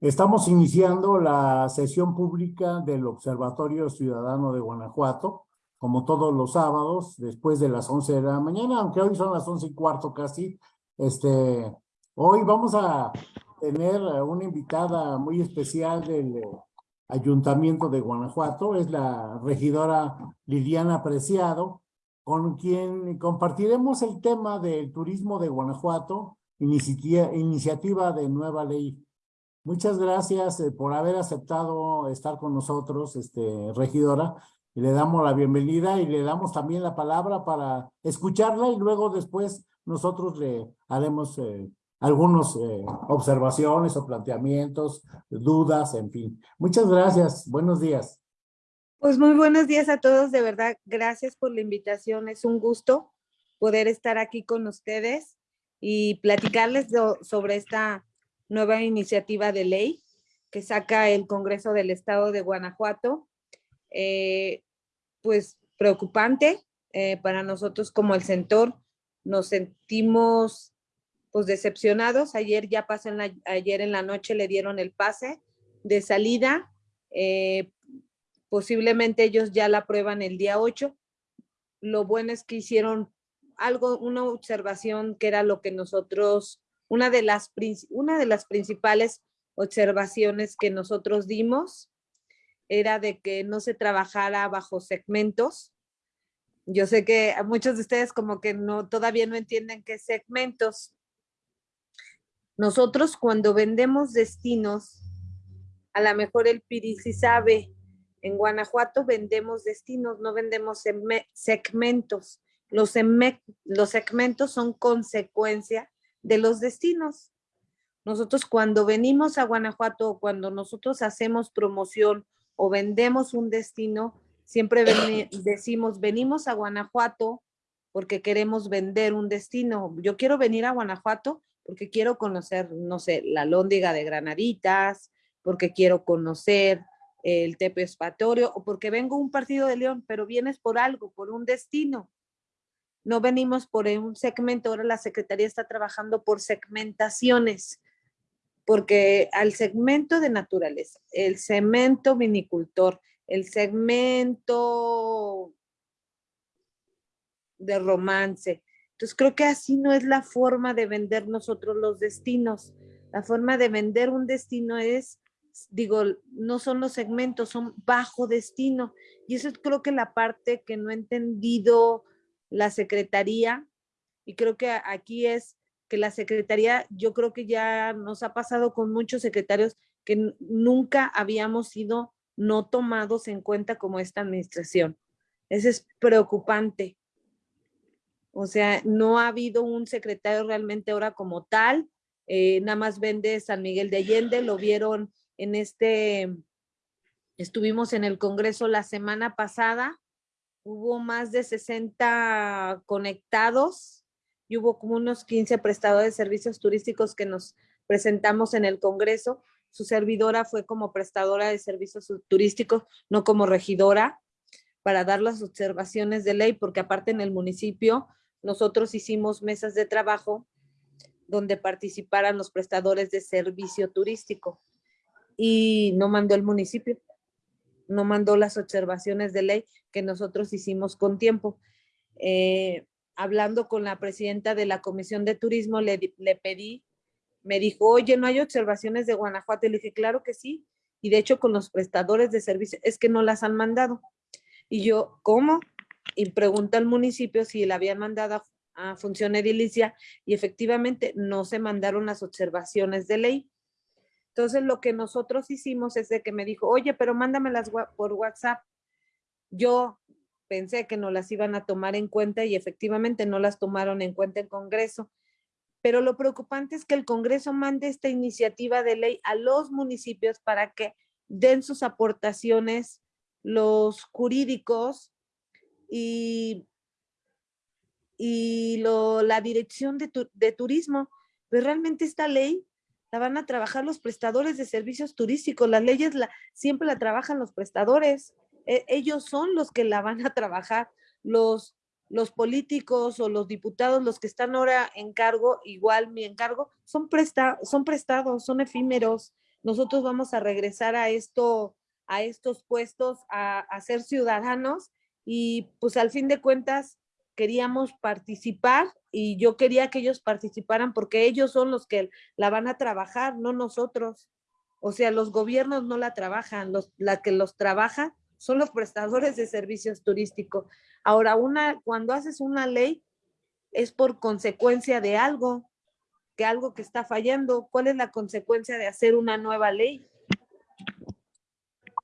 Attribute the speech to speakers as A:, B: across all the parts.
A: Estamos iniciando la sesión pública del Observatorio Ciudadano de Guanajuato, como todos los sábados, después de las 11 de la mañana, aunque hoy son las 11 y cuarto casi. Este, hoy vamos a tener una invitada muy especial del Ayuntamiento de Guanajuato, es la regidora Liliana Preciado, con quien compartiremos el tema del turismo de Guanajuato, iniciativa de nueva ley Muchas gracias eh, por haber aceptado estar con nosotros, este, regidora. Le damos la bienvenida y le damos también la palabra para escucharla y luego después nosotros le haremos eh, algunas eh, observaciones o planteamientos, dudas, en fin. Muchas gracias. Buenos días.
B: Pues muy buenos días a todos. De verdad, gracias por la invitación. Es un gusto poder estar aquí con ustedes y platicarles sobre esta nueva iniciativa de ley que saca el Congreso del Estado de Guanajuato. Eh, pues preocupante eh, para nosotros como el sector. Nos sentimos pues decepcionados. Ayer ya pasó ayer en la noche le dieron el pase de salida. Eh, posiblemente ellos ya la prueban el día 8. Lo bueno es que hicieron algo, una observación que era lo que nosotros una de las, una de las principales observaciones que nosotros dimos era de que no se trabajara bajo segmentos. Yo sé que muchos de ustedes como que no todavía no entienden qué segmentos. Nosotros cuando vendemos destinos, a lo mejor el Piri sí sabe, en Guanajuato vendemos destinos, no vendemos segmentos. Los, los segmentos son consecuencia de los destinos. Nosotros cuando venimos a Guanajuato, cuando nosotros hacemos promoción o vendemos un destino, siempre decimos, venimos a Guanajuato porque queremos vender un destino. Yo quiero venir a Guanajuato porque quiero conocer, no sé, la lóndiga de Granaditas, porque quiero conocer el Tepe Espatorio o porque vengo a un partido de León, pero vienes por algo, por un destino no venimos por un segmento, ahora la Secretaría está trabajando por segmentaciones, porque al segmento de naturaleza, el segmento vinicultor, el segmento de romance. Entonces creo que así no es la forma de vender nosotros los destinos. La forma de vender un destino es, digo, no son los segmentos, son bajo destino. Y eso es creo que la parte que no he entendido la secretaría, y creo que aquí es que la secretaría, yo creo que ya nos ha pasado con muchos secretarios que nunca habíamos sido no tomados en cuenta como esta administración. Eso es preocupante. O sea, no ha habido un secretario realmente ahora como tal, eh, nada más vende San Miguel de Allende, lo vieron en este, estuvimos en el Congreso la semana pasada, hubo más de 60 conectados y hubo como unos 15 prestadores de servicios turísticos que nos presentamos en el Congreso. Su servidora fue como prestadora de servicios turísticos, no como regidora, para dar las observaciones de ley, porque aparte en el municipio nosotros hicimos mesas de trabajo donde participaran los prestadores de servicio turístico y no mandó el municipio no mandó las observaciones de ley que nosotros hicimos con tiempo. Eh, hablando con la presidenta de la Comisión de Turismo, le, le pedí, me dijo, oye, ¿no hay observaciones de Guanajuato? Y le dije, claro que sí. Y de hecho con los prestadores de servicio, es que no las han mandado. Y yo, ¿cómo? Y pregunta al municipio si la habían mandado a, a función edilicia y efectivamente no se mandaron las observaciones de ley. Entonces lo que nosotros hicimos es de que me dijo, oye, pero mándamelas por WhatsApp. Yo pensé que no las iban a tomar en cuenta y efectivamente no las tomaron en cuenta en Congreso. Pero lo preocupante es que el Congreso mande esta iniciativa de ley a los municipios para que den sus aportaciones los jurídicos y, y lo, la dirección de, de turismo. Pero realmente esta ley la van a trabajar los prestadores de servicios turísticos. Las leyes la, siempre la trabajan los prestadores. E, ellos son los que la van a trabajar. Los, los políticos o los diputados, los que están ahora en cargo, igual mi encargo, son, presta, son prestados, son efímeros. nosotros vamos a regresar a esto, a estos puestos, a, a ser ciudadanos y pues al fin de cuentas queríamos participar y yo quería que ellos participaran porque ellos son los que la van a trabajar, no nosotros. O sea, los gobiernos no la trabajan, los, la que los trabaja son los prestadores de servicios turísticos. Ahora, una, cuando haces una ley es por consecuencia de algo, que algo que está fallando. ¿Cuál es la consecuencia de hacer una nueva ley?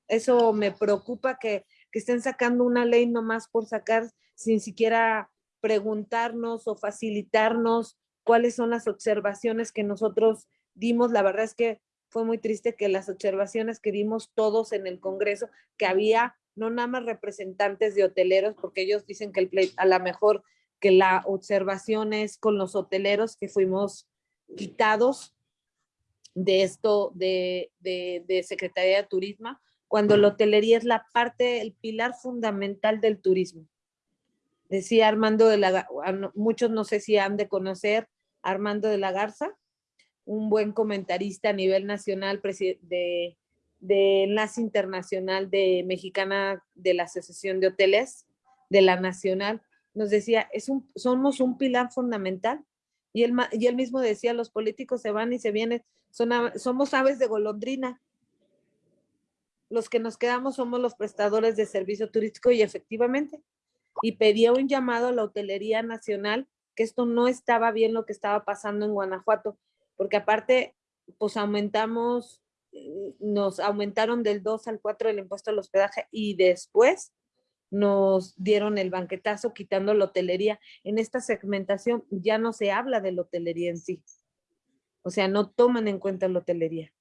B: Eso me preocupa que, que estén sacando una ley nomás por sacar sin siquiera preguntarnos o facilitarnos cuáles son las observaciones que nosotros dimos. La verdad es que fue muy triste que las observaciones que dimos todos en el Congreso, que había no nada más representantes de hoteleros, porque ellos dicen que el a lo mejor que la observación es con los hoteleros que fuimos quitados de esto de, de Secretaría de Turismo, cuando la hotelería es la parte, el pilar fundamental del turismo. Decía Armando de la, muchos no sé si han de conocer Armando de la Garza, un buen comentarista a nivel nacional de, de Enlace Internacional de Mexicana de la Asociación de Hoteles de la Nacional, nos decía, es un, somos un pilar fundamental. Y él, y él mismo decía, los políticos se van y se vienen, son, somos aves de golondrina. Los que nos quedamos somos los prestadores de servicio turístico y efectivamente. Y pedía un llamado a la hotelería nacional que esto no estaba bien lo que estaba pasando en Guanajuato, porque aparte, pues aumentamos, eh, nos aumentaron del 2 al 4 el impuesto al hospedaje y después nos dieron el banquetazo quitando la hotelería. En esta segmentación ya no se habla de la hotelería en sí. O sea, no toman en cuenta la hotelería.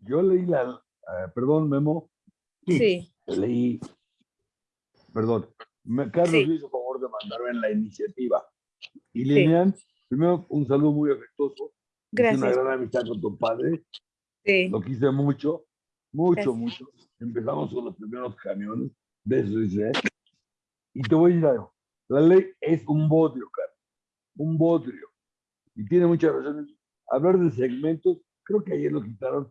C: Yo leí la, eh, perdón, Memo.
B: Sí.
C: Leí, perdón, Carlos sí. hizo favor de mandarme en la iniciativa. Y Lilian, primero un saludo muy afectuoso.
B: Gracias.
C: Una gran amistad con tu padre.
B: Sí.
C: Lo quise mucho, mucho, Gracias. mucho empezamos con los primeros camiones de eso Y te voy a decir algo. La ley es un bodrio, cara. Un bodrio. Y tiene muchas razones. Hablar de segmentos, creo que ayer lo quitaron.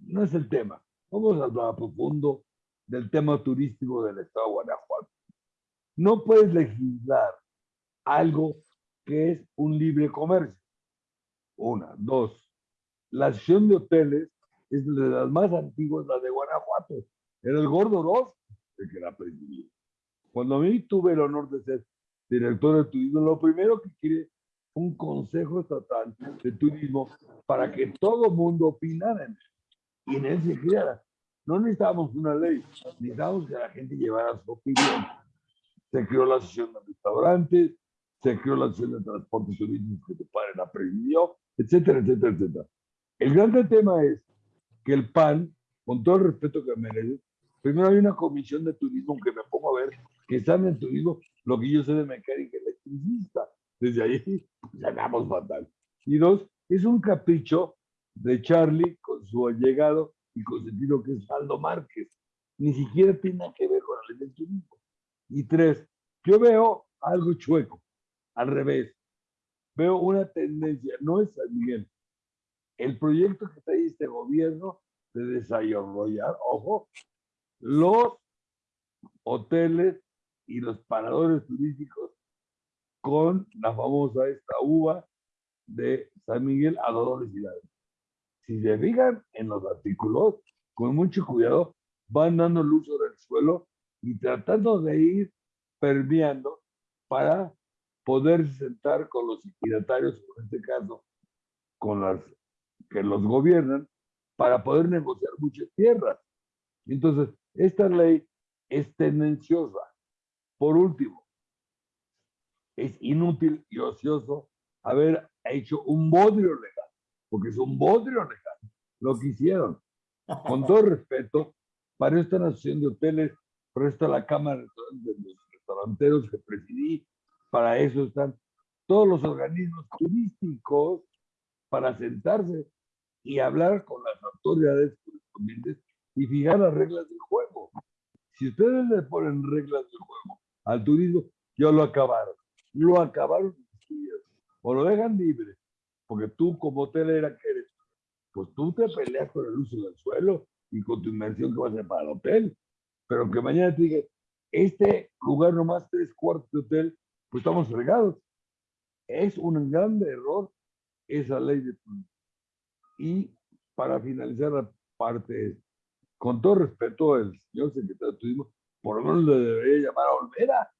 C: No es el tema. Vamos a hablar a profundo del tema turístico del estado de Guanajuato. No puedes legislar algo que es un libre comercio. Una. Dos. La acción de hoteles es de las más antiguas, la de Guanajuato. Era el gordo Oroz el que la presidía. Cuando a mí tuve el honor de ser director de turismo, lo primero que quiere un consejo estatal de turismo para que todo mundo opinara en él. Y en él se creara. No necesitábamos una ley, necesitábamos que la gente llevara su opinión. Se creó la asociación de restaurantes, se creó la asociación de transporte turístico que tu padre la presidió, etcétera, etcétera, etcétera. El gran tema es que el PAN, con todo el respeto que merece, primero hay una comisión de turismo que me pongo a ver, que están en turismo lo que yo sé de mecánica electricista. Desde ahí ganamos fatal. Y dos, es un capricho de Charlie con su allegado y con sentido que es Aldo Márquez. Ni siquiera tiene que ver con del turismo. Y tres, yo veo algo chueco, al revés. Veo una tendencia, no es San Miguel, el proyecto que trae este gobierno de desarrollar, ojo, los hoteles y los paradores turísticos con la famosa esta uva de San Miguel a Dolores Hidalgo. Si se fijan en los artículos, con mucho cuidado, van dando luz sobre el suelo y tratando de ir permeando para poder sentar con los equidatarios, en este caso, con las que los gobiernan para poder negociar muchas tierras. Entonces, esta ley es tendenciosa. Por último, es inútil y ocioso haber hecho un bodrio legal, porque es un bodrio legal lo que hicieron. Con todo respeto, para esta nación de hoteles, para esta la Cámara de los Restauranteros que presidí, para eso están todos los organismos turísticos para sentarse y hablar con las autoridades correspondientes y fijar las reglas del juego. Si ustedes le ponen reglas del juego al turismo, ya lo acabaron. Lo acabaron o lo dejan libre porque tú como hotelera que eres, pues tú te peleas con el uso del suelo y con tu inversión que va a ser para el hotel. Pero que mañana te diga, este lugar nomás tres cuartos de hotel, pues estamos fregados. Es un gran error esa ley de. Y para finalizar la parte, con todo respeto al señor secretario de turismo, por lo menos le debería llamar a Olvera,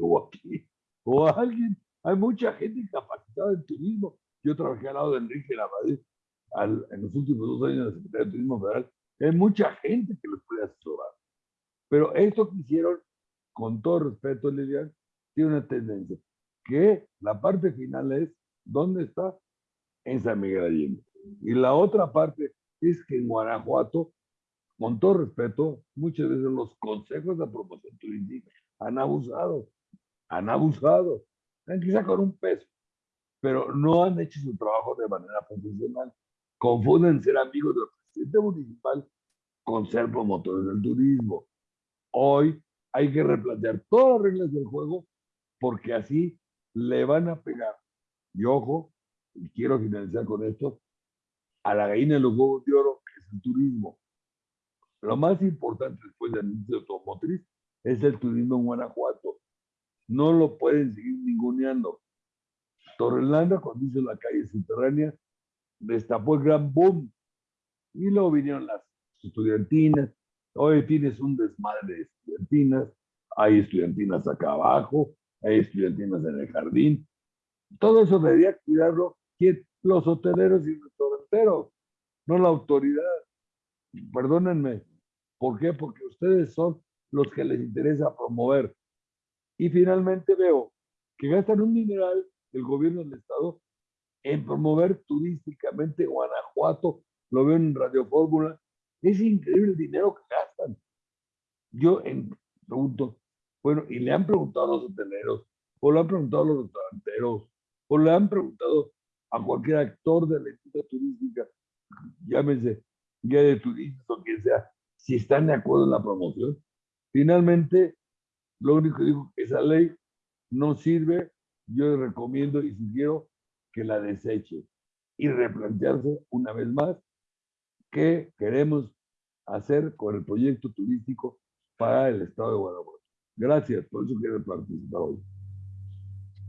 C: o aquí, o a alguien. Hay mucha gente capacitada en turismo. Yo trabajé al lado de Enrique Lavadez en los últimos dos años de Secretaría de Turismo Federal. Hay mucha gente que los puede asesorar. Pero esto que hicieron, con todo respeto, Lilian, tiene una tendencia. Que la parte final es, ¿dónde está? En San Miguel Allende. Y la otra parte es que en Guanajuato, con todo respeto, muchas veces los consejos de promoción turística han abusado, han abusado, quizá con un peso, pero no han hecho su trabajo de manera profesional. Confunden ser amigos del presidente municipal con ser promotores del turismo. Hoy hay que replantear todas las reglas del juego porque así le van a pegar. Y ojo, y quiero finalizar con esto, a la gallina de los huevos de oro, que es el turismo. Lo más importante después del anuncio de automotriz es el turismo en Guanajuato. No lo pueden seguir ninguneando. Torrelanda, cuando hizo la calle subterránea, destapó el gran boom. Y luego vinieron las estudiantinas. Hoy tienes un desmadre de estudiantinas. Hay estudiantinas acá abajo, hay estudiantinas en el jardín. Todo eso debería cuidarlo los hoteleros y restauranteros, no la autoridad. Perdónenme. ¿Por qué? Porque ustedes son los que les interesa promover. Y finalmente veo que gastan un mineral el gobierno del estado en promover turísticamente Guanajuato, lo veo en Radio Fórmula, es increíble el dinero que gastan. Yo en, pregunto, bueno, y le han preguntado a los hoteleros, o le han preguntado a los restauranteros, o le han preguntado a cualquier actor de la industria turística, llámese guía de turismo o quien sea, si están de acuerdo en la promoción. Finalmente, lo único que digo que esa ley no sirve, yo recomiendo y sugiero que la deseche y replantearse una vez más qué queremos hacer con el proyecto turístico para el estado de Guanajuato. Gracias, por eso quiero participar hoy.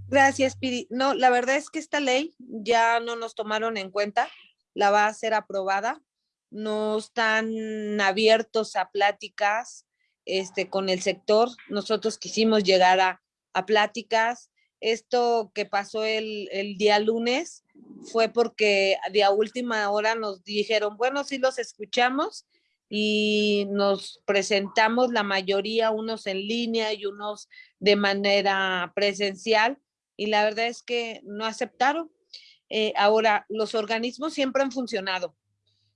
B: Gracias, Piri. No, la verdad es que esta ley ya no nos tomaron en cuenta, la va a ser aprobada, no están abiertos a pláticas este, con el sector. Nosotros quisimos llegar a, a pláticas. Esto que pasó el, el, día lunes fue porque de a última hora nos dijeron, bueno, sí los escuchamos y nos presentamos la mayoría, unos en línea y unos de manera presencial y la verdad es que no aceptaron. Eh, ahora, los organismos siempre han funcionado.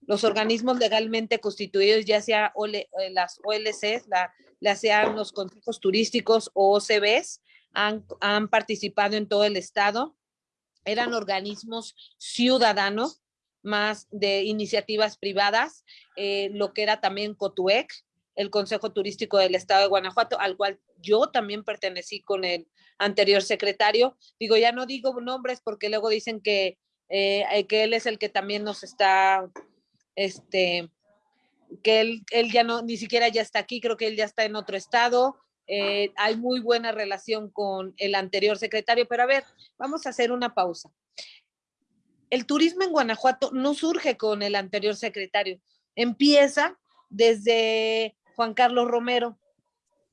B: Los organismos legalmente constituidos, ya sea eh, las OLCs, la, la, sean los consejos turísticos o OCBs, han, participado en todo el estado. Eran organismos ciudadanos, más de iniciativas privadas, eh, lo que era también COTUEC, el Consejo Turístico del Estado de Guanajuato, al cual yo también pertenecí con el anterior secretario. Digo, ya no digo nombres porque luego dicen que, eh, que él es el que también nos está, este, que él, él, ya no, ni siquiera ya está aquí, creo que él ya está en otro estado. Eh, hay muy buena relación con el anterior secretario, pero a ver, vamos a hacer una pausa. El turismo en Guanajuato no surge con el anterior secretario, empieza desde Juan Carlos Romero,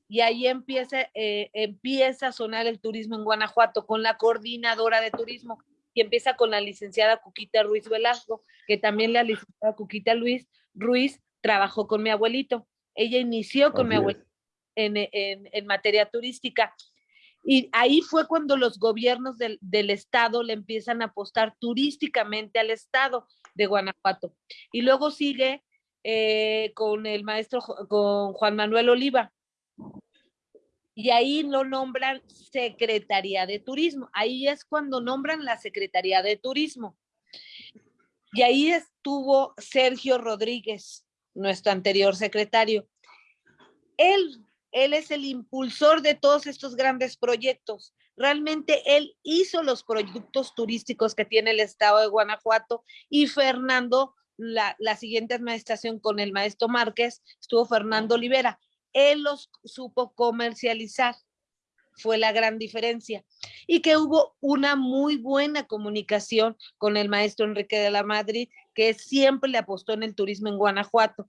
B: y ahí empieza, eh, empieza a sonar el turismo en Guanajuato con la coordinadora de turismo y empieza con la licenciada Cuquita Ruiz Velasco, que también la licenciada Cuquita Luis Ruiz trabajó con mi abuelito. Ella inició con mi abuelito en, en, en, materia turística. Y ahí fue cuando los gobiernos del, del, estado le empiezan a apostar turísticamente al estado de Guanajuato. Y luego sigue eh, con el maestro, con Juan Manuel Oliva, y ahí lo nombran Secretaría de Turismo. Ahí es cuando nombran la Secretaría de Turismo. Y ahí estuvo Sergio Rodríguez, nuestro anterior secretario. Él, él es el impulsor de todos estos grandes proyectos. Realmente él hizo los productos turísticos que tiene el estado de Guanajuato y Fernando, la, siguiente administración con el maestro Márquez, estuvo Fernando Olivera. Él los supo comercializar fue la gran diferencia. Y que hubo una muy buena comunicación con el maestro Enrique de la Madrid, que siempre le apostó en el turismo en Guanajuato,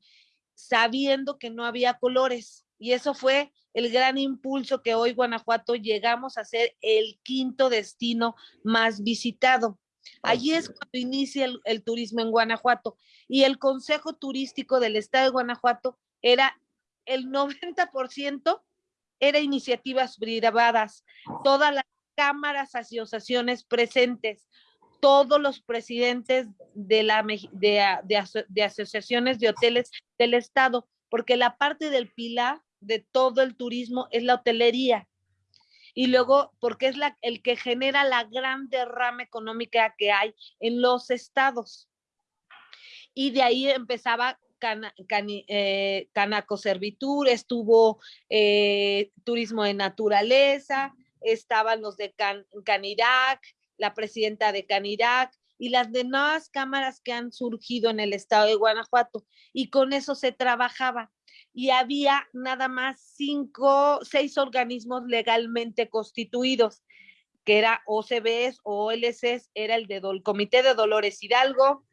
B: sabiendo que no había colores. Y eso fue el gran impulso que hoy Guanajuato llegamos a ser el quinto destino más visitado. Allí es cuando inicia el, el turismo en Guanajuato. Y el Consejo Turístico del Estado de Guanajuato era el 90% era iniciativas privadas, todas las cámaras, asociaciones presentes, todos los presidentes de, la, de, de, asociaciones de hoteles del Estado, porque la parte del pilar de todo el turismo es la hotelería. Y luego, porque es el que genera la gran derrama económica que hay en los estados. Y de ahí empezaba eh, Canaco Servitur, estuvo eh, Turismo de Naturaleza, estaban los de Canirac, la presidenta de Canirac y las demás cámaras que han surgido en el estado de Guanajuato. Y con eso se trabajaba. Y había nada más cinco, seis organismos legalmente constituidos, que era OCBs OLCs, era el de Comité de Dolores Hidalgo,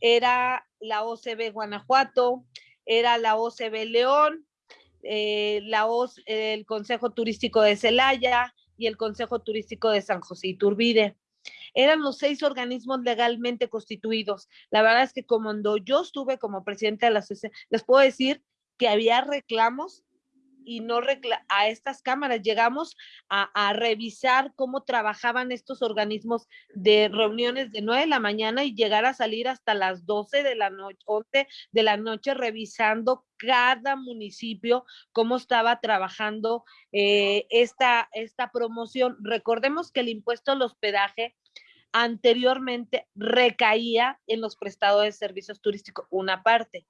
B: era la OCB Guanajuato, era la OCB León, eh, la el Consejo Turístico de Celaya y el Consejo Turístico de San José Iturbide. Eran los seis organismos legalmente constituidos. La verdad es que cuando yo estuve como presidente de la asociación, les puedo decir que había reclamos y no a estas cámaras. Llegamos a, revisar cómo trabajaban estos organismos de reuniones de 9 de la mañana y llegar a salir hasta las 12 de la noche, 11 de la noche, revisando cada municipio cómo estaba trabajando eh, esta, esta promoción. Recordemos que el impuesto al hospedaje anteriormente recaía en los prestadores de servicios turísticos, una parte.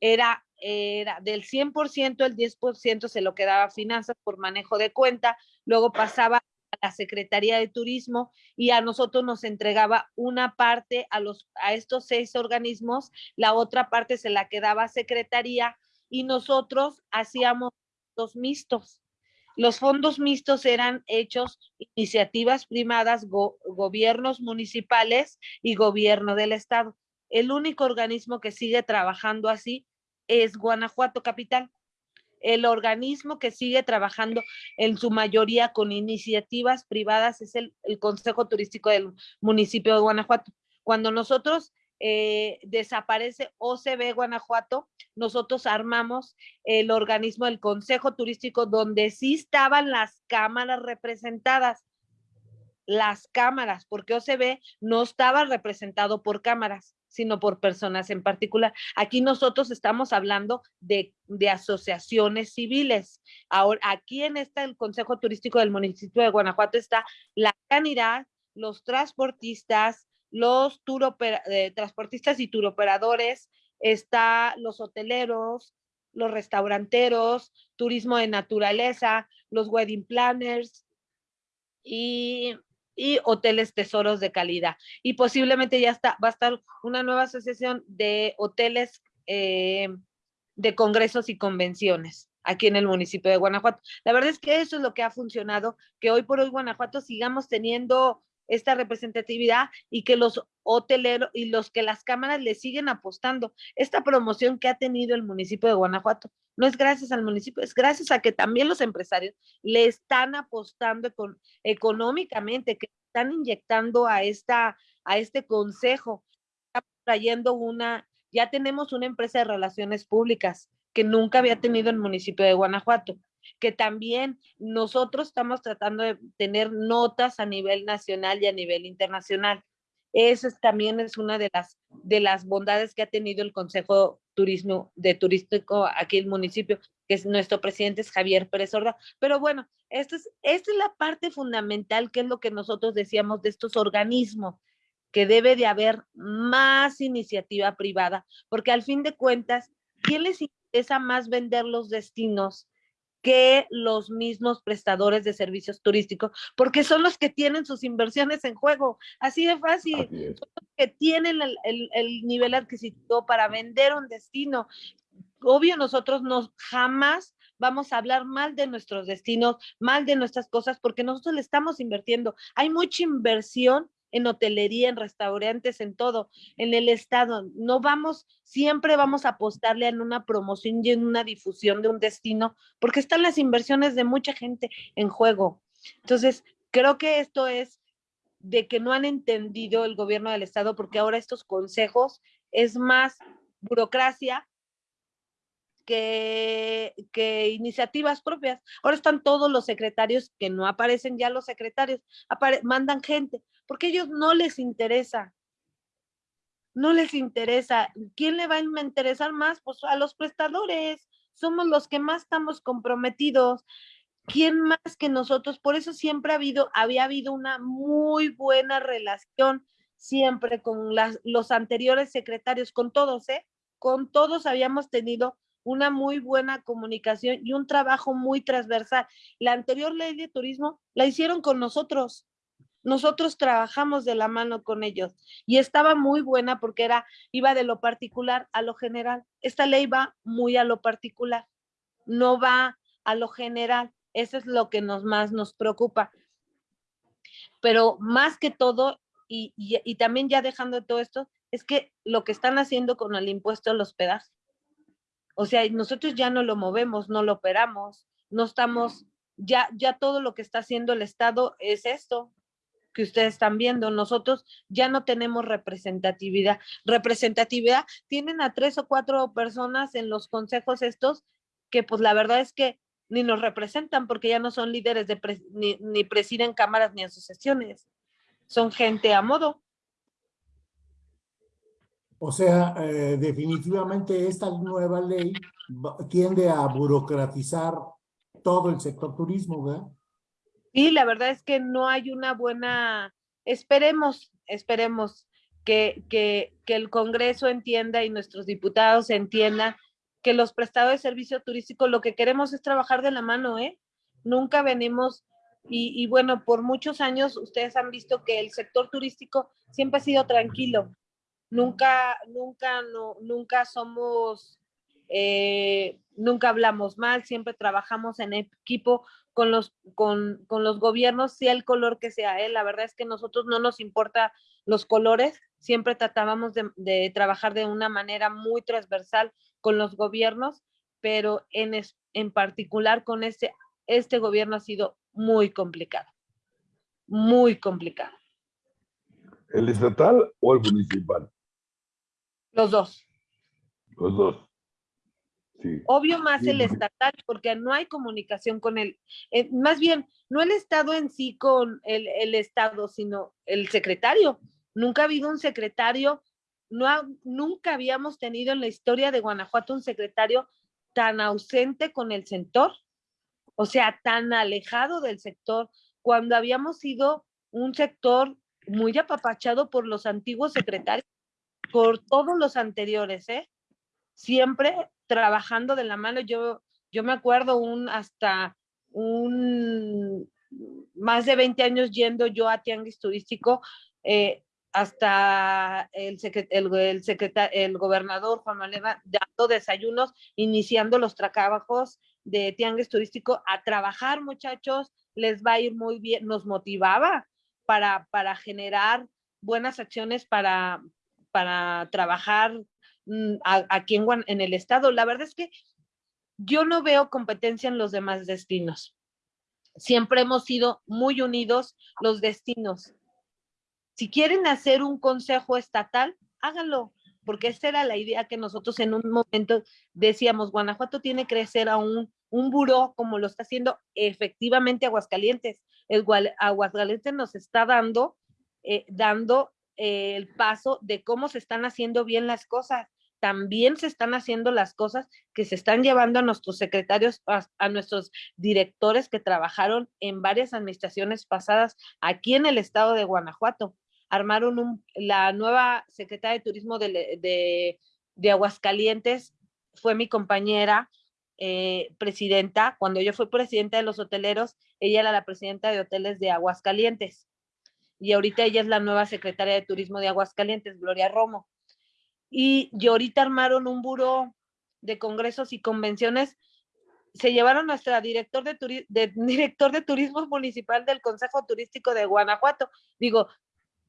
B: Era era del 100%, el 10% se lo quedaba a finanzas por manejo de cuenta, luego pasaba a la Secretaría de Turismo y a nosotros nos entregaba una parte a, los, a estos seis organismos, la otra parte se la quedaba a Secretaría y nosotros hacíamos los mixtos. Los fondos mixtos eran hechos iniciativas privadas, gobiernos municipales y gobierno del estado. El único organismo que sigue trabajando así es Guanajuato Capital, el organismo que sigue trabajando en su mayoría con iniciativas privadas es el, Consejo Turístico del municipio de Guanajuato. Cuando nosotros eh, desaparece OCB Guanajuato, nosotros armamos el organismo del Consejo Turístico donde sí estaban las cámaras representadas. Las cámaras, porque OCB no estaba representado por cámaras sino por personas en particular. Aquí nosotros estamos hablando de, asociaciones civiles. Ahora, aquí en este el Consejo Turístico del municipio de Guanajuato está la canidad, los transportistas, los eh, transportistas y turoperadores, está los hoteleros, los restauranteros, turismo de naturaleza, los wedding planners y y hoteles tesoros de calidad. Y posiblemente ya está, va a estar una nueva asociación de hoteles eh, de congresos y convenciones aquí en el municipio de Guanajuato. La verdad es que eso es lo que ha funcionado, que hoy por hoy Guanajuato sigamos teniendo esta representatividad y que los hoteleros y los que las cámaras le siguen apostando. Esta promoción que ha tenido el municipio de Guanajuato no es gracias al municipio, es gracias a que también los empresarios le están apostando económicamente, que están inyectando a esta a este consejo, trayendo una ya tenemos una empresa de relaciones públicas que nunca había tenido el municipio de Guanajuato que también nosotros estamos tratando de tener notas a nivel nacional y a nivel internacional. Eso también es una de las, de las bondades que ha tenido el Consejo Turismo, de Turístico aquí en el municipio, que es nuestro presidente es Javier Pérez Orda. Pero bueno, esta es, esta es la parte fundamental, que es lo que nosotros decíamos de estos organismos, que debe de haber más iniciativa privada, porque al fin de cuentas, ¿quién les interesa más vender los destinos que los mismos prestadores de servicios turísticos, porque son los que tienen sus inversiones en juego, así de fácil, son los que tienen el, el, nivel adquisitivo para vender un destino. Obvio, nosotros nos jamás vamos a hablar mal de nuestros destinos, mal de nuestras cosas, porque nosotros le estamos invirtiendo. Hay mucha inversión en hotelería, en restaurantes, en todo, en el estado. No vamos, siempre vamos a apostarle en una promoción y en una difusión de un destino, porque están las inversiones de mucha gente en juego. Entonces, creo que esto es de que no han entendido el gobierno del estado, porque ahora estos consejos es más burocracia que, que, iniciativas propias. Ahora están todos los secretarios que no aparecen ya los secretarios, mandan gente porque a ellos no les interesa. No les interesa. ¿Quién le va a interesar más? Pues a los prestadores. Somos los que más estamos comprometidos. ¿Quién más que nosotros? Por eso siempre ha habido, había habido una muy buena relación siempre con los anteriores secretarios, con todos, ¿eh? Con todos habíamos tenido una muy buena comunicación y un trabajo muy transversal. La anterior ley de turismo la hicieron con nosotros nosotros trabajamos de la mano con ellos y estaba muy buena porque era, iba de lo particular a lo general. Esta ley va muy a lo particular, no va a lo general. Eso es lo que nos más nos preocupa. Pero más que todo, y, y, también ya dejando todo esto, es que lo que están haciendo con el impuesto al hospedaje. O sea, nosotros ya no lo movemos, no lo operamos, no estamos, ya, ya todo lo que está haciendo el Estado es esto, que ustedes están viendo. Nosotros ya no tenemos representatividad. Representatividad tienen a tres o cuatro personas en los consejos estos que pues la verdad es que ni nos representan porque ya no son líderes de ni, ni, presiden cámaras ni asociaciones. Son gente a modo.
A: O sea, eh, definitivamente esta nueva ley tiende a burocratizar todo el sector turismo, ¿verdad?
B: Sí, la verdad es que no hay una buena, esperemos, esperemos que, que, que el Congreso entienda y nuestros diputados entiendan que los prestadores de servicio turístico lo que queremos es trabajar de la mano, ¿eh? Nunca venimos, y, y, bueno, por muchos años ustedes han visto que el sector turístico siempre ha sido tranquilo. Nunca, nunca, no, nunca somos, eh, nunca hablamos mal, siempre trabajamos en equipo con los, con, con los gobiernos, sea el color que sea. ¿eh? La verdad es que nosotros no nos importa los colores, siempre tratábamos de, de, trabajar de una manera muy transversal con los gobiernos, pero en, es, en particular con este, este gobierno ha sido muy complicado, muy complicado.
C: ¿El estatal o el municipal?
B: Los dos.
C: Los dos.
B: Obvio más el estatal, porque no hay comunicación con el, eh, más bien, no el Estado en sí con el, el, Estado, sino el secretario. Nunca ha habido un secretario, no nunca habíamos tenido en la historia de Guanajuato un secretario tan ausente con el sector, o sea, tan alejado del sector, cuando habíamos sido un sector muy apapachado por los antiguos secretarios, por todos los anteriores, ¿eh? Siempre trabajando de la mano. Yo, yo me acuerdo un hasta un más de 20 años yendo yo a tianguis turístico, eh, hasta el, el, el, el gobernador Juan Manuel dando desayunos, iniciando los trabajos de tianguis turístico a trabajar, muchachos, les va a ir muy bien, nos motivaba para, para generar buenas acciones para, para trabajar aquí en, en el estado. La verdad es que yo no veo competencia en los demás destinos. Siempre hemos sido muy unidos los destinos. Si quieren hacer un consejo estatal, háganlo, porque esa era la idea que nosotros en un momento decíamos, Guanajuato tiene que crecer a un, un buró como lo está haciendo efectivamente Aguascalientes. El Aguascalientes nos está dando, eh, dando el paso de cómo se están haciendo bien las cosas también se están haciendo las cosas que se están llevando a nuestros secretarios, a, nuestros directores que trabajaron en varias administraciones pasadas aquí en el estado de Guanajuato. Armaron un, la nueva secretaria de Turismo de, de, de Aguascalientes, fue mi compañera, eh, presidenta, cuando yo fui presidenta de los hoteleros, ella era la presidenta de hoteles de Aguascalientes. Y ahorita ella es la nueva secretaria de turismo de Aguascalientes, Gloria Romo. Y, y ahorita armaron un buró de congresos y convenciones. Se llevaron nuestra director de, de, director de turismo municipal del Consejo Turístico de Guanajuato. Digo,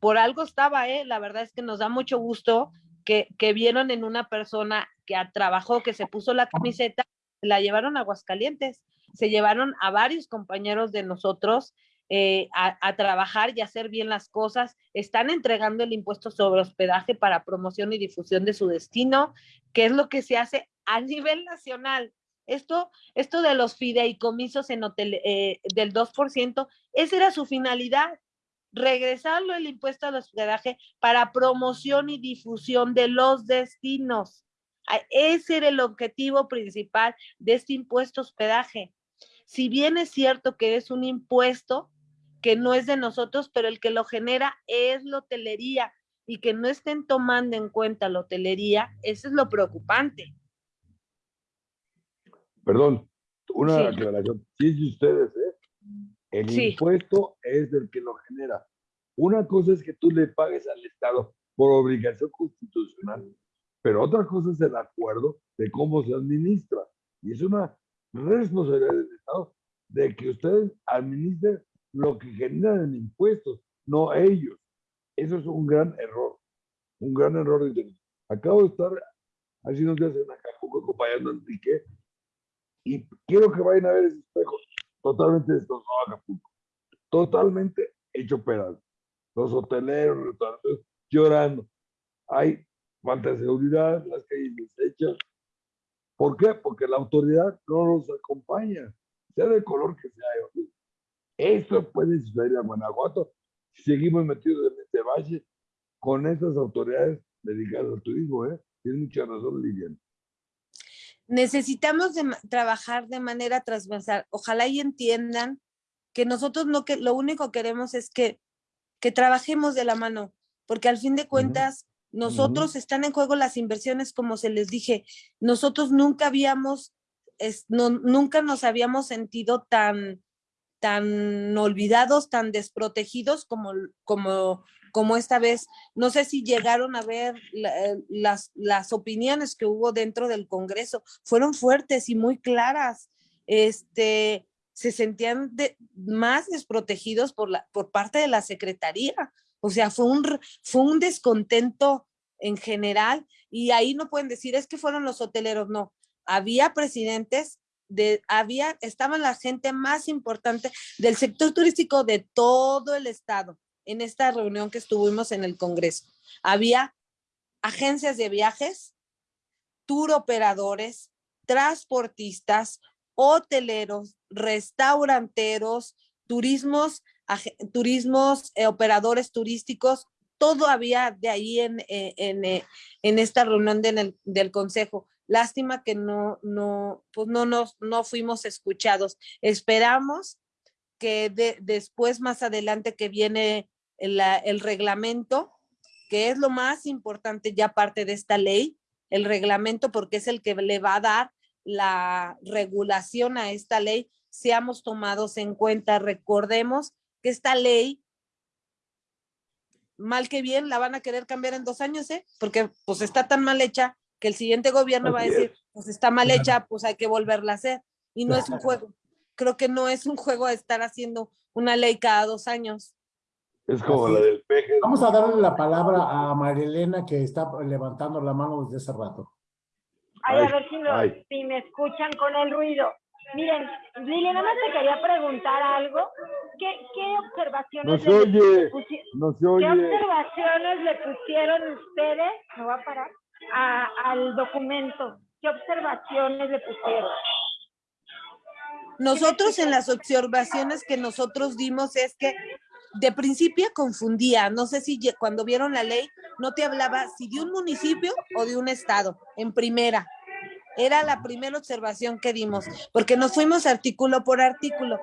B: por algo estaba, ¿eh? La verdad es que nos da mucho gusto que, que vieron en una persona que trabajó, que se puso la camiseta, la llevaron a Aguascalientes, se llevaron a varios compañeros de nosotros eh, a, trabajar y hacer bien las cosas. Están entregando el impuesto sobre hospedaje para promoción y difusión de su destino, que es lo que se hace a nivel nacional. Esto, esto de los fideicomisos en hotel, eh, del 2%, esa era su finalidad, regresarlo el impuesto al hospedaje para promoción y difusión de los destinos. Ese era el objetivo principal de este impuesto hospedaje. Si bien es cierto que es un impuesto que no es de nosotros, pero el que lo genera es la hotelería y que no estén tomando en cuenta la hotelería, eso es lo preocupante.
C: Perdón, una sí. aclaración. Sí, es de ustedes, ¿eh? El sí. impuesto es del que lo genera. Una cosa es que tú le pagues al Estado por obligación constitucional pero otra cosa es el acuerdo de cómo se administra. Y es una responsabilidad del Estado de que ustedes administren lo que generan en impuestos, no ellos. Eso es un gran error, un gran error. Acabo de estar hace unos días en Acapulco acompañando a Enrique y quiero que vayan a ver ese espejo totalmente destrozado Acapulco, totalmente hecho pedazos. Los hoteleros, los restaurantes llorando. Hay falta de seguridad, las calles deshechas. ¿Por qué? Porque la autoridad no nos acompaña, sea del color que sea. Esto puede suceder en Guanajuato si seguimos metidos en este valle con estas autoridades dedicadas al turismo. ¿eh? Tienes mucha razón, Lilian.
B: Necesitamos de, trabajar de manera transversal. Ojalá y entiendan que nosotros no que lo único que queremos es que, que trabajemos de la mano, porque al fin de cuentas nosotros están en juego las inversiones, como se les dije. Nosotros nunca habíamos, es, no, nunca nos habíamos sentido tan, tan olvidados, tan desprotegidos como, como, como esta vez. No sé si llegaron a ver la, eh, las, las opiniones que hubo dentro del Congreso. Fueron fuertes y muy claras. Este, se sentían de, más desprotegidos por, la, por parte de la Secretaría. O sea, fue un, fue un descontento en general y ahí no pueden decir es que fueron los hoteleros, no. Había presidentes, de, había, estaban la gente más importante del sector turístico de todo el estado en esta reunión que estuvimos en el Congreso. Había agencias de viajes, tour operadores, transportistas, hoteleros, restauranteros, turismos turismos, eh, operadores turísticos, todo había de ahí en, eh, en, eh, en esta reunión de, del consejo. Lástima que no, no, pues no, nos, no fuimos escuchados. Esperamos que de, después, más adelante, que viene el, el reglamento, que es lo más importante ya parte de esta ley, el reglamento, porque es el que le va a dar la regulación a esta ley, seamos tomados en cuenta. Recordemos que esta ley, mal que bien, la van a querer cambiar en dos años, ¿eh? Porque pues está tan mal hecha que el siguiente gobierno va a decir, pues está mal hecha, pues hay que volverla a hacer. Y no es un juego. Creo que no es un juego estar haciendo una ley cada dos años.
C: Es como la del peje.
A: Vamos a darle la palabra a Marilena que está levantando la mano desde hace rato.
D: Ay, a ver si, me escuchan con el ruido. Miren, Lili, nada más te quería preguntar algo. ¿Qué, qué observaciones
C: no se oye, no se oye.
D: ¿Qué observaciones le pusieron ustedes? ¿Me va a parar? Al documento. ¿Qué observaciones le pusieron?
B: Nosotros en las observaciones que nosotros dimos es que de principio confundía, no sé si cuando vieron la ley no te hablaba si de un municipio o de un estado, en primera. Era la primera observación que dimos, porque nos fuimos artículo por artículo.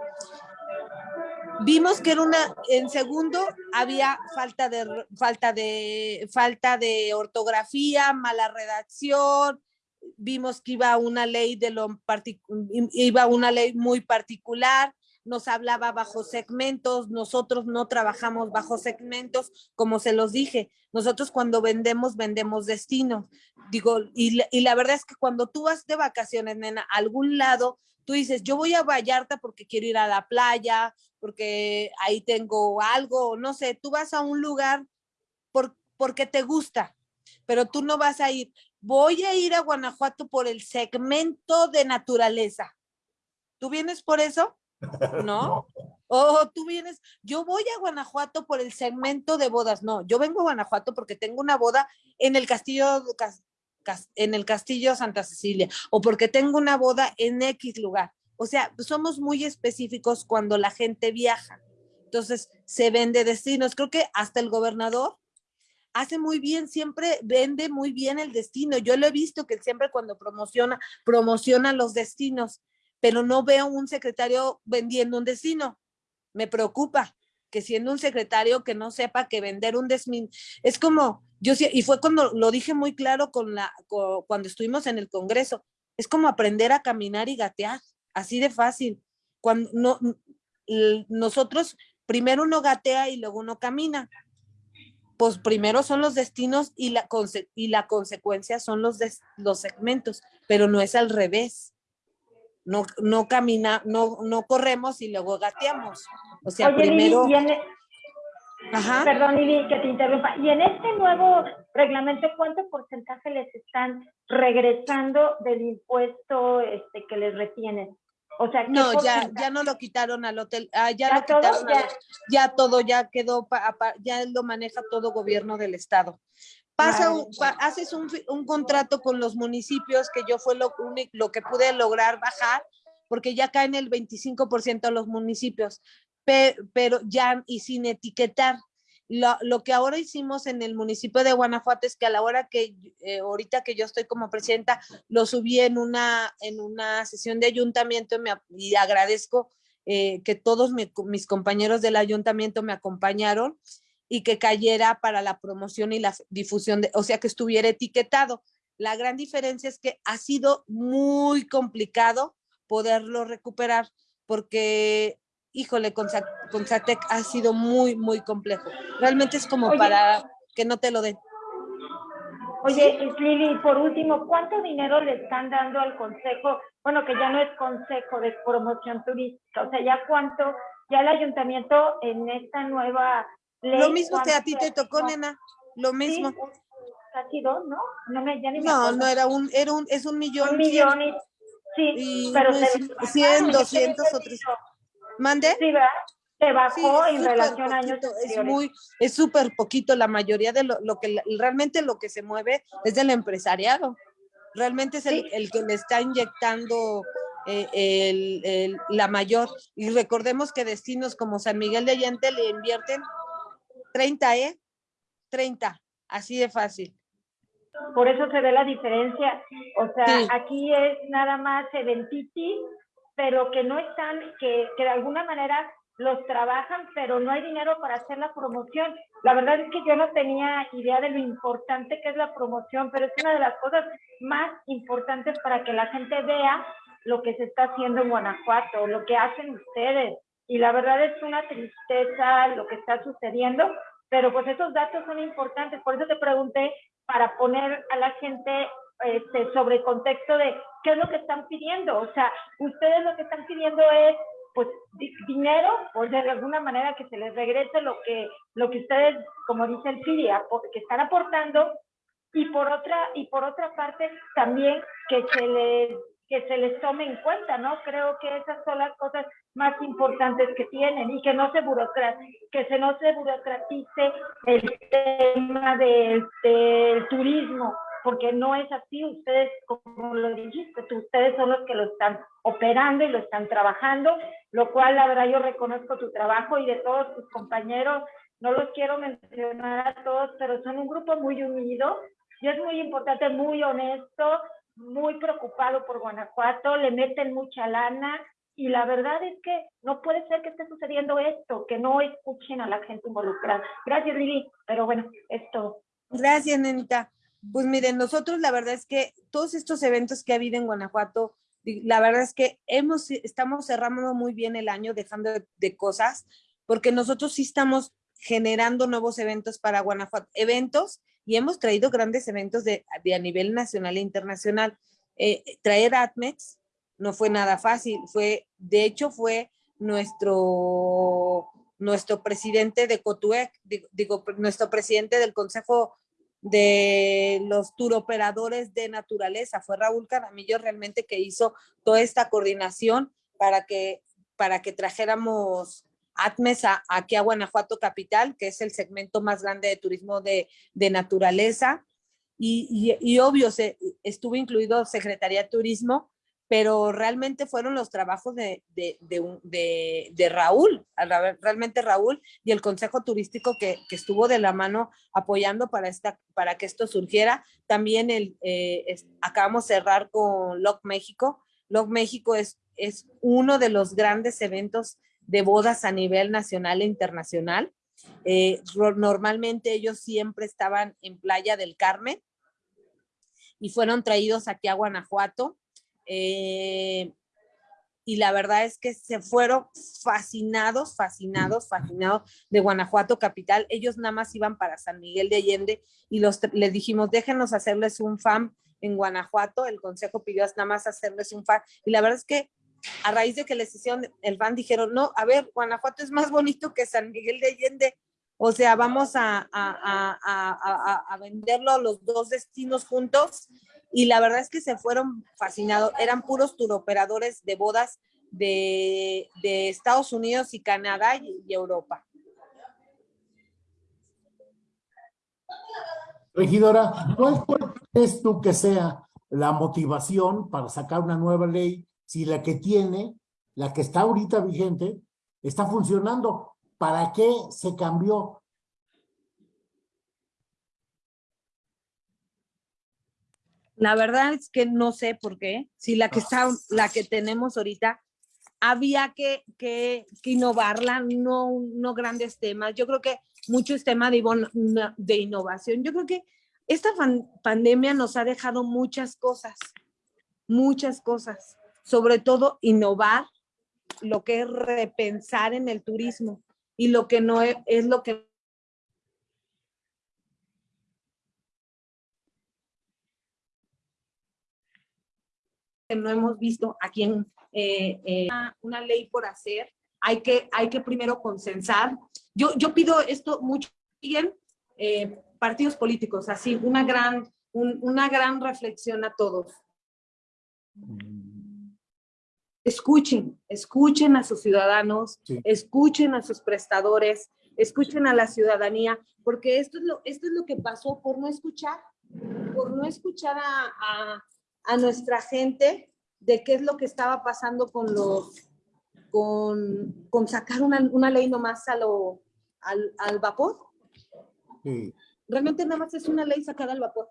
B: Vimos que era una, en segundo había falta de, falta de, falta de ortografía, mala redacción, vimos que iba una ley de lo iba una ley muy particular, nos hablaba bajo segmentos, nosotros no trabajamos bajo segmentos, como se los dije, nosotros cuando vendemos, vendemos destino. Digo, y, y la verdad es que cuando tú vas de vacaciones, nena, a algún lado, tú dices, yo voy a Vallarta porque quiero ir a la playa, porque ahí tengo algo, no sé, tú vas a un lugar por, porque te gusta, pero tú no vas a ir, voy a ir a Guanajuato por el segmento de naturaleza. ¿Tú vienes por eso? ¿No? O tú vienes, yo voy a Guanajuato por el segmento de bodas. No, yo vengo a Guanajuato porque tengo una boda en el castillo, en el castillo Santa Cecilia o porque tengo una boda en X lugar. O sea, somos muy específicos cuando la gente viaja. Entonces, se vende destinos. Creo que hasta el gobernador hace muy bien, siempre vende muy bien el destino. Yo lo he visto que siempre cuando promociona, promociona los destinos, pero no veo un secretario vendiendo un destino. Me preocupa que siendo un secretario que no sepa que vender un destino, es como, yo y fue cuando lo dije muy claro con la, cuando estuvimos en el Congreso, es como aprender a caminar y gatear, así de fácil. Cuando no, nosotros, primero uno gatea y luego uno camina pues primero son los destinos y la, y la consecuencia son los, los segmentos, pero no es al revés. No, no camina, no, no corremos y luego gateamos. O sea, primero...
D: E perdón, Lili, que te interrumpa. Y en este nuevo reglamento, ¿cuánto porcentaje les están regresando del impuesto este, que les retienen? O sea,
B: no, ya, ya no lo quitaron al hotel, ah, ya, lo quitaron, ya? todo ya quedó, ya lo maneja todo gobierno del estado. Pasa, haces un, un, contrato con los municipios, que yo fue lo, lo que pude lograr bajar, porque ya caen el 25% los municipios, pero ya y sin etiquetar. Lo, que ahora hicimos en el municipio de Guanajuato es que a la hora que, eh, ahorita que yo estoy como presidenta, lo subí en una, en una sesión de ayuntamiento y agradezco eh, que todos mis compañeros del ayuntamiento me acompañaron y que cayera para la promoción y la difusión, de, o sea, que estuviera etiquetado. La gran diferencia es que ha sido muy complicado poderlo recuperar porque híjole, con, con Satec ha sido muy, muy complejo. Realmente es como para que no te lo den.
D: Oye, Lili, por último, ¿cuánto dinero le están dando al consejo? Bueno, que ya no es consejo de promoción turística, o sea, ya cuánto, ya el ayuntamiento en esta nueva
B: ley. Lo mismo que a ti te tocó, nena, lo mismo.
D: casi dos, ¿no? No, me, ya ni
B: no, no, era un, era un, es un millón.
D: Un millón, y, sí, pero
B: 100, 200 o 300. ¿Mande?
D: Sí, ¿verdad? Se bajó en relación a años
B: Es muy, es súper poquito, la mayoría de lo, lo, que realmente lo que se mueve es del empresariado. Realmente es el, el que le está inyectando eh, el, el, la mayor. Y recordemos que destinos como San Miguel de Allende le invierten 30, ¿eh? 30, así de fácil.
D: Por eso se ve la diferencia. O sea, aquí es nada más eventitis pero que no están, que, que de alguna manera los trabajan, pero no hay dinero para hacer la promoción. La verdad es que yo no tenía idea de lo importante que es la promoción, pero es una de las cosas más importantes para que la gente vea lo que se está haciendo en Guanajuato, lo que hacen ustedes. Y la verdad es una tristeza lo que está sucediendo, pero pues esos datos son importantes. Por eso te pregunté para poner a la gente este, sobre contexto de qué es lo que están pidiendo. O sea, ustedes lo que están pidiendo es pues dinero, o de alguna manera que se les regrese lo que, lo que ustedes, como dice el FIDI, que están aportando, y por otra, y por otra parte también que se les que se les tome en cuenta, ¿no? Creo que esas son las cosas más importantes que tienen y que no se que se no se burocratice el tema del, del turismo, porque no es así, ustedes, como lo dijiste, ustedes son los que lo están operando y lo están trabajando, lo cual la verdad yo reconozco tu trabajo y de todos tus compañeros, no los quiero mencionar a todos, pero son un grupo muy unido y es muy importante, muy honesto, muy preocupado por Guanajuato, le meten mucha lana y la verdad es que no puede ser que esté sucediendo esto, que no escuchen a la gente involucrada. Gracias, Lili, pero bueno, esto.
B: Gracias, Nenita. Pues miren, nosotros la verdad es que todos estos eventos que ha habido en Guanajuato, la verdad es que hemos, estamos cerrando muy bien el año dejando de, de cosas, porque nosotros sí estamos generando nuevos eventos para Guanajuato, eventos, y hemos traído grandes eventos de, de a nivel nacional e internacional. Eh, traer ATMEX no fue nada fácil, fue, de hecho fue nuestro, nuestro presidente de COTUEC, digo, digo, nuestro presidente del Consejo de los turoperadores de naturaleza, fue Raúl Caramillo realmente que hizo toda esta coordinación para que, para que trajéramos ATMES a- aquí a Guanajuato Capital, que es el segmento más grande de turismo de, de naturaleza. Y, y- y obvio, se, estuvo incluido Secretaría de Turismo, pero realmente fueron los trabajos de, de, de, Raúl, realmente Raúl y el Consejo Turístico que, que estuvo de la mano apoyando para, esta, para que esto surgiera. También el, eh, acabamos de cerrar con LOC México. LOC México es, es uno de los grandes eventos de bodas a nivel nacional e internacional. Eh, normalmente ellos siempre estaban en Playa del Carmen y fueron traídos aquí a Guanajuato. Eh, y la verdad es que se fueron fascinados, fascinados, fascinados de Guanajuato capital. Ellos nada más iban para San Miguel de Allende y los, les dijimos, déjenos hacerles un FAM en Guanajuato. El consejo pidió nada más hacerles un FAM. Y la verdad es que a raíz de que les hicieron el FAM, dijeron, no, a ver, Guanajuato es más bonito que San Miguel de Allende. O sea, vamos a, a, a, a venderlo los dos destinos juntos. Y la verdad es que se fueron fascinados. Eran puros turoperadores de bodas de, Estados Unidos y Canadá y, Europa.
A: Regidora, ¿cuál cuál crees tú que sea la motivación para sacar una nueva ley si la que tiene, la que está ahorita vigente, está funcionando? ¿Para qué se cambió?
B: La verdad es que no sé por qué. Si la que está, la que tenemos ahorita, había que, que, que innovarla, no, no grandes temas. Yo creo que mucho es tema de, de innovación. Yo creo que esta pandemia nos ha dejado muchas cosas, muchas cosas. Sobre todo innovar lo que es repensar en el turismo y lo que no es, es lo que que no hemos visto aquí en eh, eh, una, una ley por hacer. Hay que, hay que primero consensar. Yo, yo pido esto mucho bien, eh, partidos políticos, así, una gran, un- una gran reflexión a todos. Escuchen, escuchen a sus ciudadanos,
A: Sí.
B: escuchen a sus prestadores, escuchen a la ciudadanía, porque esto es lo, esto es lo que pasó por no escuchar, por no escuchar a, a- a nuestra gente de qué es lo que estaba pasando con los, con, con sacar una, una ley nomás a lo, al, al vapor.
A: Sí.
B: Realmente nada más es una ley sacada al vapor.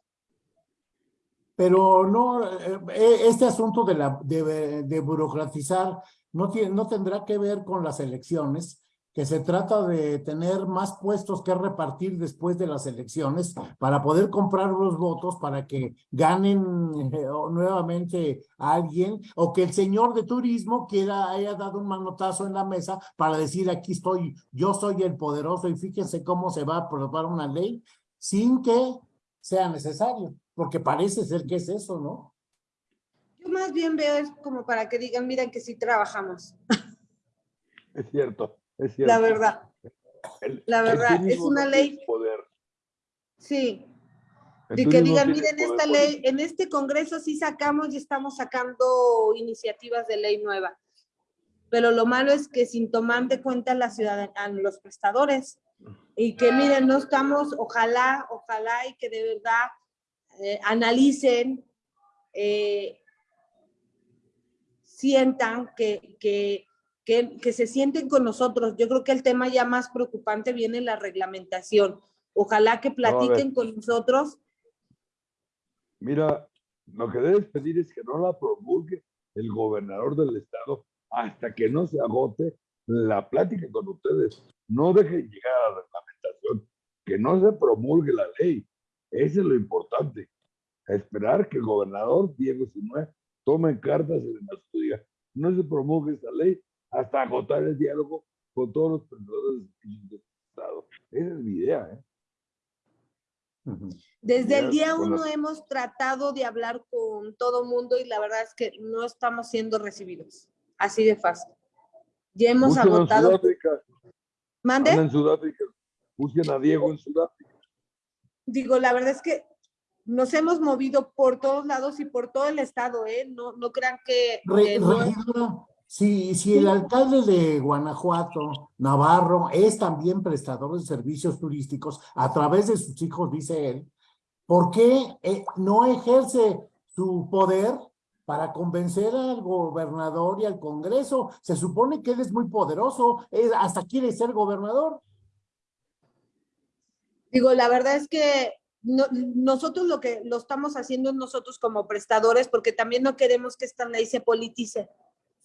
A: Pero no, eh, eh, este asunto de, la, de, de burocratizar no, tiene, no tendrá que ver con las elecciones, que se trata de tener más puestos que repartir después de las elecciones para poder comprar los votos para que ganen eh, nuevamente a alguien o que el señor de turismo quiera haya dado un manotazo en la mesa para decir aquí estoy, yo soy el poderoso y fíjense cómo se va a aprobar una ley sin que sea necesario, porque parece ser que es eso, ¿no?
B: Yo más bien veo es como para que digan, miren que sí trabajamos,
C: Es cierto, es cierto.
B: la verdad.
C: El-
B: la verdad, es una
C: no
B: ley-
C: Poder.
B: Sí,
C: El
B: de que digan,
C: tiene
B: miren,
C: poder
B: esta ley, en este congreso sí sacamos y estamos sacando iniciativas de ley nueva. Pero lo malo es que sin tomar de cuenta a la ciudadan- a los prestadores. Y que miren, no estamos, ojalá, ojalá y que de verdad eh, analicen, eh, sientan que, que, que, que se sienten con nosotros. Yo creo que el tema ya más preocupante viene en la reglamentación. Ojalá que platiquen con nosotros
C: Mira, lo que debes pedir es que no la promulgue el gobernador del estado hasta que no se agote la plática con ustedes. No dejen llegar a la reglamentación, que no se promulgue la ley. Eso es lo importante. A esperar que el gobernador Diego Sinue tome cartas en el asunto no se promulgue esta ley hasta agotar el diálogo con todos los prestadores del Estado. Esa es mi idea, ¿eh?
B: Desde el día uno hemos tratado de hablar con todo mundo y la verdad es que no estamos siendo recibidos. Así de fácil. Ya hemos
C: Busquen en
B: agotado.
C: Sudáfrica,
B: ¿Mande?
C: anda en Sudáfrica, busquen a Diego en Sudáfrica.
B: Digo, la verdad es que nos hemos movido por todos lados y por todo el estado, ¿eh? No, no crean que...
A: Re-
B: que no-
A: regidora, si, si el alcalde de Guanajuato, Navarro, es también prestador de servicios turísticos a través de sus hijos, dice él, ¿por qué eh, no ejerce su poder para convencer al gobernador y al Congreso? Se supone que él es muy poderoso, hasta quiere ser gobernador.
B: Digo, la verdad es que no- nosotros lo que lo estamos haciendo nosotros como prestadores, porque también no queremos que esta ley se politice.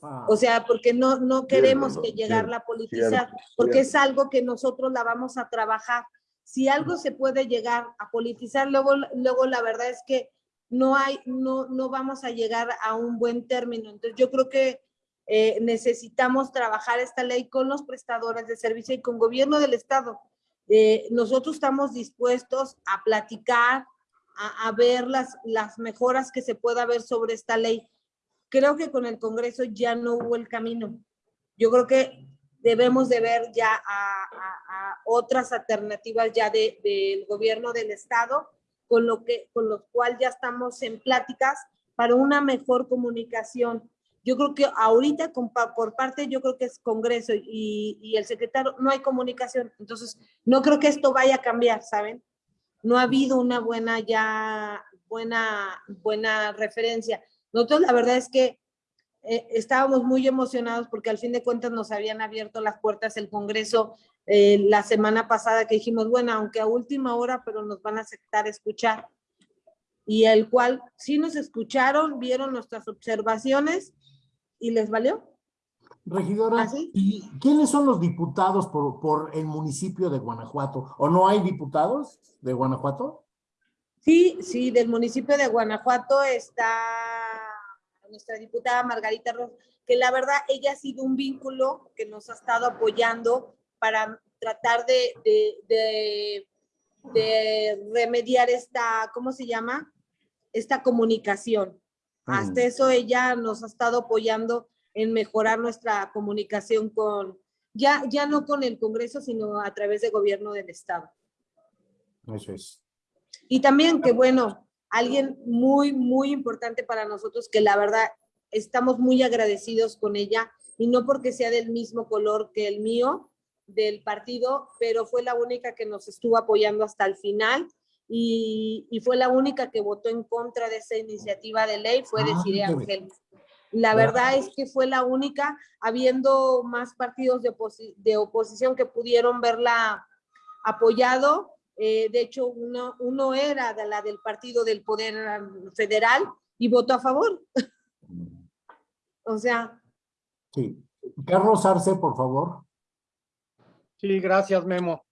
A: Ah,
B: O sea, porque no, no queremos que llegarla a politizar,
C: cierto,
B: porque
C: cierto.
B: es algo que nosotros la vamos a trabajar. Si algo se puede llegar a politizar, luego, luego la verdad es que no hay, no, no vamos a llegar a un buen término. Entonces, yo creo que eh, necesitamos trabajar esta ley con los prestadores de servicio y con gobierno del estado. Eh, nosotros estamos dispuestos a platicar, a, a ver las, las mejoras que se pueda ver sobre esta ley creo que con el Congreso ya no hubo el camino. Yo creo que debemos de ver ya a, a- a otras alternativas ya de- del gobierno del Estado, con lo que, con los cuales ya estamos en pláticas para una mejor comunicación. Yo creo que ahorita con por parte, yo creo que es Congreso y, y el secretario, no hay comunicación. Entonces, no creo que esto vaya a cambiar, ¿saben? No ha habido una buena ya, buena, buena referencia. Nosotros la verdad es que eh, estábamos muy emocionados porque al fin de cuentas nos habían abierto las puertas el Congreso eh, la semana pasada que dijimos, bueno, aunque a última hora, pero nos van a aceptar escuchar. Y el cual sí nos escucharon, vieron nuestras observaciones y les valió.
A: Regidora,
B: ¿Ah, sí?
A: ¿y quiénes son los diputados por, por el municipio de Guanajuato? ¿O no hay diputados de Guanajuato?
B: Sí, sí, del municipio de Guanajuato está nuestra diputada Margarita Ros, que la verdad ella ha sido un vínculo que nos ha estado apoyando para tratar de, de, de, de remediar esta, ¿cómo se llama? Esta comunicación. Hasta
A: Mm.
B: eso ella nos ha estado apoyando en mejorar nuestra comunicación con, ya, ya no con el Congreso, sino a través de gobierno del Estado.
A: Eso es.
B: Y también que bueno, alguien muy, muy importante para nosotros, que la verdad estamos muy agradecidos con ella, y no porque sea del mismo color que el mío, del partido, pero fue la única que nos estuvo apoyando hasta el final, y, y fue la única que votó en contra de esa iniciativa de ley, fue
A: Ah,
B: Desiree. Ángel. La verdad es que fue la única, habiendo más partidos de, oposi- de oposición que pudieron verla apoyado. Eh, de hecho, uno, uno era de la del Partido del Poder Federal y votó a favor. O sea,
A: Sí. Carlos Arce, por favor.
E: Sí, gracias, Memo.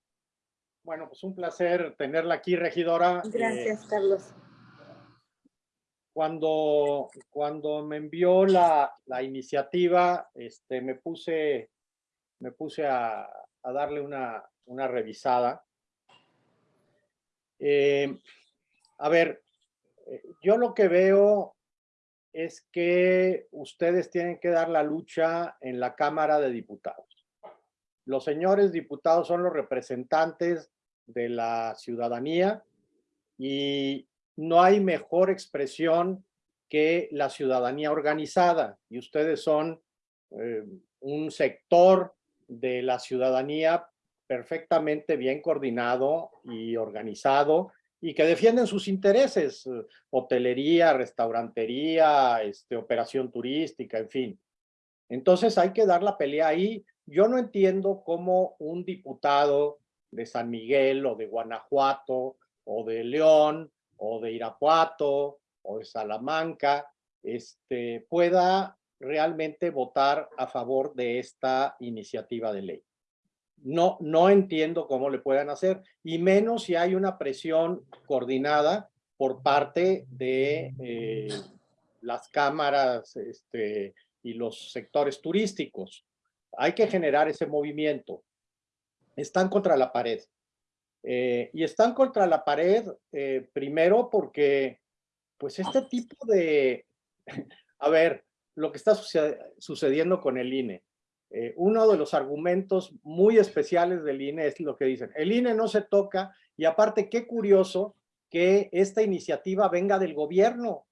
E: Bueno, pues un placer tenerla aquí, regidora. Eh,
B: gracias, Carlos.
E: cuando, cuando me envió la, la iniciativa, este, me puse, me puse a, a darle una, una revisada. Eh, a ver, eh, yo lo que veo es que ustedes tienen que dar la lucha en la Cámara de Diputados. Los señores diputados son los representantes de la ciudadanía y no hay mejor expresión que la ciudadanía organizada y ustedes son eh, un sector de la ciudadanía perfectamente bien coordinado y organizado y que defienden sus intereses, eh, hotelería, restaurantería, este, operación turística, en fin. Entonces hay que dar la pelea ahí. Yo no entiendo cómo un diputado de San Miguel o de Guanajuato o de León o de Irapuato o de Salamanca este, pueda realmente votar a favor de esta iniciativa de ley. No, no entiendo cómo le puedan hacer, y menos si hay una presión coordinada por parte de eh, las cámaras este, y los sectores turísticos. Hay que generar ese movimiento. Están contra la pared. Eh, y están contra la pared eh, primero porque, pues este tipo de, a ver, lo que está sucediendo con el INE. Eh, uno de los argumentos muy especiales del INE es lo que dicen, el INE no se toca y aparte qué curioso que esta iniciativa venga del gobierno.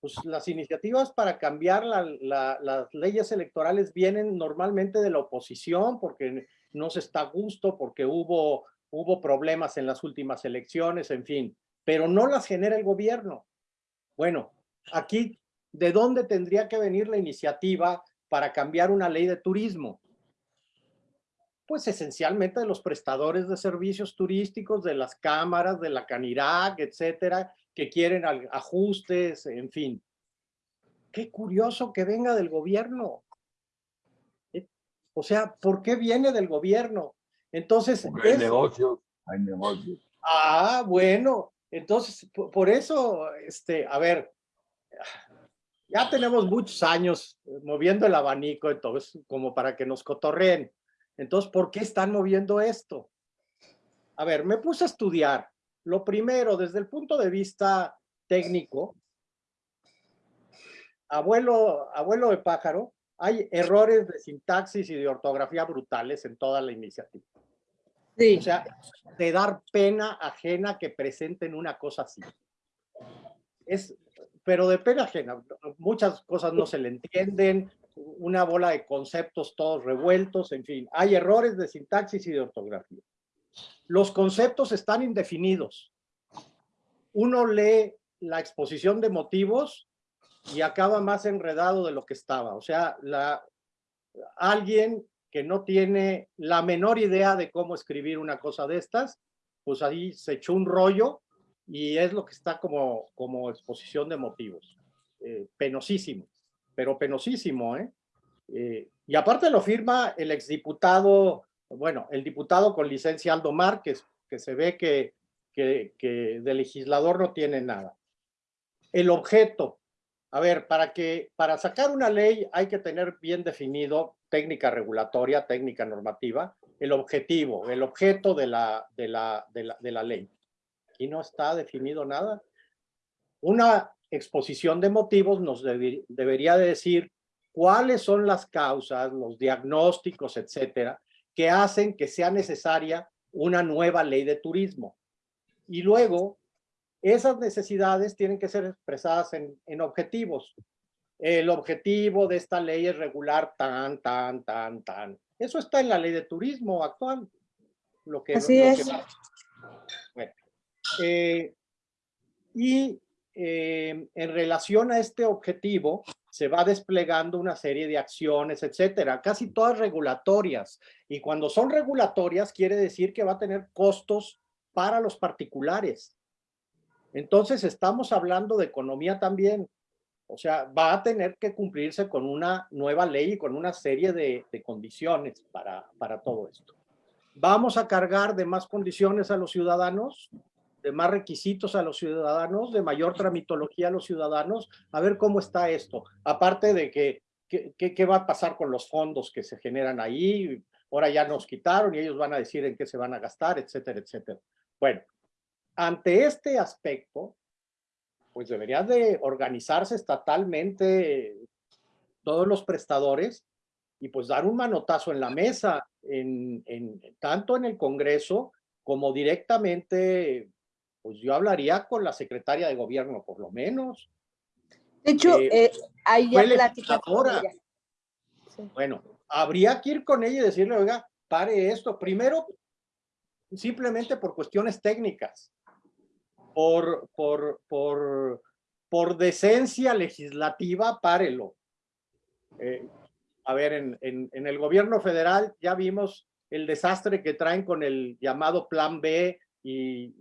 E: Pues las iniciativas para cambiar las leyes electorales vienen normalmente de la oposición porque no se está a gusto, porque hubo, hubo problemas en las últimas elecciones, en fin, pero no las genera el gobierno. Bueno, aquí, ¿de dónde tendría que venir la iniciativa para cambiar una ley de turismo? Pues esencialmente de los prestadores de servicios turísticos, de las cámaras, de la Canirac, etcétera, que quieren ajustes, en fin. Qué curioso que venga del gobierno. Eh, o sea, ¿por qué viene del gobierno? Entonces...
C: Hay negocios, hay negocios.
E: Ah, bueno. Entonces, por eso, este, a ver, ya tenemos muchos años moviendo el abanico, entonces, como para que nos cotorreen. Entonces, ¿por qué están moviendo esto? A ver, me puse a estudiar lo primero, desde el punto de vista técnico, abuelo, abuelo de pájaro, hay errores de sintaxis y de ortografía brutales en toda la iniciativa. Sí. O sea, de dar pena ajena que presenten una cosa así. Es, pero de pena ajena, muchas cosas no se le entienden, una bola de conceptos todos revueltos, en fin, hay errores de sintaxis y de ortografía los conceptos están indefinidos. Uno lee la exposición de motivos y acaba más enredado de lo que estaba. O sea, la, alguien que no tiene la menor idea de cómo escribir una cosa de estas, pues ahí se echó un rollo y es lo que está como, como exposición de motivos. Eh, penosísimo, pero penosísimo, ¿eh? ¿eh? Y aparte lo firma el exdiputado bueno, el diputado con licencia Aldo Márquez, que se ve que, que, de legislador no tiene nada. El objeto. A ver, para, que, para sacar una ley hay que tener bien definido técnica regulatoria, técnica normativa, el objetivo, el objeto de la, de la, de la, ley. Aquí no está definido nada. Una exposición de motivos nos debería decir cuáles son las causas, los diagnósticos, etcétera, que hacen que sea necesaria una nueva ley de turismo. Y luego, esas necesidades tienen que ser expresadas en, en objetivos. El objetivo de esta ley es regular tan, tan, tan, tan. Eso está en la ley de turismo actual. Lo que,
B: Así es.
E: bueno. Eh, y eh, en relación a este objetivo, se va desplegando una serie de acciones, etcétera, casi todas regulatorias. Y cuando son regulatorias, quiere decir que va a tener costos para los particulares. Entonces, estamos hablando de economía también. O sea, va a tener que cumplirse con una nueva ley y con una serie de, de condiciones para, para todo esto. ¿Vamos a cargar de más condiciones a los ciudadanos? De más requisitos a los ciudadanos, de mayor tramitología a los ciudadanos, a ver cómo está esto. Aparte de que, ¿qué va a pasar con los fondos que se generan ahí? Ahora ya nos quitaron y ellos van a decir en qué se van a gastar, etcétera, etcétera. Bueno, ante este aspecto, pues debería de organizarse estatalmente todos los prestadores y pues dar un manotazo en la mesa, en, en, tanto en el Congreso como directamente pues yo hablaría con la secretaria de gobierno, por lo menos.
B: De hecho, eh, eh ahí ya
E: platica Bueno, habría que ir con ella y decirle, oiga, pare esto. Primero, simplemente por cuestiones técnicas, por, por, por, por decencia legislativa, párelo. Eh, a ver, en, en, en el gobierno federal ya vimos el desastre que traen con el llamado Plan B y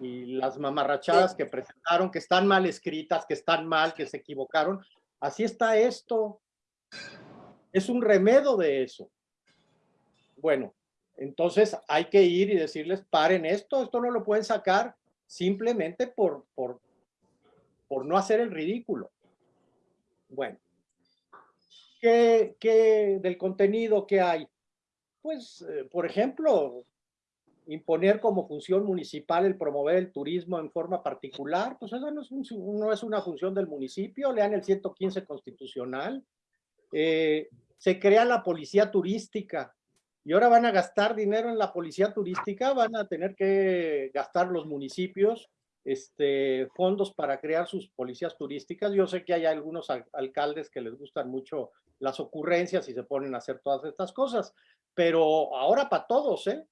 E: y las mamarrachadas que presentaron, que están mal escritas, que están mal, que se equivocaron. Así está esto. Es un remedio de eso. Bueno, Entonces hay que ir y decirles, paren esto, esto no lo pueden sacar simplemente por, por, por no hacer el ridículo. Bueno, ¿qué, qué del contenido que hay? Pues, eh, por ejemplo, imponer como función municipal el promover el turismo en forma particular, pues eso no es, no es una función del municipio, lean el 115 constitucional. Eh, se crea la policía turística y ahora van a gastar dinero en la policía turística, van a tener que gastar los municipios este, fondos para crear sus policías turísticas. Yo sé que hay algunos alcaldes que les gustan mucho las ocurrencias y se ponen a hacer todas estas cosas, pero ahora para todos, ¿eh?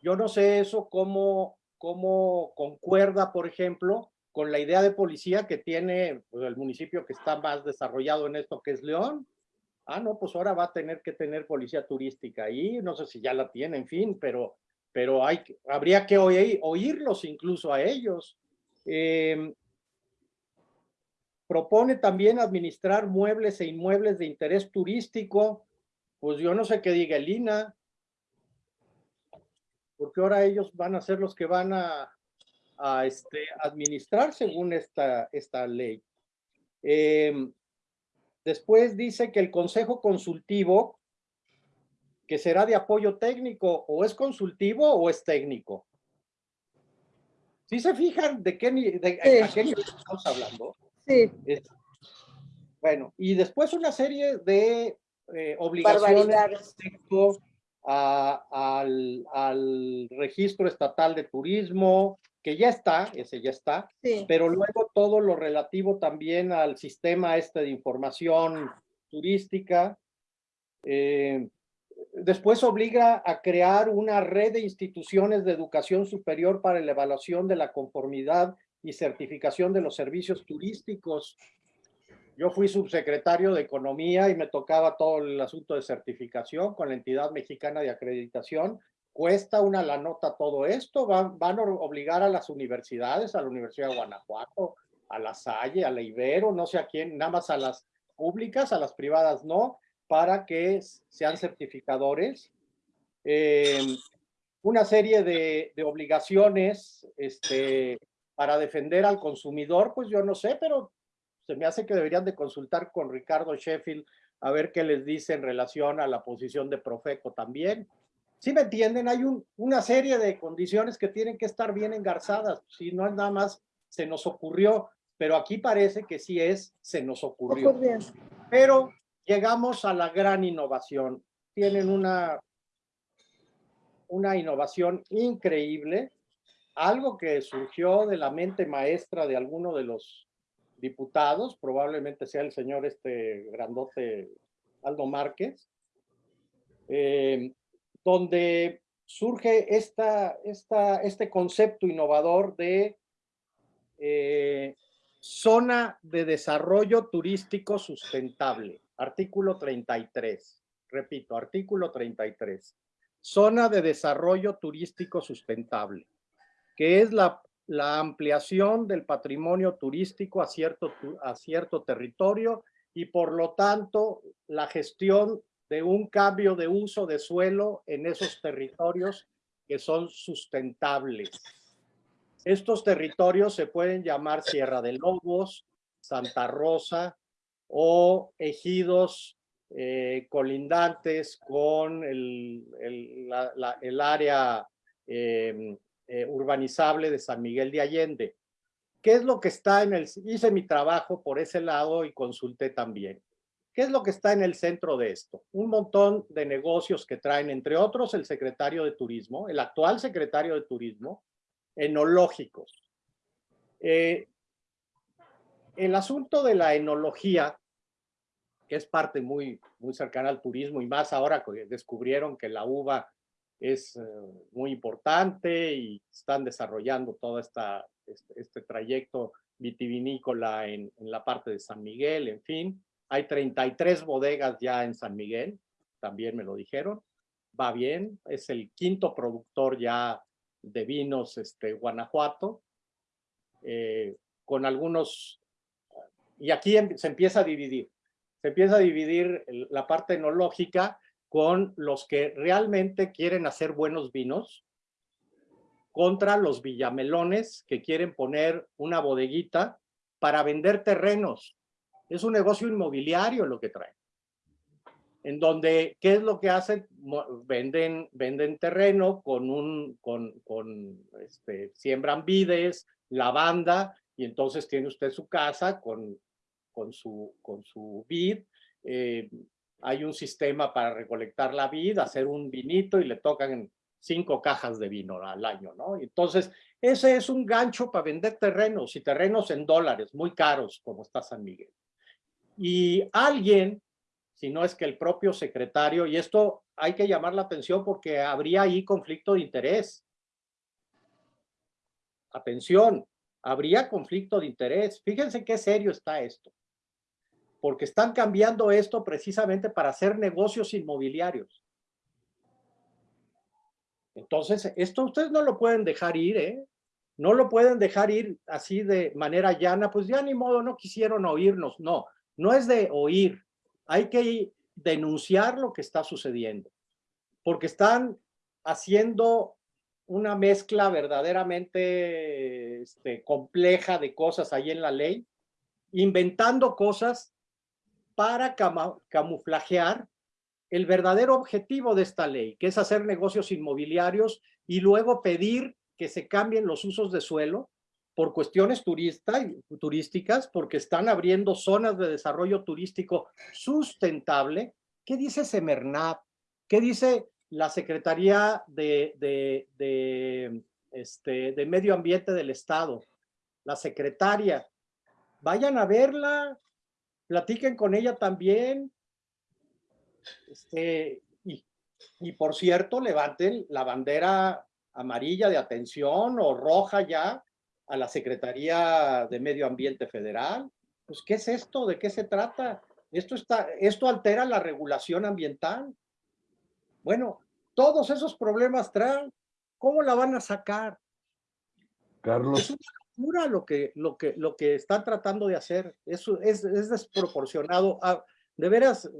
E: Yo no sé eso cómo, cómo concuerda, por ejemplo, con la idea de policía que tiene pues, el municipio que está más desarrollado en esto, que es León. Ah, no, pues ahora va a tener que tener policía turística ahí, no sé si ya la tiene, en fin, pero, pero hay, habría que oír, oírlos incluso a ellos. Em, propone también administrar muebles e inmuebles de interés turístico, pues yo no sé qué diga el INA, porque ahora ellos van a ser los que van a, este, administrar según esta, esta ley. Em, después dice que el consejo consultivo, que será de apoyo técnico, o es consultivo o es técnico. ¿Sí se fijan de qué, de, qué estamos hablando?
B: Sí.
E: bueno, y después una serie de eh, obligaciones respecto al, al, registro estatal de turismo, que ya está, ese ya está, pero luego todo lo relativo también al sistema este de información turística. Eh, después obliga a crear una red de instituciones de educación superior para la evaluación de la conformidad y certificación de los servicios turísticos. Yo fui subsecretario de Economía y me tocaba todo el asunto de certificación con la entidad mexicana de acreditación. Cuesta una la nota todo esto, van, a obligar a las universidades, a la Universidad de Guanajuato, a la Salle, a la Ibero, no sé a quién, nada más a las públicas, a las privadas no, para que sean certificadores. Eh, una serie de, de, obligaciones este, para defender al consumidor, pues yo no sé, pero se me hace que deberían de consultar con Ricardo Sheffield a ver qué les dice en relación a la posición de Profeco también. Si me entienden, hay un, una serie de condiciones que tienen que estar bien engarzadas. Si no es nada más, se nos ocurrió, pero aquí parece que sí es, se nos ocurrió. Pero llegamos a la gran innovación. Tienen una, una innovación increíble, algo que surgió de la mente maestra de alguno de los diputados, probablemente sea el señor este grandote Aldo Márquez, eh, donde surge esta, este concepto innovador de eh, zona de desarrollo turístico sustentable, artículo 33. Repito, artículo 33. Zona de desarrollo turístico sustentable, que es la la ampliación del patrimonio turístico a cierto, a cierto territorio y por lo tanto la gestión de un cambio de uso de suelo en esos territorios que son sustentables. Estos territorios se pueden llamar Sierra de Lobos, Santa Rosa o ejidos eh, colindantes con el, el, área eh, eh, urbanizable de San Miguel de Allende. ¿Qué es lo que está en el... Hice mi trabajo por ese lado y consulté también. ¿Qué es lo que está en el centro de esto? Un montón de negocios que traen, entre otros, el secretario de Turismo, el actual secretario de Turismo, enológicos. Eh, el asunto de la enología, que es parte muy, muy cercana al turismo y más ahora que descubrieron que la uva es eh, muy importante y están desarrollando todo esta, este, este trayecto vitivinícola en, en, la parte de San Miguel, en fin. Hay 33 bodegas ya en San Miguel, también me lo dijeron. Va bien, es el quinto productor ya de vinos este, Guanajuato, eh, con algunos, y aquí em, se empieza a dividir, se empieza a dividir la parte enológica con los que realmente quieren hacer buenos vinos contra los villamelones que quieren poner una bodeguita para vender terrenos. Es un negocio inmobiliario lo que traen. En donde, ¿qué es lo que hacen? Venden, venden terreno con un, con, con este, siembran vides, lavanda, y entonces tiene usted su casa con, con, su, con su vid. Eh, hay un sistema para recolectar la vid, hacer un vinito y le tocan cinco cajas de vino al año, ¿no? Entonces, ese es un gancho para vender terrenos y terrenos en dólares, muy caros, como está San Miguel. Y alguien, si no es que el propio secretario, y esto hay que llamar la atención porque habría ahí conflicto de interés. Atención, habría conflicto de interés. Fíjense qué serio está esto. Porque están cambiando esto precisamente para hacer negocios inmobiliarios. Entonces, esto ustedes no lo pueden dejar ir, ¿eh? No lo pueden dejar ir así de manera llana, pues ya ni modo, no quisieron oírnos. No, no es de oír. Hay que denunciar lo que está sucediendo. Porque están haciendo una mezcla verdaderamente este, compleja de cosas ahí en la ley, inventando cosas para camuflajear el verdadero objetivo de esta ley, que es hacer negocios inmobiliarios y luego pedir que se cambien los usos de suelo por cuestiones turista, turísticas, porque están abriendo zonas de desarrollo turístico sustentable. ¿Qué dice Semernav? ¿Qué dice la Secretaría de, de, de, este, de Medio Ambiente del Estado? La secretaria. Vayan a verla, platiquen con ella también, este, y, y por cierto, levanten la bandera amarilla de atención o roja ya a la Secretaría de Medio Ambiente Federal. Pues, ¿qué es esto? ¿De qué se trata? Esto, está, esto altera la regulación ambiental. Bueno, todos esos problemas traen. ¿Cómo la van a sacar?
C: Carlos.
E: Es una locura lo que, lo que, lo que están tratando de hacer. Eso es, es desproporcionado. Ah, de veras,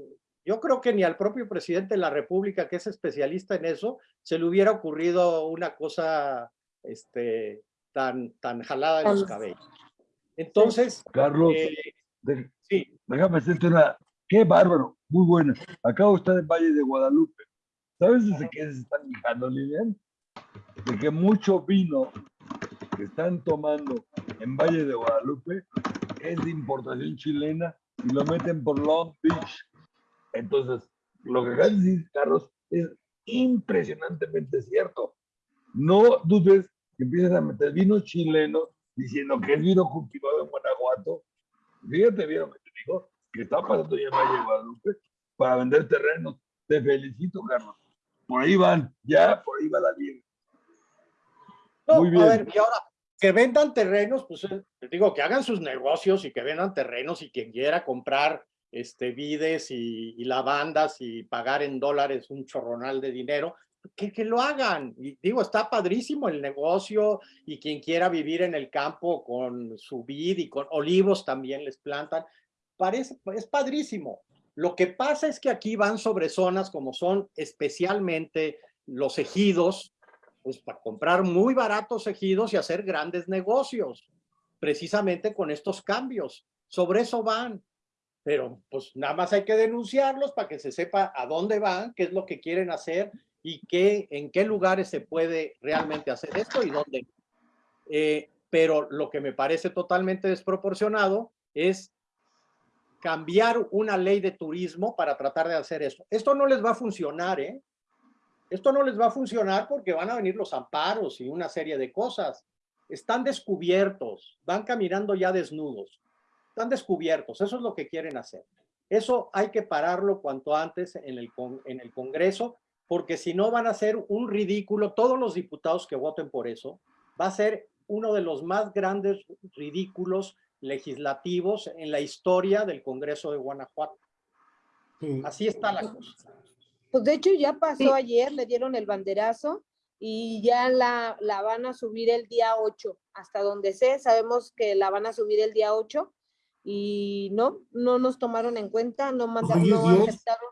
E: yo creo que ni al propio presidente de la República, que es especialista en eso, se le hubiera ocurrido una cosa este, tan, tan jalada de los cabellos. Entonces,
C: Carlos,
E: eh,
C: sí. déjame hacerte una. Qué bárbaro, muy buena. Acabo de estar en Valle de Guadalupe. ¿Sabes desde qué se están quejando, Lilian? De que mucho vino que están tomando en Valle de Guadalupe es de importación chilena y lo meten por Long Beach entonces, lo que acabas de decir, Carlos, es impresionantemente cierto. No dudes que empiezas a meter vino chileno diciendo que es vino cultivado en Guanajuato. Fíjate bien lo que te digo, que está pasando ya en Valle de Guadalupe para vender terrenos. Te felicito, Carlos. Por ahí van, ya por ahí va la vida.
E: Muy bien. A ver, y ahora, que vendan terrenos, pues les eh, digo, que hagan sus negocios y que vendan terrenos y quien quiera comprar este, vides y, lavandas y pagar en dólares un chorronal de dinero, que, que, lo hagan. Y digo, está padrísimo el negocio y quien quiera vivir en el campo con su vid y con olivos también les plantan. Parece, es padrísimo. Lo que pasa es que aquí van sobre zonas como son especialmente los ejidos, pues para comprar muy baratos ejidos y hacer grandes negocios, precisamente con estos cambios. Sobre eso van pero pues nada más hay que denunciarlos para que se sepa a dónde van, qué es lo que quieren hacer y qué, en qué lugares se puede realmente hacer esto y dónde. Eh, pero lo que me parece totalmente desproporcionado es cambiar una ley de turismo para tratar de hacer eso. Esto no les va a funcionar, ¿eh? Esto no les va a funcionar porque van a venir los amparos y una serie de cosas. Están descubiertos, van caminando ya desnudos están descubiertos, eso es lo que quieren hacer. Eso hay que pararlo cuanto antes en el, en el Congreso, porque si no van a ser un ridículo, todos los diputados que voten por eso, va a ser uno de los más grandes ridículos legislativos en la historia del Congreso de Guanajuato. Así está la cosa.
B: Pues de hecho ya pasó ayer, le dieron el banderazo y ya la, la van a subir el día 8, hasta donde sé, sabemos que la van a subir el día 8 y no, no nos tomaron en cuenta, no mandaron, no aceptaron.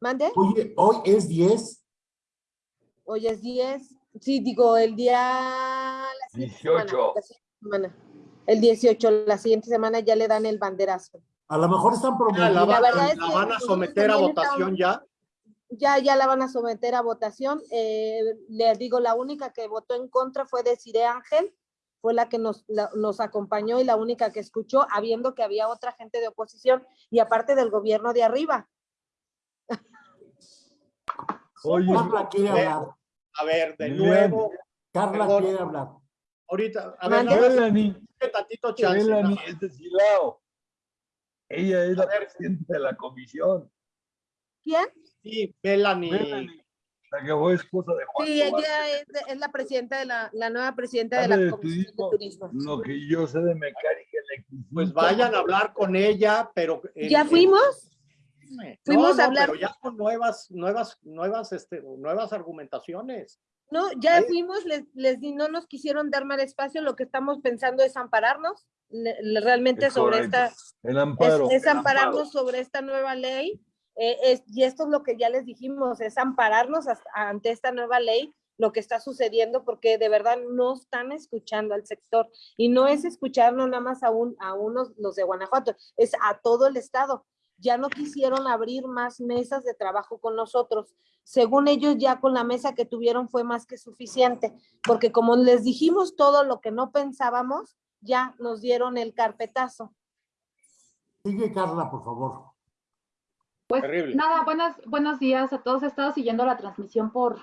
B: ¿Mande?
A: Oye, hoy es 10.
B: Hoy es 10. Sí, digo, el día... la siguiente semana,
C: 18.
B: la siguiente semana. El 18, la siguiente semana ya le dan el banderazo.
A: A lo mejor están
E: Ah,
A: promoviendo.
E: ¿La, van a
B: nosotros
E: someter a votación ya?
B: Ya, ya la van a someter a votación. Eh, le digo, la única que votó en contra fue Desiree Ángel, fue la que nos, la- nos acompañó y la única que escuchó, habiendo que había otra gente de oposición y aparte del gobierno de arriba.
C: Oye,
A: Carla quiere hablar.
E: A ver, de
C: Bien.
E: nuevo,
A: Carla
E: Perdón.
A: quiere hablar.
E: ahorita, a ver, dame tantito chance. ¿no?
C: es de Silao. Ella es la
E: A ver.
C: presidenta de la comisión.
B: ¿Quién?
E: Sí, Melanie.
C: Melanie, la que fue esposa de Juan.
B: Sí,
C: Tobar.
B: ella es, es la presidenta de la, la nueva presidenta de la
C: de
B: Comisión de
C: turismo,
B: Turismo.
C: Lo que yo sé de mecánica eléctrica.
E: Pues vayan a hablar con ella, pero... en-
B: ¿Ya
E: en-
B: fuimos?
E: No,
B: fuimos
E: no,
B: a hablar.
E: Pero ya con nuevas, nuevas, nuevas, este, nuevas argumentaciones.
B: No, ya
E: Ahí-
B: fuimos, les, les di, no nos quisieron dar más espacio, lo que estamos pensando es ampararnos le- le- realmente
C: Es
B: sobre
C: correcto.
B: esta,
C: El
B: es,
C: amparo.
B: es
C: el
B: ampararnos
C: amparo.
B: sobre esta nueva ley, eh, y esto es lo que ya les dijimos, es ampararnos ante esta nueva ley, lo que está sucediendo, porque de verdad no están escuchando al sector, y no es escuchar no nada más a unos, los de Guanajuato, es a todo el estado. Ya no quisieron abrir más mesas de trabajo con nosotros. Según ellos, ya con la mesa que tuvieron fue más que suficiente, porque como les dijimos todo lo que no pensábamos, ya nos dieron el carpetazo.
A: Sigue Carla, por favor.
F: Pues
E: Terrible.
F: nada, buenas, buenos días a todos. He estado siguiendo la transmisión por,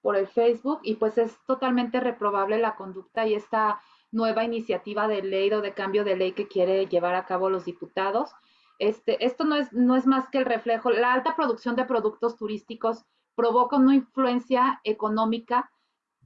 F: por el Facebook y pues es totalmente reprobable la conducta y esta nueva iniciativa de ley o de cambio de ley que quiere llevar a cabo los diputados. Este, esto no es, no es más que el reflejo. La alta producción de productos turísticos provoca una influencia económica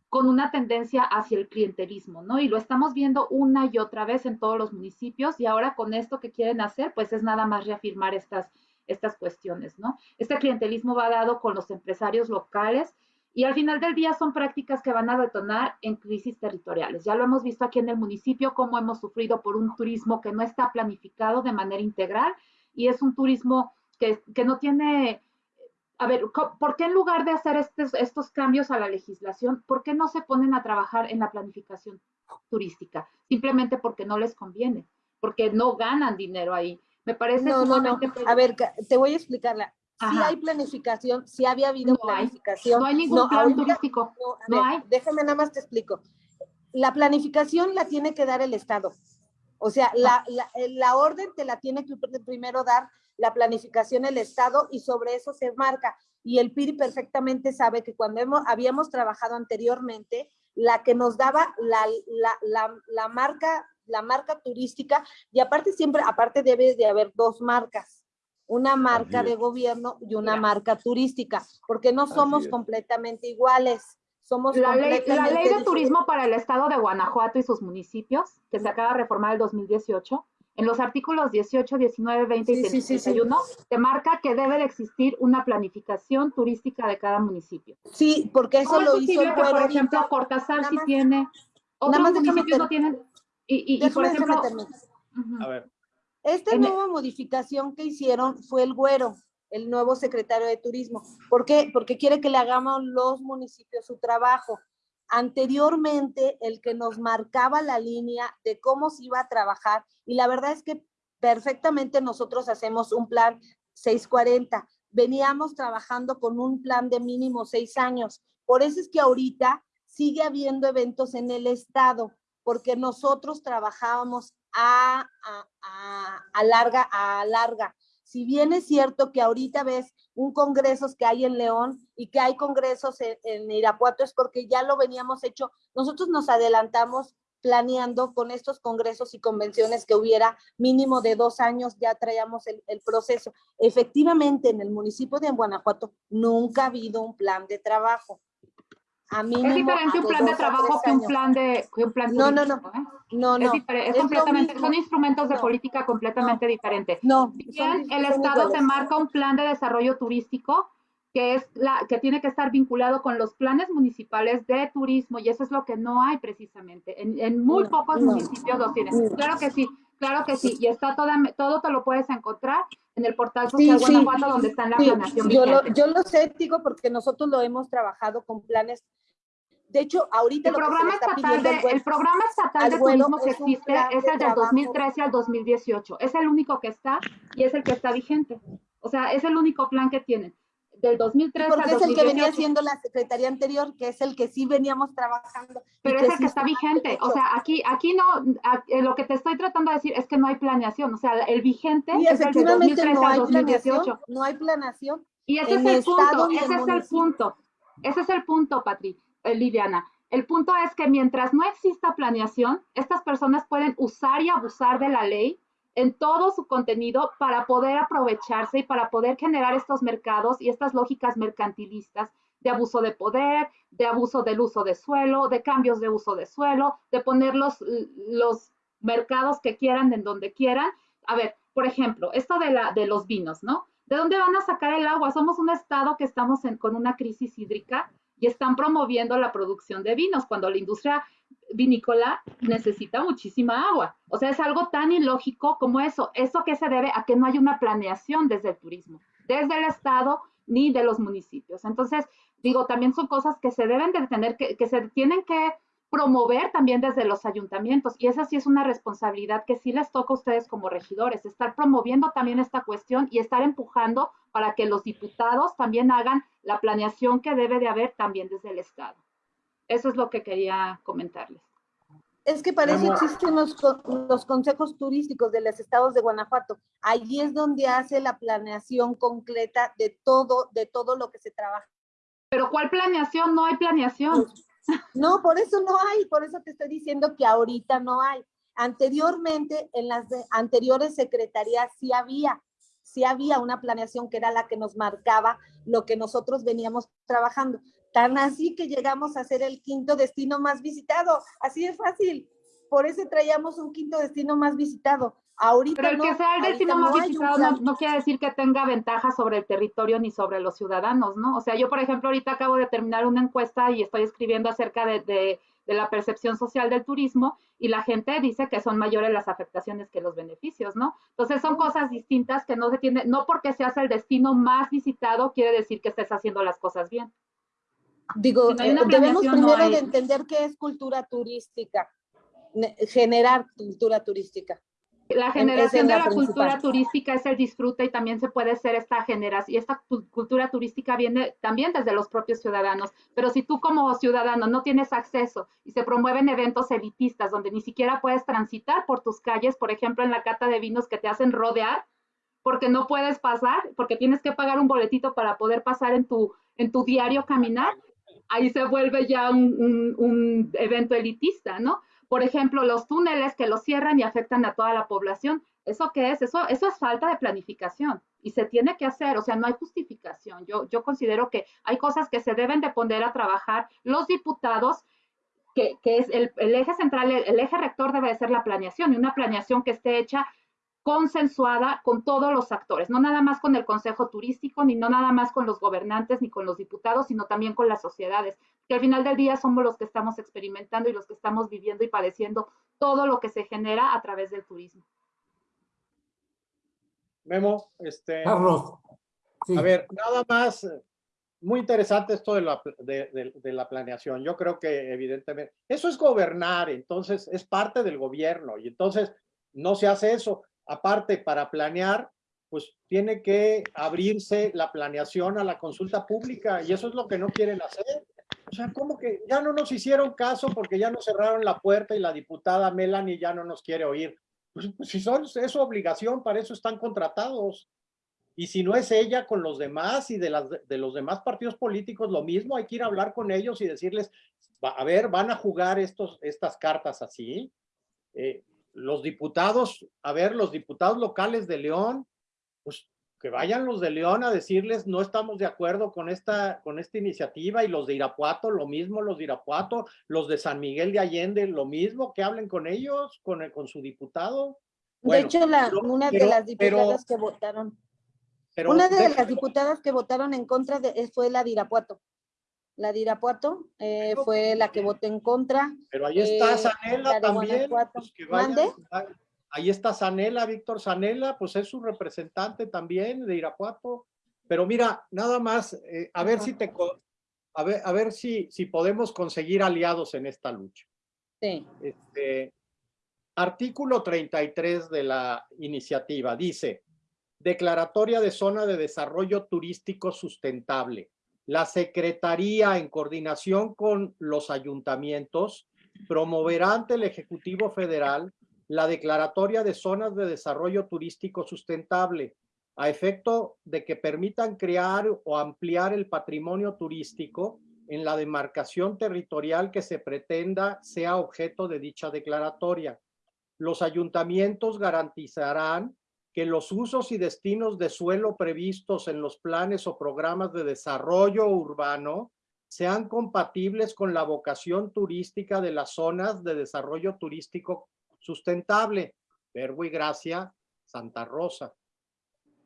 F: con una tendencia hacia el clientelismo, ¿no? Y lo estamos viendo una y otra vez en todos los municipios y ahora con esto que quieren hacer, pues es nada más reafirmar estas, estas cuestiones, ¿no? Este clientelismo va dado con los empresarios locales y al final del día son prácticas que van a detonar en crisis territoriales. Ya lo hemos visto aquí en el municipio, cómo hemos sufrido por un turismo que no está planificado de manera integral y es un turismo que, no tiene a ver, ¿por qué en lugar de hacer estos cambios a la legislación, por qué no se ponen a trabajar en la planificación turística? Simplemente porque no les conviene, porque no ganan dinero ahí. Me parece
B: No, no, no. A ver, te voy a explicarla. Si hay planificación, si había habido
F: No hay.
B: planificación.
F: No hay ningún
B: No,
F: plan
B: ahorita-
F: turístico.
B: no, ver,
F: hay.
B: Déjame nada más te explico. La planificación la tiene que dar el Estado. O sea, la, la, eh, la orden te la tiene que pr- primero dar la planificación el Estado y sobre eso se marca. Y el PIRI perfectamente sabe que cuando hemos, habíamos trabajado anteriormente, la que nos daba la, la, la, la marca, la marca turística, y aparte siempre, aparte debe de haber dos marcas, una marca de gobierno y una
F: Mira.
B: marca turística, porque no somos completamente iguales. Somos
F: La ley, la ley de turismo para el estado de Guanajuato y sus municipios, que se acaba de reformar el 2018, en los artículos 18, 19, 20 y
B: Sí, sí, sí, sí.
F: 31, te marca que debe de existir una planificación turística de cada municipio.
B: Sí, porque eso
F: ¿Cómo es
B: lo hizo
F: que, por ejemplo? Cortázar sí tiene, otros municipios no tienen? Y, y- y, por ejemplo.
E: A ver,
B: Esta
F: En-
B: nueva modificación que hicieron fue el güero, el nuevo secretario de turismo. ¿Por qué? Porque quiere que le hagamos los municipios su trabajo. Anteriormente, el que nos marcaba la línea de cómo se iba a trabajar, y la verdad es que perfectamente nosotros hacemos un plan 640. Veníamos trabajando con un plan de mínimo seis años. Por eso es que ahorita sigue habiendo eventos en el estado, porque nosotros trabajábamos a, a, a, larga, a larga. Si bien es cierto que ahorita ves un congreso que hay en León y que hay congresos en, en Irapuato, es porque ya lo veníamos hecho. Nosotros nos adelantamos planeando con estos congresos y convenciones que hubiera mínimo de dos años, ya traíamos el, el proceso. Efectivamente, en el municipio de Guanajuato nunca ha habido un plan de trabajo. A
F: Es diferente un plan de trabajo que un plan de que un plan
B: No, no, no.
F: ¿eh?
B: No, no.
F: es
B: es lo
F: completamente, son instrumentos de
B: No,
F: política completamente diferentes.
B: No.
F: Si
B: son-
F: bien el Estado te marca un plan de desarrollo turístico que es la que tiene que estar vinculado con los planes municipales de turismo y eso es lo que no hay precisamente. En, en muy
B: No,
F: pocos
B: no.
F: municipios los tienen.
B: No.
F: Claro que sí, claro que sí. Y está toda, todo te lo puedes encontrar en el portal social
B: sí.
F: Guanajuato donde está la
B: Sí,
F: planeación
B: yo lo, yo lo sé, digo, porque nosotros lo hemos trabajado con planes. De hecho, ahorita
F: El
B: lo que se
F: programa estatal
B: pidiendo
F: de,
B: al web-
F: el programa estatal
B: al
F: de
B: vuelo
F: turismo que existe es
B: de
F: el del
B: trabajo.
F: 2013 al 2018. Es el único que está y es el que está vigente. O sea, es el único plan que tienen. Del 2013 al
B: porque es el que venía
F: 2018.
B: haciendo la secretaría anterior, que es el que sí veníamos trabajando.
F: Pero es el
B: sí
F: que está vigente. O sea, aquí, aquí no, eh, lo que te estoy tratando de decir es que no hay planeación. O sea, el vigente
B: Y
F: es el de
B: efectivamente
F: 2013
B: no
F: al
B: hay
F: 2018.
B: planeación, no hay planeación.
F: Y ese es el punto, ese es el punto. Ese es el punto, Patri, eh, Liliana. El punto es que mientras no exista planeación, estas personas pueden usar y abusar de la ley en todo su contenido para poder aprovecharse y para poder generar estos mercados y estas lógicas mercantilistas de abuso de poder, de abuso del uso de suelo, de cambios de uso de suelo, de poner los, los mercados que quieran en donde quieran. A ver, por ejemplo, esto de, la, de los vinos, ¿no? ¿De dónde van a sacar el agua? Somos un estado que estamos con una crisis hídrica y están promoviendo la producción de vinos cuando la industria vinícola necesita muchísima agua. O sea, es algo tan ilógico como eso. ¿Eso que se debe a que no hay una planeación desde el turismo, desde el estado ni de los municipios? Entonces, digo, también son cosas que se deben de tener, que, que se tienen que promover también desde los ayuntamientos y esa sí es una responsabilidad que sí les toca a ustedes como regidores, estar promoviendo también esta cuestión y estar empujando para que los diputados también hagan la planeación que debe de haber también desde el Estado. Eso es lo que quería comentarles.
B: Es que para eso existen los, los consejos turísticos de los estados de Guanajuato. Allí es donde hace la planeación concreta de todo, de todo lo que se trabaja.
F: Pero ¿cuál planeación? No hay planeación.
B: No, por eso no hay, por eso te estoy diciendo que ahorita no hay. Anteriormente, en las de- anteriores secretarías sí había, sí había una planeación que era la que nos marcaba lo que nosotros veníamos trabajando. Tan así que llegamos a ser el quinto destino más visitado. Así es fácil. Por eso traíamos un quinto destino más visitado. Ahorita
F: Pero el
B: no,
F: que sea el destino
B: no
F: más visitado no, no quiere decir que tenga ventaja sobre el territorio ni sobre los ciudadanos, ¿no? O sea, yo, por ejemplo, ahorita acabo de terminar una encuesta y estoy escribiendo acerca de, de- de la percepción social del turismo y la gente dice que son mayores las afectaciones que los beneficios, ¿no? Entonces son cosas distintas que no se tiene, no porque seas el destino más visitado quiere decir que estés haciendo las cosas bien.
B: Digo,
F: Si no
B: debemos
F: no
B: primero de entender qué es cultura turística, ne- generar cultura turística.
F: La generación de
B: la
F: cultura turística es el disfrute y también se puede ser esta generación. Y esta cu- cultura turística viene también desde los propios ciudadanos. Pero si tú como ciudadano no tienes acceso y se promueven eventos elitistas donde ni siquiera puedes transitar por tus calles, por ejemplo, en la cata de vinos que te hacen rodear, porque no puedes pasar, porque tienes que pagar un boletito para poder pasar en tu, en tu diario caminar, ahí se vuelve ya un, evento elitista, ¿no? Por ejemplo, los túneles que los cierran y afectan a toda la población. ¿Eso qué es? Eso, eso es falta de planificación y se tiene que hacer, o sea, no hay justificación. Yo, yo considero que hay cosas que se deben de poner a trabajar los diputados, que, que es el, eje central, el, eje rector debe de ser la planeación y una planeación que esté hecha consensuada con todos los actores, no nada más con el Consejo Turístico, ni no nada más con los gobernantes, ni con los diputados, sino también con las sociedades, que al final del día somos los que estamos experimentando y los que estamos viviendo y padeciendo todo lo que se genera a través del turismo.
E: Memo, este,
A: Carlos. sí.
E: a ver, nada más, muy interesante esto de la, pl- de, de- de la planeación. Yo creo que evidentemente, eso es gobernar, entonces es parte del gobierno y entonces no se hace eso. Aparte, para planear, pues tiene que abrirse la planeación a la consulta pública y eso es lo que no quieren hacer. O sea, como que ya no nos hicieron caso porque ya nos cerraron la puerta y la diputada Melanie ya no nos quiere oír. Pues, pues, si son, es su obligación, para eso están contratados. Y si no es ella con los demás y de, las, de los demás partidos políticos, lo mismo, hay que ir a hablar con ellos y decirles, "Va- a ver, van a jugar estos, estas cartas así. Eh, los diputados, a ver, los diputados locales de León, pues que vayan los de León a decirles, no estamos de acuerdo con esta, con esta iniciativa, y los de Irapuato, lo mismo, los de Irapuato, los de San Miguel de Allende, lo mismo, que hablen con ellos, con, el- con su diputado. Bueno,
B: de hecho, la,
E: pero-
B: una
E: pero-
B: de las
E: pero-
B: diputadas que votaron, una de
E: déjame-
B: las diputadas que votaron en contra de, fue la de Irapuato. La de Irapuato eh, fue la que votó en contra.
E: Pero ahí está
B: Eh,
E: Sanela también. Pues ahí está Sanela, Víctor Sanela, pues es su representante también de Irapuato. Pero mira, nada más, eh, a ver si te, a ver, a ver si, si podemos conseguir aliados en esta lucha.
B: Sí.
E: Este, artículo 33 de la iniciativa dice, declaratoria de zona de desarrollo turístico sustentable. La Secretaría, en coordinación con los ayuntamientos, promoverá ante el Ejecutivo Federal la declaratoria de zonas de desarrollo turístico sustentable a efecto de que permitan crear o ampliar el patrimonio turístico en la demarcación territorial que se pretenda sea objeto de dicha declaratoria. Los ayuntamientos garantizarán que los usos y destinos de suelo previstos en los planes o programas de desarrollo urbano sean compatibles con la vocación turística de las zonas de desarrollo turístico sustentable. Verbo y Gracia, Santa Rosa.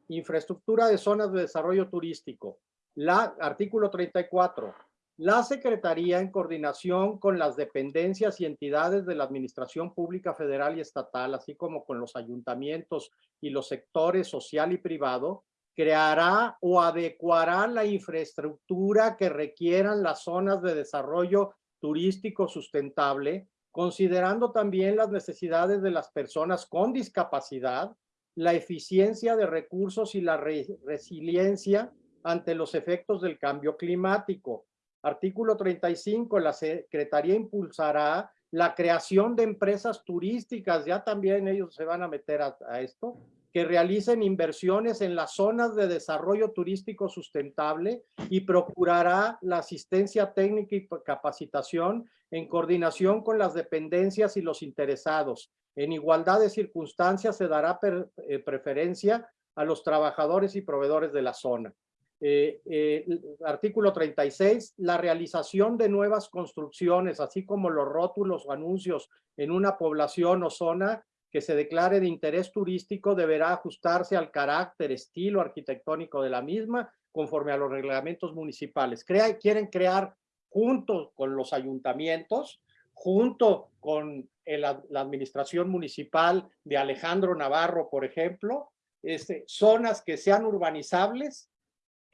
E: Infraestructura de zonas de desarrollo turístico. La, artículo 34. La Secretaría, en coordinación con las dependencias y entidades de la Administración Pública Federal y Estatal, así como con los ayuntamientos y los sectores social y privado, creará o adecuará la infraestructura que requieran las zonas de desarrollo turístico sustentable, considerando también las necesidades de las personas con discapacidad, la eficiencia de recursos y la resiliencia ante los efectos del cambio climático. Artículo 35, la Secretaría impulsará la creación de empresas turísticas, ya también ellos se van a meter a, esto, que realicen inversiones en las zonas de desarrollo turístico sustentable y procurará la asistencia técnica y capacitación en coordinación con las dependencias y los interesados, en igualdad de circunstancias se dará eh, preferencia a los trabajadores y proveedores de la zona. Eh, eh, artículo 36, la realización de nuevas construcciones, así como los rótulos o anuncios en una población o zona que se declare de interés turístico deberá ajustarse al carácter, estilo arquitectónico de la misma conforme a los reglamentos municipales. quieren crear junto con los ayuntamientos junto con la administración municipal de Alejandro Navarro, por ejemplo, este, zonas que sean urbanizables,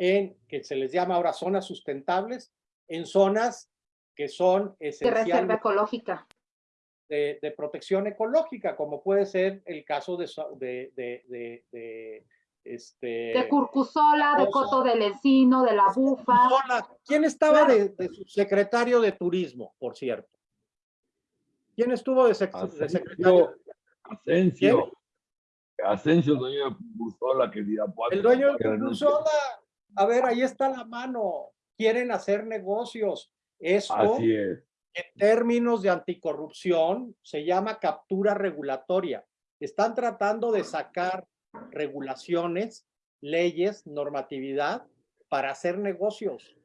E: en que se les llama ahora zonas sustentables, en zonas que son esenciales.
F: De reserva ecológica.
E: De, protección ecológica, como puede ser el caso de, de, de, de este,
F: de Curcusola, de Coto del Encino, de La Bufa.
E: ¿Quién estaba de, su secretario de turismo, por cierto? ¿Quién estuvo de, secretario?
C: Asensio. Asensio, dueño de Curcusola, que dirá
E: El dueño de Curcusola. A ver, ahí está la mano. Quieren hacer negocios. Esto,
C: Así es.
E: en términos de anticorrupción, se llama captura regulatoria. Están tratando de sacar regulaciones, leyes, normatividad para hacer negocios.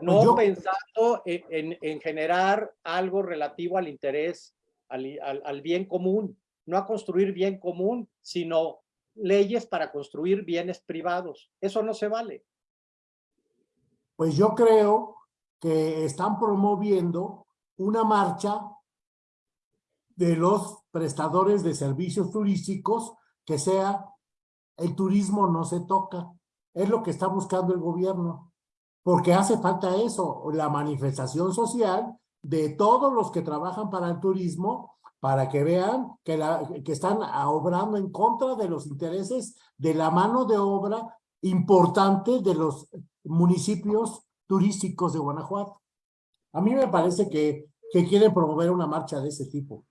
E: No pensando en, generar algo relativo al interés, al, bien común, no a construir bien común, sino leyes para construir bienes privados. Eso no se vale.
A: Pues yo creo que están promoviendo una marcha de los prestadores de servicios turísticos que sea el turismo no se toca. Es lo que está buscando el gobierno porque hace falta eso, la manifestación social de todos los que trabajan para el turismo, para que vean que, la, que están obrando en contra de los intereses de la mano de obra importante de los municipios turísticos de Guanajuato. A mí me parece que, que quieren promover una marcha de ese tipo.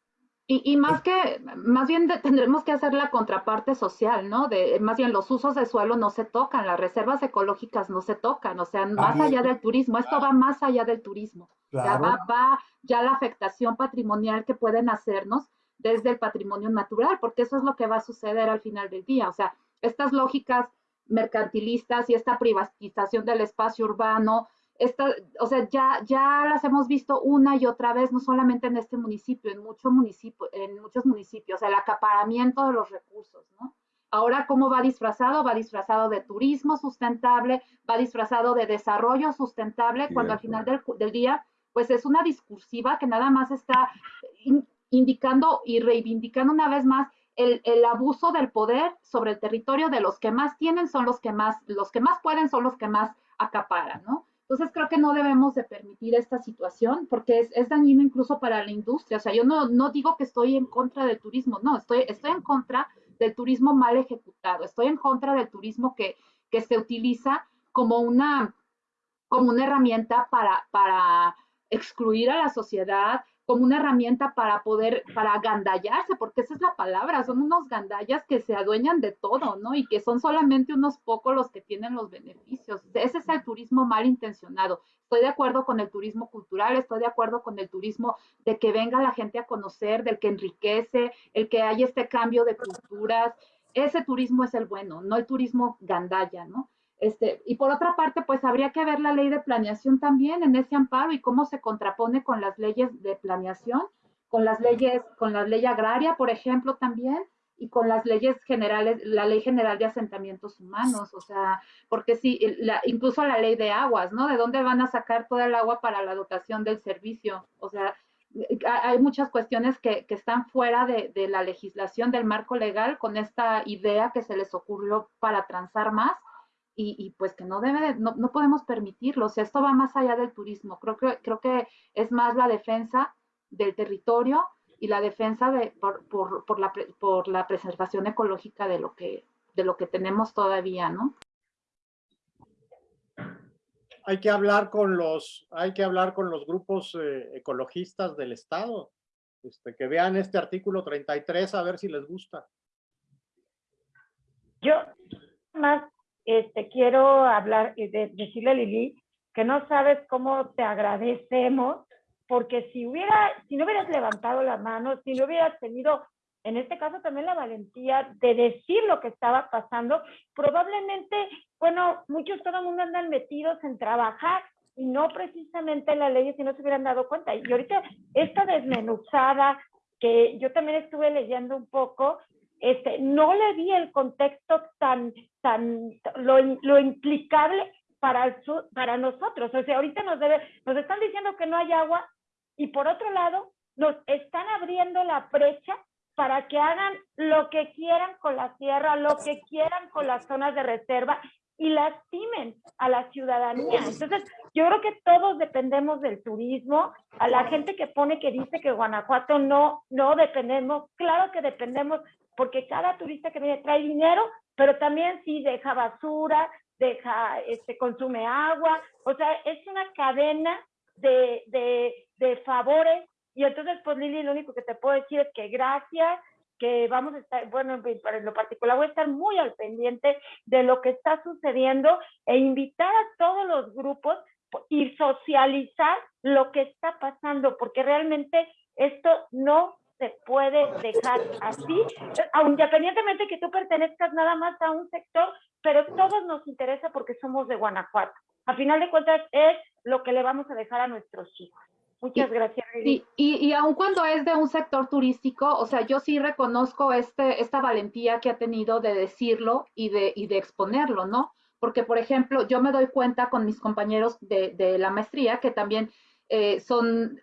F: Y, más que, más bien tendremos que hacer la contraparte social, ¿no? De, más bien los usos de suelo no se tocan, las reservas ecológicas no se tocan, o sea, más allá del turismo, esto va más allá del turismo. Ya va, va ya la afectación patrimonial que pueden hacernos desde el patrimonio natural, porque eso es lo que va a suceder al final del día. O sea, estas lógicas mercantilistas y esta privatización del espacio urbano, esta, o sea, ya, ya las hemos visto una y otra vez, no solamente en este municipio, en, mucho municipio, en muchos municipios, el acaparamiento de los recursos, ¿no? Ahora, ¿cómo va disfrazado? Va disfrazado de turismo sustentable, va disfrazado de desarrollo sustentable, cuando al final del, del, día, pues es una discursiva que nada más está indicando y reivindicando una vez más el, el, abuso del poder sobre el territorio de los que más tienen son los que más, los que más pueden son los que más acaparan, ¿no? Entonces creo que no debemos de permitir esta situación porque es, es, dañino incluso para la industria. O sea, yo no, no digo que estoy en contra del turismo, no, estoy, estoy en contra del turismo mal ejecutado, estoy en contra del turismo que, que se utiliza como una, como una herramienta para, para excluir a la sociedad, como una herramienta para poder, para gandallarse, porque esa es la palabra, son unos gandallas que se adueñan de todo, ¿no? Y que son solamente unos pocos los que tienen los beneficios. Ese es el turismo mal intencionado. Estoy de acuerdo con el turismo cultural, estoy de acuerdo con el turismo de que venga la gente a conocer, del que enriquece, el que haya este cambio de culturas. Ese turismo es el bueno, no el turismo gandalla, ¿no? Este, y por otra parte, pues habría que ver la ley de planeación también en ese amparo y cómo se contrapone con las leyes de planeación, con las leyes, con la ley agraria, por ejemplo, también, y con las leyes generales, la ley general de asentamientos humanos, o sea, porque sí, la, incluso la ley de aguas, ¿no? ¿De dónde van a sacar toda el agua para la dotación del servicio? O sea, hay muchas cuestiones que, que están fuera de, de, la legislación, del marco legal, con esta idea que se les ocurrió para transar más y, pues que no debe, no, no, podemos permitirlo. O sea, esto va más allá del turismo. Creo que, creo que es más la defensa del territorio y la defensa de, por, por, por, la, por la preservación ecológica de lo que, de lo que tenemos todavía, ¿no?
E: Hay que hablar con los, hay que hablar con los grupos eh, ecologistas del Estado, este, que vean este artículo 33 a ver si les gusta.
D: Yo más este, quiero hablar y de, decirle a Lili que no sabes cómo te agradecemos, porque si hubiera, si no hubieras levantado la mano, si no hubieras tenido, en este caso también la valentía de decir lo que estaba pasando, probablemente, bueno, muchos, todo el mundo andan metidos en trabajar y no precisamente en la ley si no se hubieran dado cuenta. Y ahorita esta desmenuzada, que yo también estuve leyendo un poco, este, no le di el contexto tan, tan, lo, lo implicable para, para nosotros. O sea, ahorita nos, debe, nos están diciendo que no hay agua y por otro lado nos están abriendo la brecha para que hagan lo que quieran con la tierra, lo que quieran con las zonas de reserva y lastimen a la ciudadanía. Entonces, yo creo que todos dependemos del turismo. A la gente que pone que dice que Guanajuato no, no dependemos, claro que dependemos, porque cada turista que viene trae dinero, pero también sí deja basura, deja, este, consume agua, o sea, es una cadena de, de, de favores. Y entonces, pues Lili, lo único que te puedo decir es que gracias, que vamos a estar, bueno, para lo particular voy a estar muy al pendiente de lo que está sucediendo e invitar a todos los grupos y socializar lo que está pasando, porque realmente esto no se puede dejar así, independientemente que tú pertenezcas nada más a un sector, pero todos nos interesa porque somos de Guanajuato. A final de cuentas es lo que le vamos a dejar a nuestros hijos. Muchas gracias.
F: Y, y, y aun cuando es de un sector turístico, o sea, yo sí reconozco este, esta valentía que ha tenido de decirlo y de, y de exponerlo, ¿no? Porque, por ejemplo, yo me doy cuenta con mis compañeros de, de la maestría que también eh, son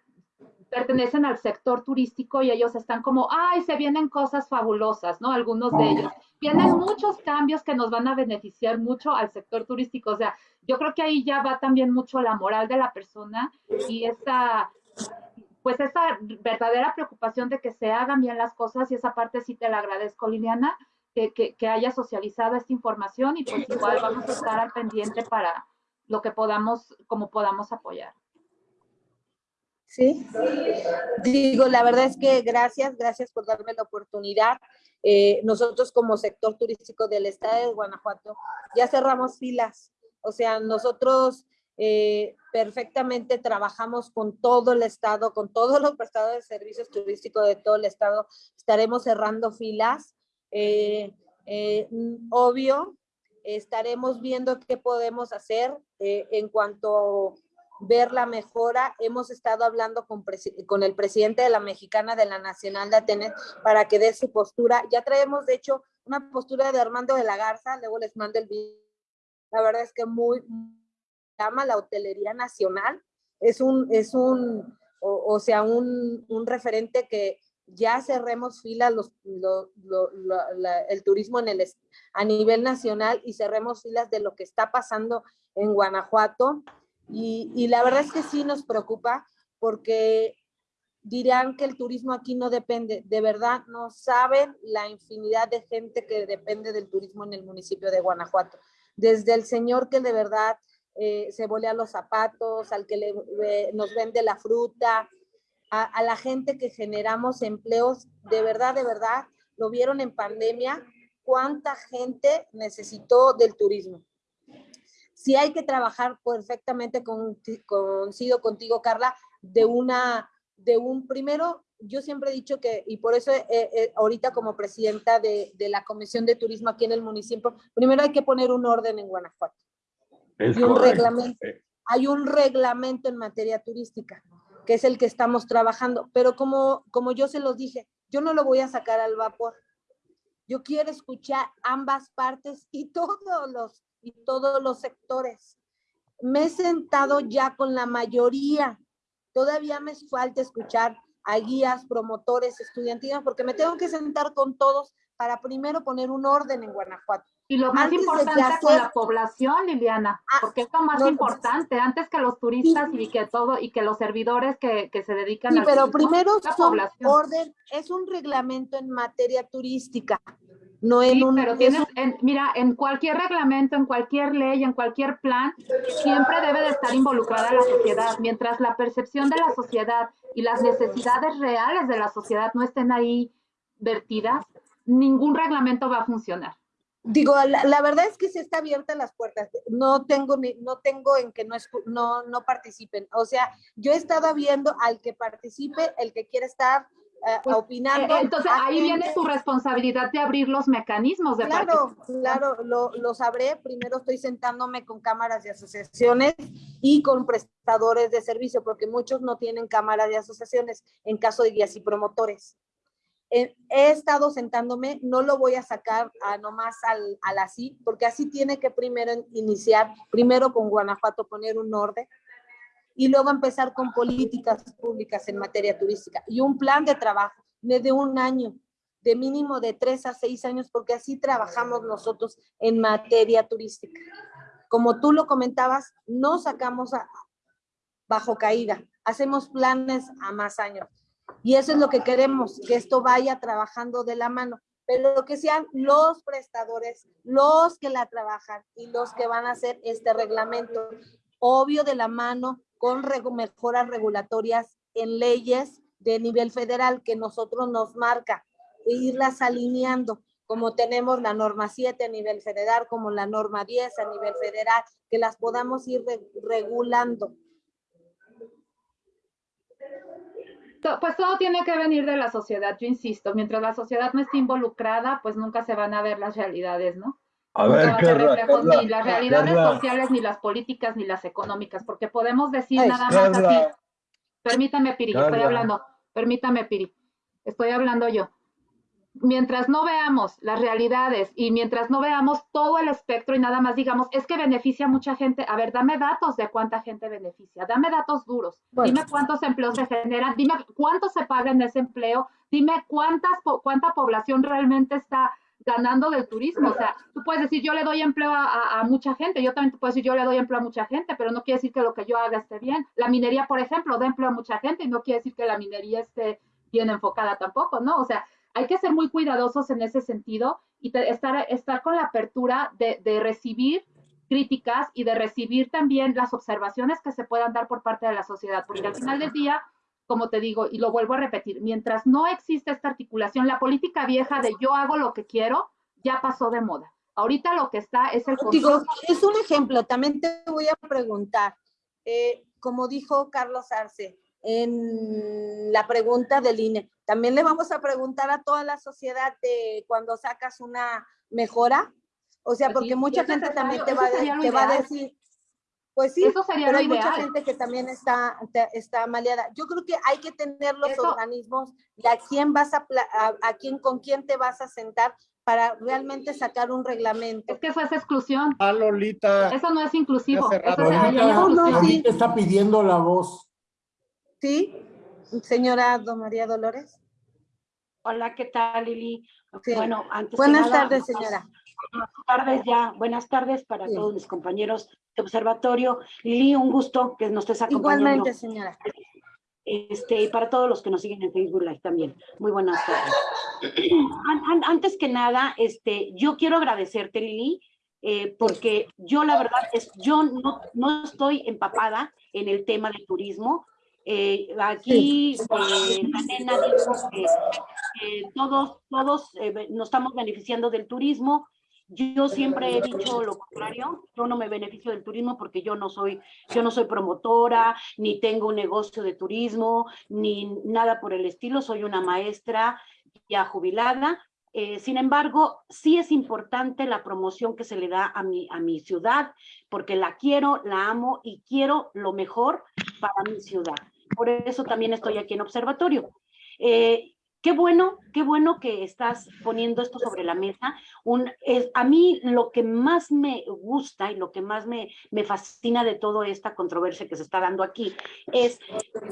F: pertenecen al sector turístico y ellos están como, ay, se vienen cosas fabulosas, ¿no? Algunos de ellos. Vienen muchos cambios que nos van a beneficiar mucho al sector turístico. O sea, yo creo que ahí ya va también mucho la moral de la persona y esa, pues esa verdadera preocupación de que se hagan bien las cosas y esa parte sí te la agradezco, Liliana, que, que, que haya socializado esta información y pues igual vamos a estar al pendiente para lo que podamos, como podamos apoyar.
G: Sí. Digo, la verdad es que gracias, gracias por darme la oportunidad. Eh, nosotros como sector turístico del estado de Guanajuato ya cerramos filas. O sea, nosotros eh, perfectamente trabajamos con todo el estado, con todos los prestadores de servicios turísticos de todo el estado. Estaremos cerrando filas. Eh, obvio, estaremos viendo qué podemos hacer en cuanto ver la mejora. Hemos estado hablando con, con, el presidente de la Mexicana de la Nacional de Atenas para que dé su postura. Ya traemos, de hecho, una postura de Armando de la Garza, luego les mando el video. La verdad es que muy, llama la hotelería nacional. Es un, es un o, sea, un, un referente que,
B: ya cerremos filas los, el turismo en el, a nivel nacional y cerremos filas de lo que está pasando en Guanajuato. Y, la verdad es que sí nos preocupa porque dirán que el turismo aquí no depende. De verdad, no saben la infinidad de gente que depende del turismo en el municipio de Guanajuato. Desde el señor que de verdad eh, se volea los zapatos, al que le, nos vende la fruta, a, la gente que generamos empleos, de verdad, de verdad, lo vieron en pandemia, cuánta gente necesitó del turismo. Si hay que trabajar perfectamente, con, coincido contigo, Carla, de una, de un, primero, yo siempre he dicho que, y por eso ahorita como presidenta de, de, la Comisión de Turismo aquí en el municipio, primero hay que poner un orden en Guanajuato. y un reglamento. Hay un reglamento en materia turística que es el que estamos trabajando. Pero como, como yo se los dije, yo no lo voy a sacar al vapor. Yo quiero escuchar ambas partes y todos los, y todos los sectores. Me he sentado ya con la mayoría. Todavía me falta escuchar a guías, promotores, estudiantinos, porque me tengo que sentar con todos para primero poner un orden en Guanajuato.
F: Y lo más importante con la población, Liliana, ah, porque es lo más importante, antes que los turistas y que todo, y que los servidores que, que se dedican
B: sí,
F: al
B: pero primero la población. orden, es un reglamento en materia turística, no en un...
F: pero tienes, mira, en cualquier reglamento, en cualquier ley, en cualquier plan, siempre debe de estar involucrada la sociedad, mientras la percepción de la sociedad y las necesidades reales de la sociedad no estén ahí vertidas, ningún reglamento va a funcionar.
B: Digo, la, verdad es que se está abierta las puertas. No tengo ni, no tengo en que no, no, no participen. O sea, yo he estado viendo al que participe, el que quiere estar eh, pues, opinando.
F: Eh, entonces ahí viene tu responsabilidad de abrir los mecanismos de
B: Claro, claro, lo, lo, sabré. Primero estoy sentándome con cámaras de asociaciones y con prestadores de servicio, porque muchos no tienen cámaras de asociaciones en caso de guías y promotores he, estado sentándome, no lo voy a sacar a nomás al, al, así, porque así tiene que primero iniciar, primero con Guanajuato poner un orden y luego empezar con políticas públicas en materia turística y un plan de trabajo de un año, de mínimo de tres a seis años, porque así trabajamos nosotros en materia turística. Como tú lo comentabas, no sacamos a, bajo caída, hacemos planes a más años y eso es lo que queremos, que esto vaya trabajando de la mano, pero que sean los prestadores, los que la trabajan y los que van a hacer este reglamento, obvio de la mano con mejoras regulatorias en leyes de nivel federal que nosotros nos marca. E irlas alineando como tenemos la norma 7 a nivel federal, como la norma 10 a nivel federal, que las podamos ir regulando
F: pues todo tiene que venir de la sociedad, yo insisto, mientras la sociedad no esté involucrada, pues nunca se van a ver las realidades, ¿no?
C: A ver,
F: ni las realidades sociales, ni las políticas, ni las económicas, porque podemos decir nada más así. Permítame, Piri, estoy hablando, permítame, Piri, estoy hablando yo mientras no veamos las realidades y mientras no veamos todo el espectro y nada más digamos, es que beneficia a mucha gente, a ver, dame datos de cuánta gente beneficia, dame datos duros, dime cuántos empleos se generan, dime cuánto se paga en ese empleo, dime cuántas, cuánta población realmente está ganando del turismo. O sea, tú puedes decir, yo le doy empleo a, mucha gente, yo también te puedo decir, yo le doy empleo a mucha gente, pero no quiere decir que lo que yo haga esté bien. La minería, por ejemplo, da empleo a mucha gente y no quiere decir que la minería esté bien enfocada tampoco, ¿no? O sea, hay que ser muy cuidadosos en ese sentido y estar, estar con la apertura de, de, recibir críticas y de recibir también las observaciones que se puedan dar por parte de la sociedad, porque al final del día, como te digo, y lo vuelvo a repetir, mientras no existe esta articulación, la política vieja de yo hago lo que quiero, ya pasó de moda. Ahorita lo que está es el...
B: Digo, es un ejemplo, también te voy a preguntar, eh, como dijo Carlos Arce, en la pregunta del INE. También le vamos a preguntar a toda la sociedad de cuando sacas una mejora. O sea, porque mucha gente también te va, te va, a decir, pues sí, pero hay mucha gente que también está, está maleada. Yo creo que hay que tener los organismos y a quién vas a, a, quién, con quién te vas a sentar para realmente sacar un reglamento.
F: Es que eso es exclusión.
E: Ah, Lolita.
F: Eso no es inclusivo.
A: Lolita, está pidiendo la voz.
B: ¿Sí? Señora Don María Dolores.
H: Hola, ¿qué tal, Lili?
G: Sí.
H: Bueno, antes
G: Buenas
H: nada,
G: tardes, señora.
H: Buenas tardes ya, buenas tardes para
G: Sí.
H: todos mis compañeros de observatorio. Lili, un gusto que nos estés acompañando.
G: Igualmente, señora.
H: Este, y para todos los que nos siguen en Facebook Live también. Muy buenas tardes. An- an- Antes que nada, este, yo quiero agradecerte, Lili, eh, porque yo la verdad es, yo no, no estoy empapada en el tema del turismo. Eh, aquí eh, dijo que que todos, todos eh, nos estamos beneficiando del turismo. Yo siempre he dicho lo contrario, yo no me beneficio del turismo porque yo no soy, yo no soy promotora, ni tengo un negocio de turismo, ni nada por el estilo, soy una maestra ya jubilada. Eh, sin embargo, sí es importante la promoción que se le da a mi, a mi ciudad, porque la quiero, la amo y quiero lo mejor para mi ciudad. Por eso también estoy aquí en observatorio. Eh, Qué bueno, qué bueno que estás poniendo esto sobre la mesa. A mí lo que más me gusta y lo que más me, me fascina de toda esta controversia que se está dando aquí es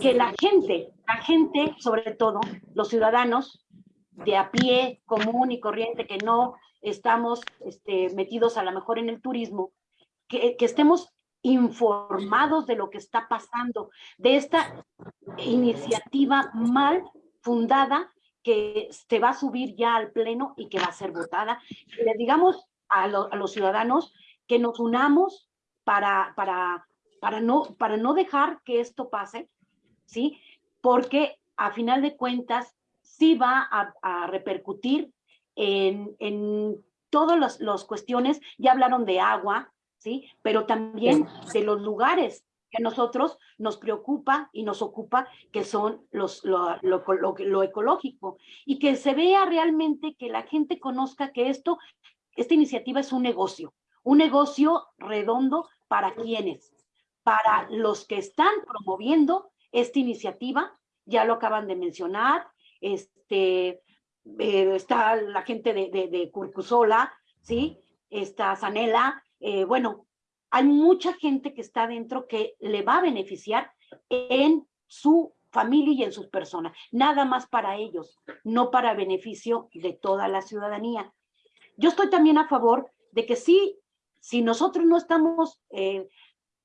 H: que la gente, la gente, sobre todo los ciudadanos de a pie, común y corriente, que no estamos este, metidos a lo mejor en el turismo, que, que estemos informados de lo que está pasando, de esta iniciativa mal fundada que se va a subir ya al pleno y que va a ser votada. Le digamos a, lo- a los ciudadanos que nos unamos para, para, para, no, para no dejar que esto pase, ¿sí? Porque a final de cuentas sí va a, repercutir en, en todas las cuestiones, ya hablaron de agua, ¿sí? Pero también de los lugares que a nosotros nos preocupa y nos ocupa, que son los, lo, lo, lo- lo ecológico, y que se vea realmente que la gente conozca que esto, esta iniciativa es un negocio, un negocio redondo para quienes, para los que están promoviendo esta iniciativa, ya lo acaban de mencionar, este, eh, está la gente de, de, de Curcusola, ¿sí? Está Sanela, eh, bueno, hay mucha gente que está dentro que le va a beneficiar en su familia y en sus personas, nada más para ellos, no para beneficio de toda la ciudadanía. Yo estoy también a favor de que sí, si nosotros no estamos eh,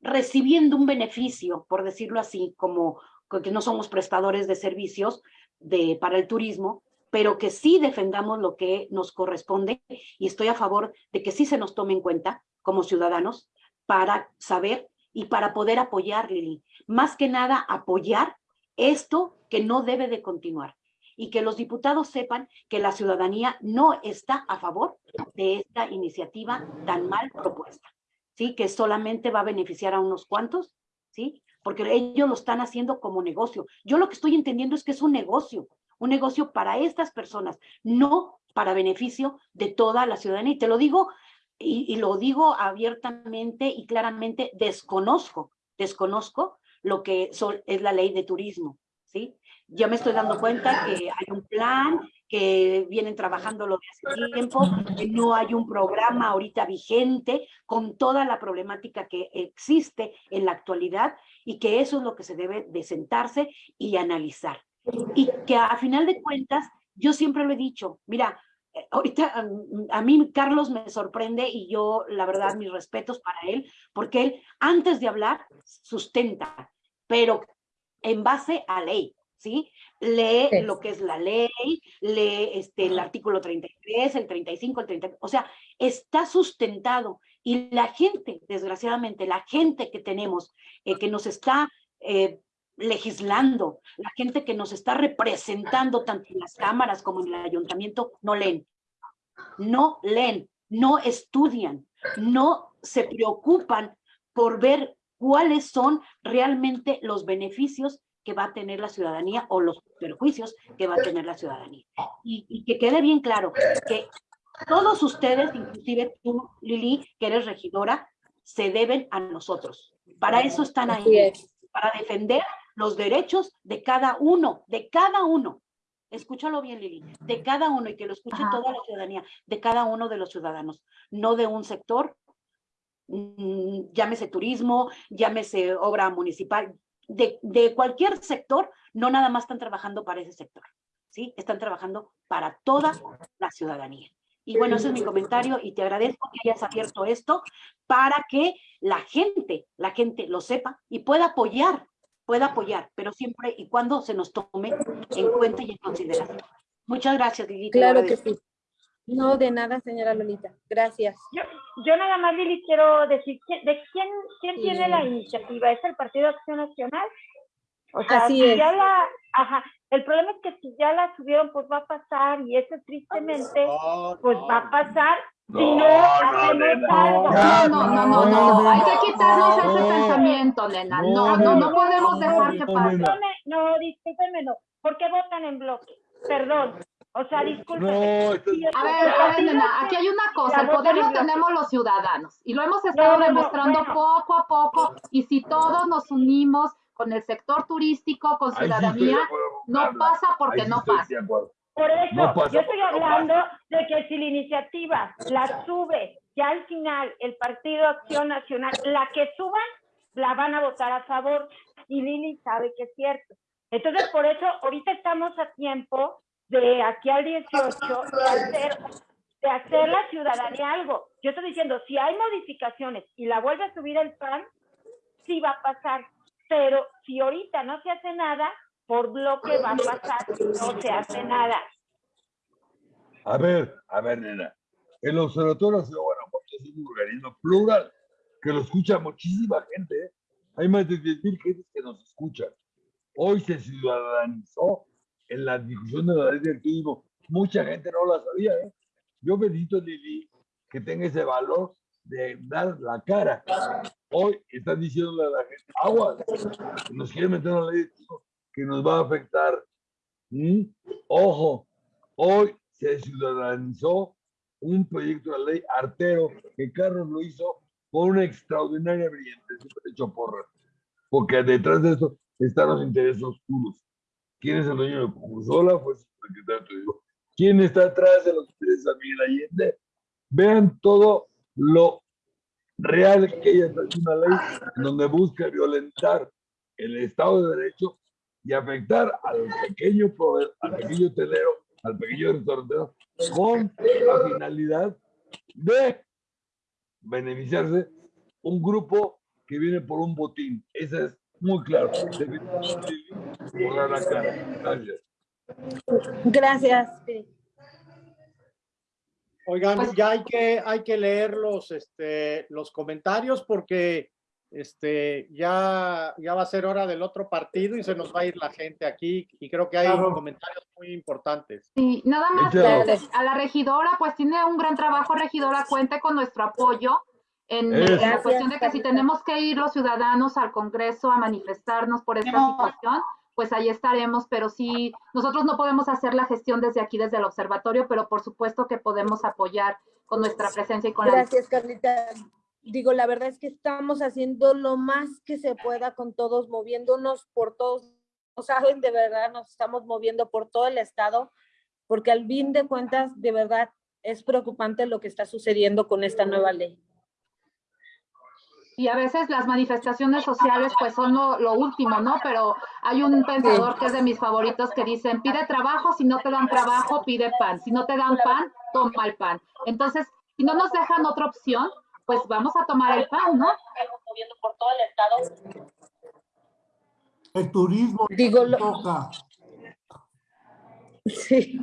H: recibiendo un beneficio, por decirlo así, como que no somos prestadores de servicios de, para el turismo, pero que sí defendamos lo que nos corresponde y estoy a favor de que sí se nos tome en cuenta como ciudadanos para saber y para poder apoyar, Lili. Más que nada, apoyar esto que no debe de continuar y que los diputados sepan que la ciudadanía no está a favor de esta iniciativa tan mal propuesta, ¿sí? Que solamente va a beneficiar a unos cuantos, ¿sí? Porque ellos lo están haciendo como negocio. Yo lo que estoy entendiendo es que es un negocio, un negocio para estas personas, no para beneficio de toda la ciudadanía. Y te lo digo y, lo digo abiertamente y claramente, desconozco, desconozco lo que es la ley de turismo, ¿sí? Ya me estoy dando cuenta que hay un plan, que vienen trabajando lo de hace tiempo, que no hay un programa ahorita vigente con toda la problemática que existe en la actualidad y que eso es lo que se debe de sentarse y analizar. Y que a final de cuentas, yo siempre lo he dicho, mira, ahorita a mí Carlos me sorprende y yo, la verdad, mis respetos para él, porque él antes de hablar sustenta, pero en base a ley, ¿sí? Lee sí. lo que es la ley, lee este, el artículo 33, el 35, el 30, o sea, está sustentado y la gente, desgraciadamente, la gente que tenemos, eh, que nos está eh, legislando, la gente que nos está representando tanto en las cámaras como en el ayuntamiento, no leen, no leen, no estudian, no se preocupan por ver cuáles son realmente los beneficios que va a tener la ciudadanía o los perjuicios que va a tener la ciudadanía. Y, y que quede bien claro que todos ustedes, inclusive tú, Lili, que eres regidora, se deben a nosotros. Para eso están ahí, para defender los derechos de cada uno, de cada uno. Escúchalo bien, Lili, de cada uno y que lo escuche Ajá. toda la ciudadanía, de cada uno de los ciudadanos, no de un sector, mmm, llámese turismo, llámese obra municipal, de, de, cualquier sector, no nada más están trabajando para ese sector, ¿sí? Están trabajando para toda la ciudadanía. Y bueno, ese es mi comentario y te agradezco que hayas abierto esto para que la gente, la gente lo sepa y pueda apoyar, pueda apoyar, pero siempre y cuando se nos tome en cuenta y en consideración. Muchas gracias, Lili.
G: Claro que sí. No, de nada, señora Lolita. Gracias.
D: Yo, yo nada más, Lili, quiero decir, ¿de quién, quién tiene la iniciativa? ¿Es el Partido Acción Nacional? O sea,
G: Así
D: si
G: es.
D: ya la, ajá, el problema es que si ya la subieron, pues va a pasar, y eso tristemente,
E: No,
D: pues
E: no,
D: va a pasar si no,
C: No, no,
D: hacemos algo.
F: No, no, no, no, no, hay que quitarnos ese nena. No, no, no podemos dejar que
C: no,
F: pase.
D: No, me- no, discúlpenme, no. ¿Por qué votan en bloque? Perdón. O sea.
C: No,
D: el
F: A ver, a ver, nena, aquí hay una cosa, el poder lo tenemos los ciudadanos y lo hemos estado
D: No, no, no,
F: demostrando
D: bueno.
F: poco a poco y si todos nos unimos con el sector turístico, con ciudadanía, no pasa porque no pasa.
D: Por eso,
C: No pasa
D: yo estoy
C: no
D: hablando de que si la iniciativa la sube, ya al final el Partido Acción Nacional, la que suban, la van a votar a favor. Y Lili sabe que es cierto. Entonces, por eso, ahorita estamos a tiempo de aquí al 18 de hacer, la ciudadanía algo. Yo estoy diciendo, si hay modificaciones y la vuelve a subir el PAN, sí va a pasar. Pero si ahorita no se hace nada, por bloque va a pasar, no se hace nada.
C: A ver, a ver, nena. El Observatorio de Guanajuato es un organismo plural que lo escucha muchísima gente. ¿eh? Hay más de 10.000 gentes que nos escuchan. Hoy se ciudadanizó en la difusión de la ley del turismo. Mucha gente no la sabía. ¿eh? Yo a Lili que tenga ese valor de dar la cara. Hoy están diciéndole a la gente, agua, nos quieren meter una ley de que nos va a afectar. ¿Mm? Ojo, hoy se ciudadanizó un proyecto de ley artero que Carlos lo hizo con una extraordinaria brillante, siempre he hecho porras, porque detrás de esto están los intereses oscuros. ¿Quién es el dueño de Cursola? Fue su secretario. ¿Quién está atrás de los intereses de Miguel Allende? Vean todo lo real que ella haciendo una ley en donde busca violentar el Estado de Derecho y afectar al pequeño, al pequeño telero, al pequeño restaurantero, con la finalidad de beneficiarse un grupo que viene por un botín. Eso es muy claro. La cara. Gracias.
G: Gracias.
E: Oigan,
F: Pues-
E: ya hay que, hay que leer los, este, los comentarios porque este, ya, ya va a ser hora del otro partido y se nos va a ir la gente aquí y creo que hay
A: Claro.
E: comentarios muy importantes.
F: Y nada más a la regidora, pues tiene un gran trabajo, regidora, cuente con nuestro apoyo en, la cuestión de que si tenemos que ir los ciudadanos al Congreso a manifestarnos por esta situación, pues ahí estaremos, pero sí, nosotros no podemos hacer la gestión desde aquí, desde el observatorio, pero por supuesto que podemos apoyar con nuestra presencia y con la
G: Gracias, Carlita. Digo, la verdad es que estamos haciendo lo más que se pueda con todos, moviéndonos por todos. No saben, de verdad, nos estamos moviendo por todo el estado, porque al fin de cuentas, de verdad, es preocupante lo que está sucediendo con esta nueva ley.
F: Y a veces las manifestaciones sociales pues son lo, último, ¿no? Pero hay un pensador que es de mis favoritos que dicen, pide trabajo, si no te dan trabajo, pide pan. Si no te dan pan, toma el pan. Entonces, si no nos dejan otra opción, pues vamos a tomar el pan, ¿no?
G: Moviendo por todo el estado.
A: El turismo
G: Digo, lo-
A: toca.
G: Sí.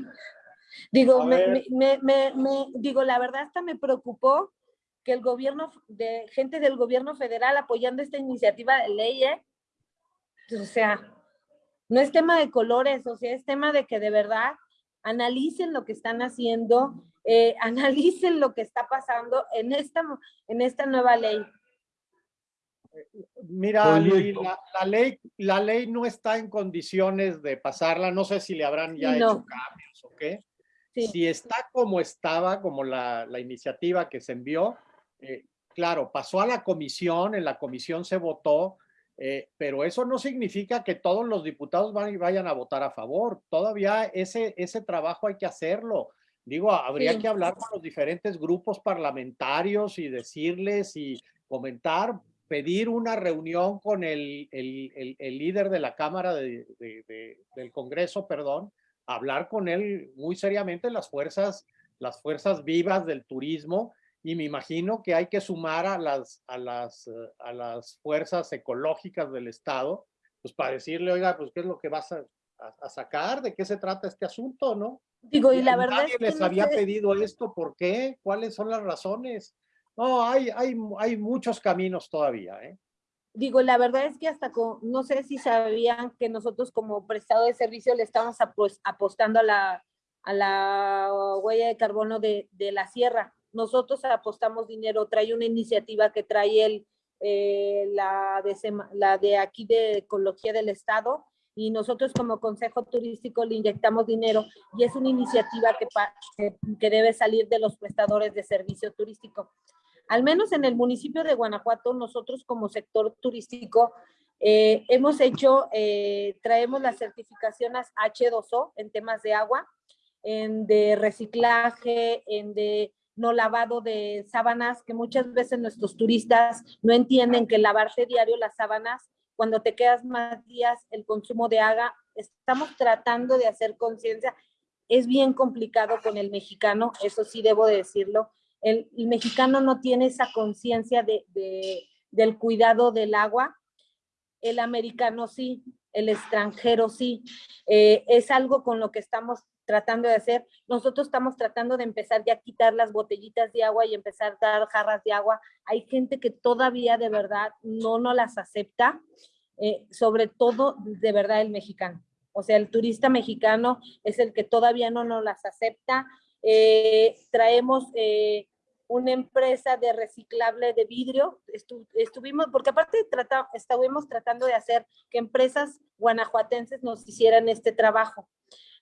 G: Digo, me, me- me- me- digo, la verdad hasta me preocupó que el gobierno, de gente del gobierno federal apoyando esta iniciativa de ley, ¿eh? O sea, no es tema de colores, o sea, es tema de que de verdad analicen lo que están haciendo, eh, analicen lo que está pasando en esta, en esta nueva ley.
E: Mira, la, la ley, la ley no está en condiciones de pasarla. No sé si le habrán ya
G: no.
E: hecho cambios o qué.
G: Sí.
E: Si está como estaba, como la, la iniciativa que se envió, eh, claro, pasó a la comisión, en la comisión se votó, eh, pero eso no significa que todos los diputados van vayan a votar a favor. Todavía ese, ese trabajo hay que hacerlo. Digo, habría
G: Sí.
E: que hablar con los diferentes grupos parlamentarios y decirles y comentar, pedir una reunión con el, el- el- el líder de la Cámara de- de- de- del Congreso, perdón, hablar con él muy seriamente las fuerzas, las fuerzas vivas del turismo y me imagino que hay que sumar a las, a las, a las fuerzas ecológicas del Estado, pues para decirle, oiga, pues qué es lo que vas a, a, sacar, de qué se trata este asunto, ¿no?
B: Digo, y la verdad
E: Nadie les había pedido esto, ¿por qué? ¿Cuáles son las razones? No, hay, hay, hay muchos caminos todavía, ¿eh?
B: Digo, la verdad es que hasta con, no sé si sabían que nosotros como prestado de servicio le estamos apostando a la, a la huella de carbono de, de la sierra. Nosotros apostamos dinero, trae una iniciativa que trae el, eh, la, de, la de aquí de Ecología del Estado, y nosotros como Consejo Turístico le inyectamos dinero y es una iniciativa que, que, debe salir de los prestadores de servicio turístico. Al menos en el municipio de Guanajuato, nosotros como sector turístico eh, hemos hecho, eh, traemos las certificaciones H2O en temas de agua, en de reciclaje, en de no lavado de sábanas, que muchas veces nuestros turistas no entienden que lavarse diario las sábanas cuando te quedas más días, el consumo de agua, estamos tratando de hacer conciencia. Es bien complicado con el mexicano, eso sí debo decirlo. El, mexicano no tiene esa conciencia de, del cuidado del agua. El americano sí, el extranjero sí. Eh, es algo con lo que estamos tratando de hacer. Nosotros estamos tratando de empezar ya a quitar las botellitas de agua y empezar a dar jarras de agua. Hay gente que todavía de verdad no nos las acepta, eh, sobre todo de verdad el mexicano. O sea, el turista mexicano es el que todavía no nos las acepta. Eh, traemos eh, una empresa de reciclable de vidrio. estuvimos, porque aparte trata, estuvimos tratando de hacer que empresas guanajuatenses nos hicieran este trabajo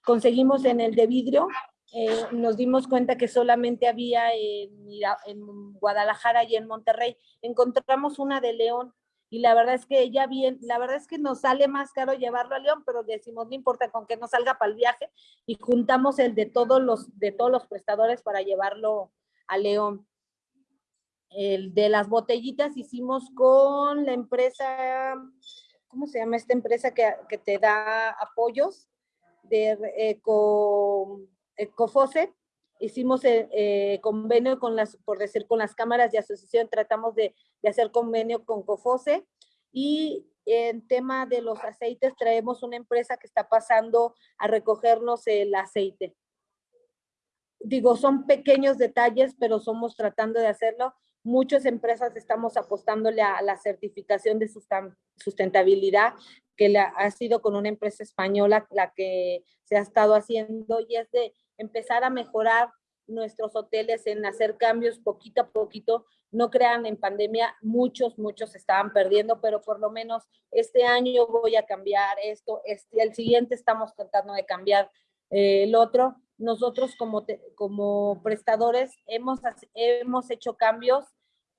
B: conseguimos en el de vidrio, eh, nos dimos cuenta que solamente había en, en, Guadalajara y en Monterrey. Encontramos una de León y la verdad es que ya bien, la verdad es que nos sale más caro llevarlo a León, pero decimos no importa con que no salga para el viaje y juntamos el de todos los de todos los prestadores para llevarlo a León. El de las botellitas hicimos con la empresa, ¿cómo se llama esta empresa que, que te da apoyos? De Eco, Ecofose, hicimos eh, eh, convenio con las, por decir, con las cámaras de asociación, tratamos de, de, hacer convenio con Cofose y en tema de los aceites traemos una empresa que está pasando a recogernos el aceite. Digo, son pequeños detalles, pero somos tratando de hacerlo. Muchas empresas estamos apostándole a la certificación de sustentabilidad que la, ha sido con una empresa española la que se ha estado haciendo y es de empezar a mejorar nuestros hoteles en hacer cambios poquito a poquito. No crean en pandemia, muchos, muchos estaban perdiendo, pero por lo menos este año voy a cambiar esto, este, el siguiente estamos tratando de cambiar eh, el otro. Nosotros como, como prestadores hemos, hemos hecho cambios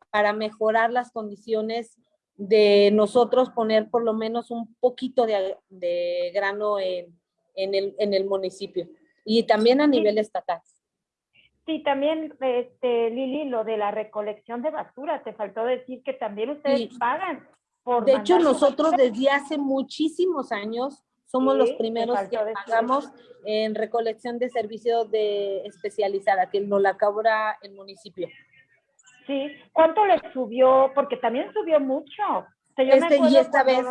B: para mejorar las condiciones de nosotros poner por lo menos un poquito de, de grano en, en, el, en el municipio y también a nivel estatal.
D: Sí, también, este, Lili, lo de la recolección de basura, te faltó decir que también ustedes pagan. Por
B: de hecho, nosotros desde hace muchísimos años somos los primeros que pagamos en recolección de servicios de especializada, que nos la cobra el municipio.
D: Sí, ¿cuánto le subió? Porque también subió mucho.
B: este, y esta vez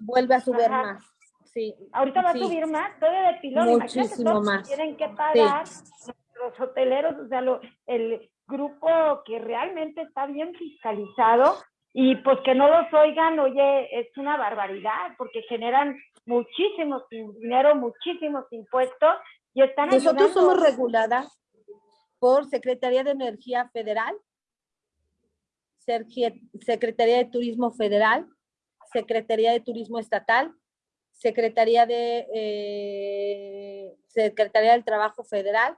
B: vuelve a subir más. Sí.
D: Ahorita va a subir más, todo de pilón.
B: Muchísimo más.
D: Tienen que pagar los hoteleros, o sea, el grupo que realmente está bien fiscalizado y pues que no los oigan, oye, es una barbaridad porque generan muchísimo dinero, muchísimos impuestos y están
B: Nosotros somos reguladas por Secretaría de Energía Federal Secretaría de Turismo Federal, Secretaría de Turismo Estatal, Secretaría de eh, Secretaría del Trabajo Federal,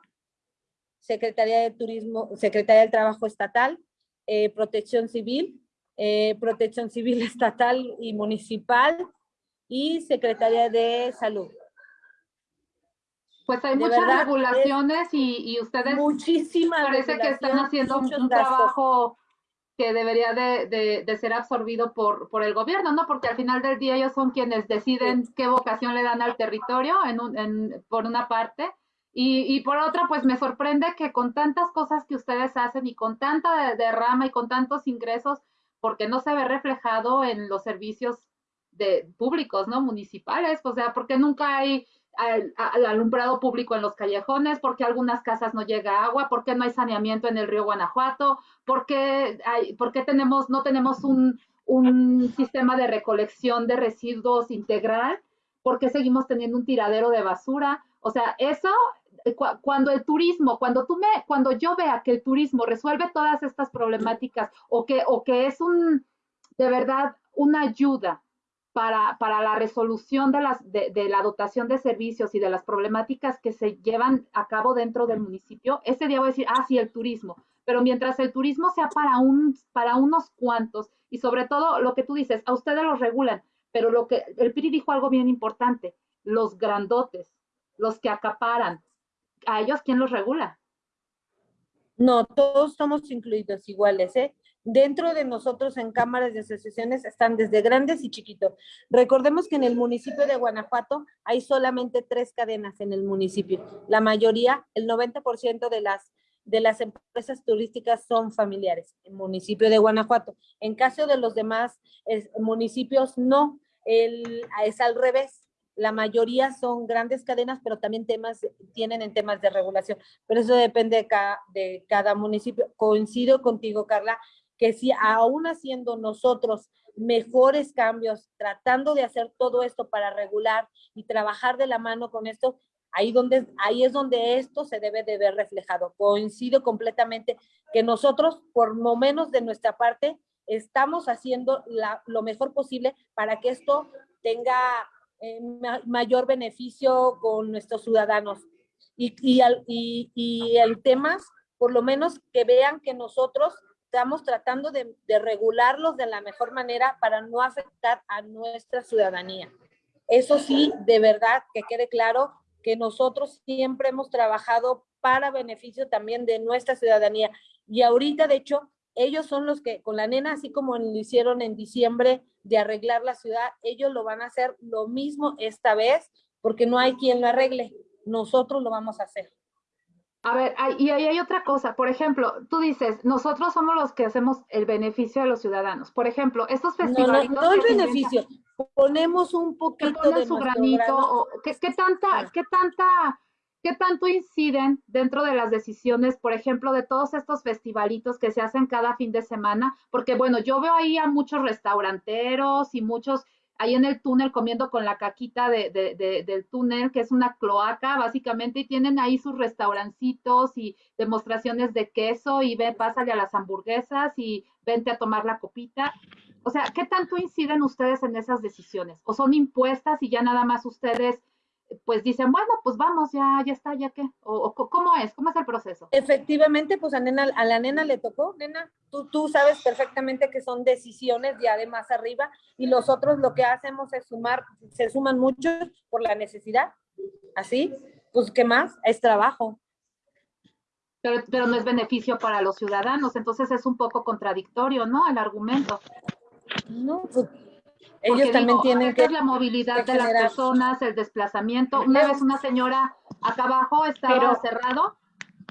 B: Secretaría de Turismo, Secretaría del Trabajo Estatal, eh, Protección Civil, eh, Protección Civil Estatal y Municipal y Secretaría de Salud.
F: Pues hay muchas regulaciones y, ustedes
B: muchísimas
F: parece que están haciendo un trabajo que debería de, de, ser absorbido por, por el gobierno, ¿no? Porque al final del día ellos son quienes deciden qué vocación le dan al territorio, en en, por una parte, y, y, por otra, pues me sorprende que con tantas cosas que ustedes hacen y con tanta derrama y con tantos ingresos, porque no se ve reflejado en los servicios de públicos, ¿no? Municipales, o sea, porque nunca hay alumbrado público en los callejones, porque algunas casas no llega agua, porque no hay saneamiento en el río Guanajuato, porque hay, porque tenemos, no tenemos un, un sistema de recolección de residuos integral, porque seguimos teniendo un tiradero de basura. O sea, eso, cuando el turismo, cuando tú me, cuando yo vea que el turismo resuelve todas estas problemáticas o que, o que es un, de verdad, una ayuda para, para la resolución de, las, de, la dotación de servicios y de las problemáticas que se llevan a cabo dentro del municipio, ese día voy a decir, ah, sí, el turismo. Pero mientras el turismo sea para, un, para unos cuantos y sobre todo lo que tú dices, a ustedes los regulan, pero lo que el PRI dijo algo bien importante, los grandotes, los que acaparan, ¿a ellos quién los regula?
B: No, todos somos incluidos iguales, ¿eh? Dentro de nosotros en cámaras de asociaciones están desde grandes y chiquitos. Recordemos que en el municipio de Guanajuato hay solamente tres cadenas en el municipio. La mayoría, el 90% de las, de las empresas turísticas son familiares en el municipio de Guanajuato. En caso de los demás municipios, no. Es al revés la mayoría son grandes cadenas, pero también temas, tienen en temas de regulación. Pero eso depende de cada, municipio. Coincido contigo, Carla, que si aún haciendo nosotros mejores cambios, tratando de hacer todo esto para regular y trabajar de la mano con esto, ahí, donde, ahí es donde esto se debe de ver reflejado. Coincido completamente que nosotros, por lo menos de nuestra parte, estamos haciendo lo mejor posible para que esto tenga eh, mayor beneficio con nuestros ciudadanos. Y, y, y, y el tema, por lo menos que vean que nosotros estamos tratando de, regularlos de la mejor manera para no afectar a nuestra ciudadanía. Eso sí, de verdad, que quede claro que nosotros siempre hemos trabajado para beneficio también de nuestra ciudadanía. Y ahorita, de hecho, ellos son los que con la nena, así como lo hicieron en diciembre de arreglar la ciudad, ellos lo van a hacer lo mismo esta vez, porque no hay quien lo arregle. Nosotros lo vamos a hacer.
F: A ver, y ahí hay otra cosa. Por ejemplo, tú dices, nosotros somos los que hacemos el beneficio de los ciudadanos. Por ejemplo, estos festivales.
B: No, no, el beneficio. Ponemos un poquito de
F: su granito. ¿qué, tanta, ah. qué tanta, qué tanto inciden dentro de las decisiones, por ejemplo, de todos estos festivalitos que se hacen cada fin de semana? Porque bueno, yo veo ahí a muchos restauranteros y muchos ahí en el túnel comiendo con la caquita de, del túnel, que es una cloaca básicamente, y tienen ahí sus restaurancitos y demostraciones de queso y ve, pásale a las hamburguesas y vente a tomar la copita. O sea, ¿qué tanto inciden ustedes en esas decisiones? ¿O son impuestas y ya nada más ustedes pues dicen, bueno, pues vamos, ya, ya está, ya qué, o, cómo es, cómo es el proceso.
B: Efectivamente, pues a, nena, a la nena le tocó, nena, tú, tú sabes perfectamente que son decisiones ya de más arriba y los otros lo que hacemos es sumar, se suman muchos por la necesidad, así, pues qué más, es trabajo.
F: Pero, pero no es beneficio para los ciudadanos, entonces es un poco contradictorio, ¿no? El argumento.
B: No, pues ellos también tienen que...
F: la movilidad de las personas, el desplazamiento. Una vez una señora acá abajo estaba cerrado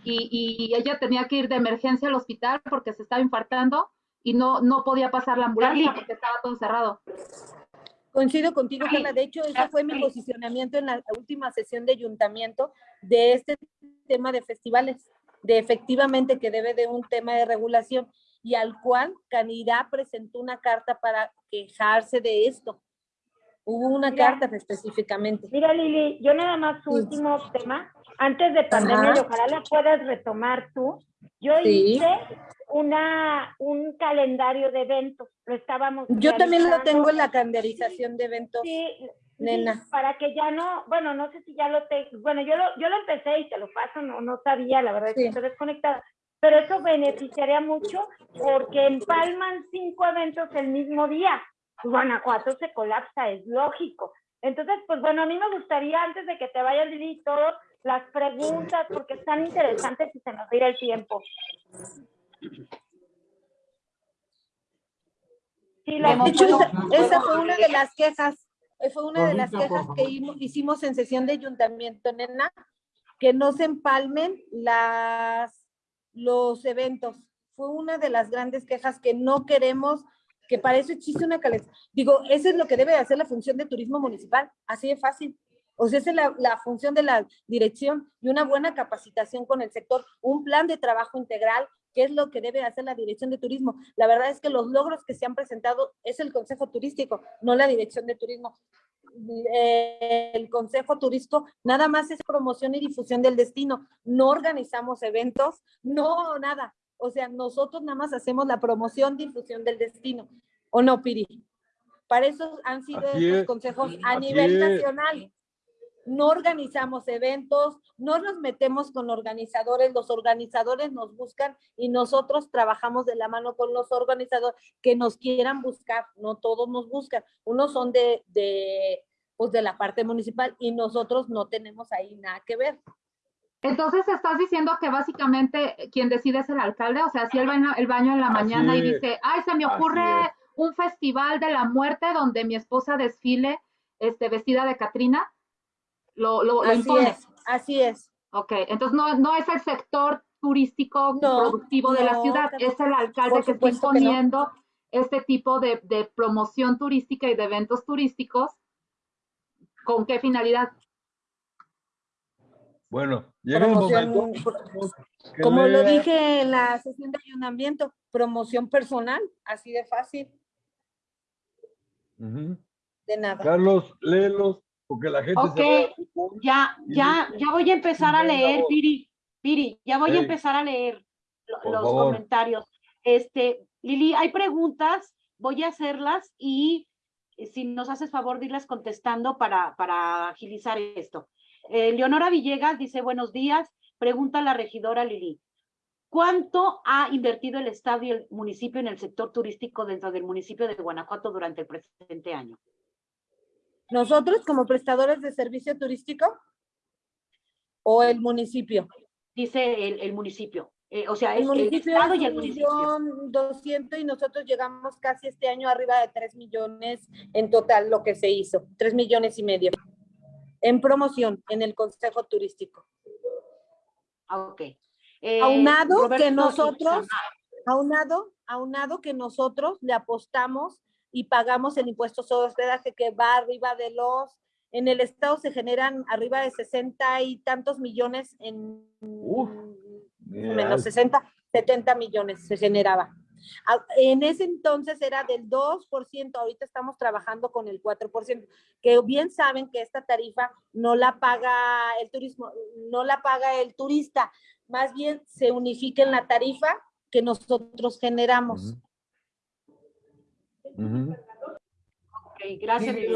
F: y, ella tenía que ir de emergencia al hospital porque se estaba infartando y no, no podía pasar la ambulancia porque estaba todo cerrado.
B: Coincido contigo, Carla. De hecho, ese fue mi posicionamiento en la última sesión de ayuntamiento de este tema de festivales, de efectivamente que debe de un tema de regulación y al cual Canirá presentó una carta para quejarse de esto. Hubo una carta específicamente.
D: Mira, Lili, yo nada más su último tema, antes de pandemia, y ojalá la puedas retomar tú. Yo hice una, un calendario de eventos, lo estábamos.
B: Yo también lo tengo en la calendarización de eventos. Sí, Nena.
D: para que ya no, bueno, no sé si ya lo tengo, bueno, yo lo, yo lo empecé y te lo paso, no, no sabía, la verdad, que estoy desconectada, pero eso beneficiaría mucho porque empalman cinco eventos el mismo día. Guanajuato se colapsa, es lógico. Entonces, pues bueno, a mí me gustaría, antes de que te vayas, Lili, todas las preguntas, porque están interesantes y se nos irá el tiempo. Sí, la
B: De hecho, esa, esa fue una de las quejas, eh, fue una de las quejas que hicimos en sesión de ayuntamiento, nena, que no se empalmen las, los eventos. Fue una de las grandes quejas que no queremos, que para eso existe una calidad. Digo, eso es lo que debe de hacer la función de turismo municipal, así de fácil. O sea, esa es la, la función de la dirección y una buena capacitación con el sector, un plan de trabajo integral, que es lo que debe hacer la dirección de turismo. La verdad es que los logros que se han presentado es el Consejo Turístico, no la dirección de turismo. El Consejo Turístico nada más es promoción y difusión del destino. No organizamos eventos, no nada. O sea, nosotros nada más hacemos la promoción, difusión del destino. ¿O no, Piri? Para eso han sido
C: es,
B: consejos a nivel
C: es.
B: nacional no organizamos eventos, no nos metemos con organizadores, los organizadores nos buscan y nosotros trabajamos de la mano con los organizadores que nos quieran buscar, no todos nos buscan, unos son de, de, pues de la parte municipal y nosotros no tenemos ahí nada que ver.
F: Entonces estás diciendo que básicamente quien decide es el alcalde, o sea, si él va el baño en la mañana y dice, ay, se me ocurre un festival de la muerte donde mi esposa desfile este, vestida de Catrina, lo, lo, lo
B: Así
F: impone.
B: es, así es.
F: Ok, entonces no, no es el sector turístico
B: No,
F: productivo de la ciudad, es el alcalde que está
B: supuesto que no.
F: imponiendo este tipo de, de promoción turística y de eventos turísticos. ¿Con qué finalidad?
C: Bueno, llega
B: Promoción,
C: momento
B: como lo dije en la sesión de ayuntamiento, promoción personal, así de fácil, de nada.
C: Carlos, léelos, porque la gente
H: Ok,
C: se va a
H: ya, ya, ya voy a empezar a leer. Piri, Piri, ya voy a empezar a leer los
C: favor.
H: comentarios. Este, Lili, hay preguntas, voy a hacerlas y eh, si nos haces favor de irlas contestando para, para agilizar esto. Eh, Leonora Villegas dice, buenos días, pregunta a la regidora Lili. ¿Cuánto ha invertido el Estado y el municipio en el sector turístico dentro del municipio de Guanajuato durante el presente año?
B: Nosotros como prestadores de servicio turístico o el municipio.
H: Dice el, el municipio. Eh, o sea,
B: El
H: es el
B: municipio
H: Estado
B: es
H: y el
B: un
H: municipio.
B: millón doscientos y nosotros llegamos casi este año arriba de tres millones en total lo que se hizo, tres millones y medio en promoción en el Consejo Turístico.
H: Ah, Ok. Eh,
B: Aunado
H: Roberto
B: que nosotros, aunado, aunado que nosotros le apostamos y pagamos el impuesto sobre hospedaje que va arriba de los, en el estado se generan arriba de sesenta y tantos millones en
C: Uf,
B: menos
C: Real.
B: 60, 70 millones se generaba. A- En ese entonces era del 2%, ahorita estamos trabajando con el 4%, que bien saben que esta tarifa no la paga el turismo, no la paga el turista, más bien se unifica en la tarifa que nosotros generamos.
H: Ok, gracias.
A: Sí.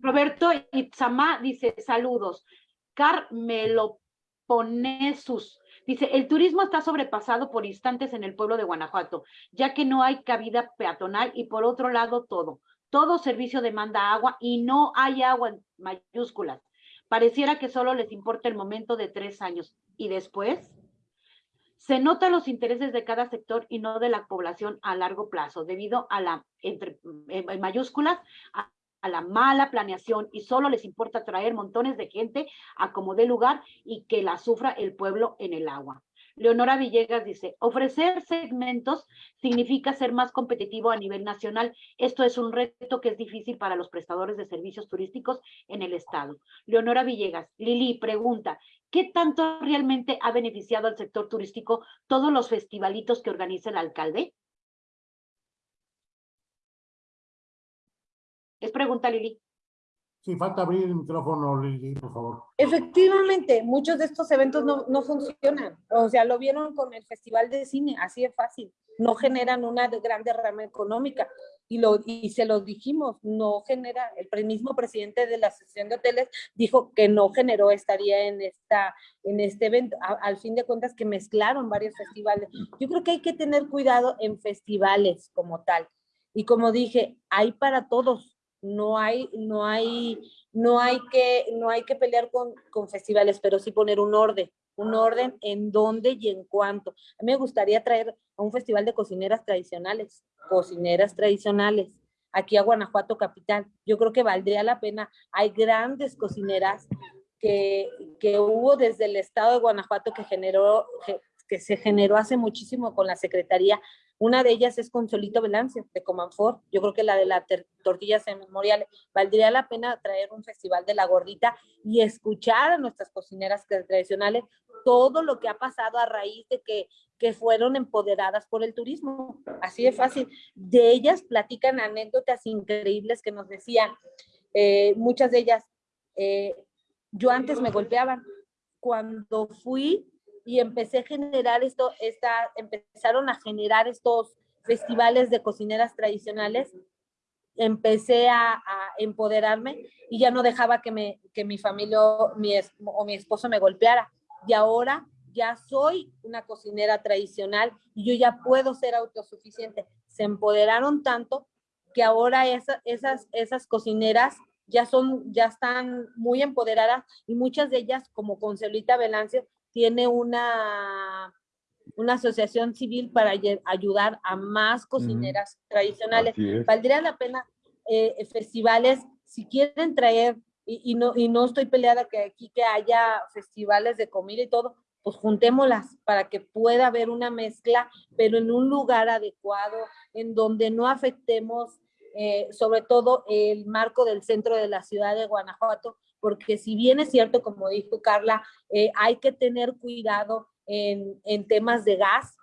H: Roberto Itzamá dice, saludos. Carmelo Ponesus dice, el turismo está sobrepasado por instantes en el pueblo de Guanajuato, ya que no hay cabida peatonal y por otro lado todo. Todo servicio demanda agua y no hay agua en mayúsculas. Pareciera que solo les importa el momento de tres años. ¿Y después? Se notan los intereses de cada sector y no de la población a largo plazo, debido a la, entre, en en mayúsculas, a, a la mala planeación y solo les importa traer montones de gente a como dé lugar y que la sufra el pueblo en el agua. Leonora Villegas dice, ofrecer segmentos significa ser más competitivo a nivel nacional. Esto es un reto que es difícil para los prestadores de servicios turísticos en el estado. Leonora Villegas, Lili pregunta, ¿qué tanto realmente ha beneficiado al sector turístico todos los festivalitos que organiza el alcalde? Es pregunta, Lili.
A: Sí, falta abrir el micrófono, Lili, por favor.
B: Efectivamente, muchos de estos eventos no, no funcionan. O sea, lo vieron con el Festival de Cine, así de fácil. No generan una gran derrama económica. Y, lo, y se los dijimos, no genera, el mismo presidente de la Asociación de Hoteles dijo que no generó estaría en, esta, en este evento. A- al fin de cuentas que mezclaron varios festivales. Yo creo que hay que tener cuidado en festivales como tal. Y como dije, hay para todos. No hay, no hay, no hay que, no hay que pelear con, con festivales, pero sí poner un orden. Un orden en dónde y en cuánto. A mí me gustaría traer a un festival de cocineras tradicionales, cocineras tradicionales, aquí a Guanajuato Capital. Yo creo que valdría la pena. Hay grandes cocineras que, que hubo desde el estado de Guanajuato que generó, que, que se generó hace muchísimo con la Secretaría una de ellas es Consolito Velancio, de Comanfor. Yo creo que la de las tortillas memoriales. Valdría la pena traer un festival de la gordita y escuchar a nuestras cocineras tradicionales todo lo que ha pasado a raíz de que, que fueron empoderadas por el turismo. Así de fácil. De ellas platican anécdotas increíbles que nos decían. Eh, muchas de ellas, eh, yo antes me golpeaban. Cuando fui y empecé a generar esto, esta, empezaron a generar estos festivales de cocineras tradicionales, empecé a, empoderarme y ya no dejaba que, me, que mi familia mi o mi esposo me golpeara. Y ahora ya soy una cocinera tradicional y yo ya puedo ser autosuficiente. Se empoderaron tanto que ahora esas, esas cocineras ya son, ya están muy empoderadas y muchas de ellas, como Concelita Velancio, tiene una, una asociación civil para ayudar a más cocineras tradicionales. Valdría la pena eh, festivales, si quieren traer, y, no, y no estoy peleada que aquí que haya festivales de comida y todo, pues juntémoslas para que pueda haber una mezcla, pero en un lugar adecuado, en donde no afectemos eh, sobre todo el marco del centro de la ciudad de Guanajuato, porque si bien es cierto, como dijo Carla, eh, hay que tener cuidado en, en temas de gas,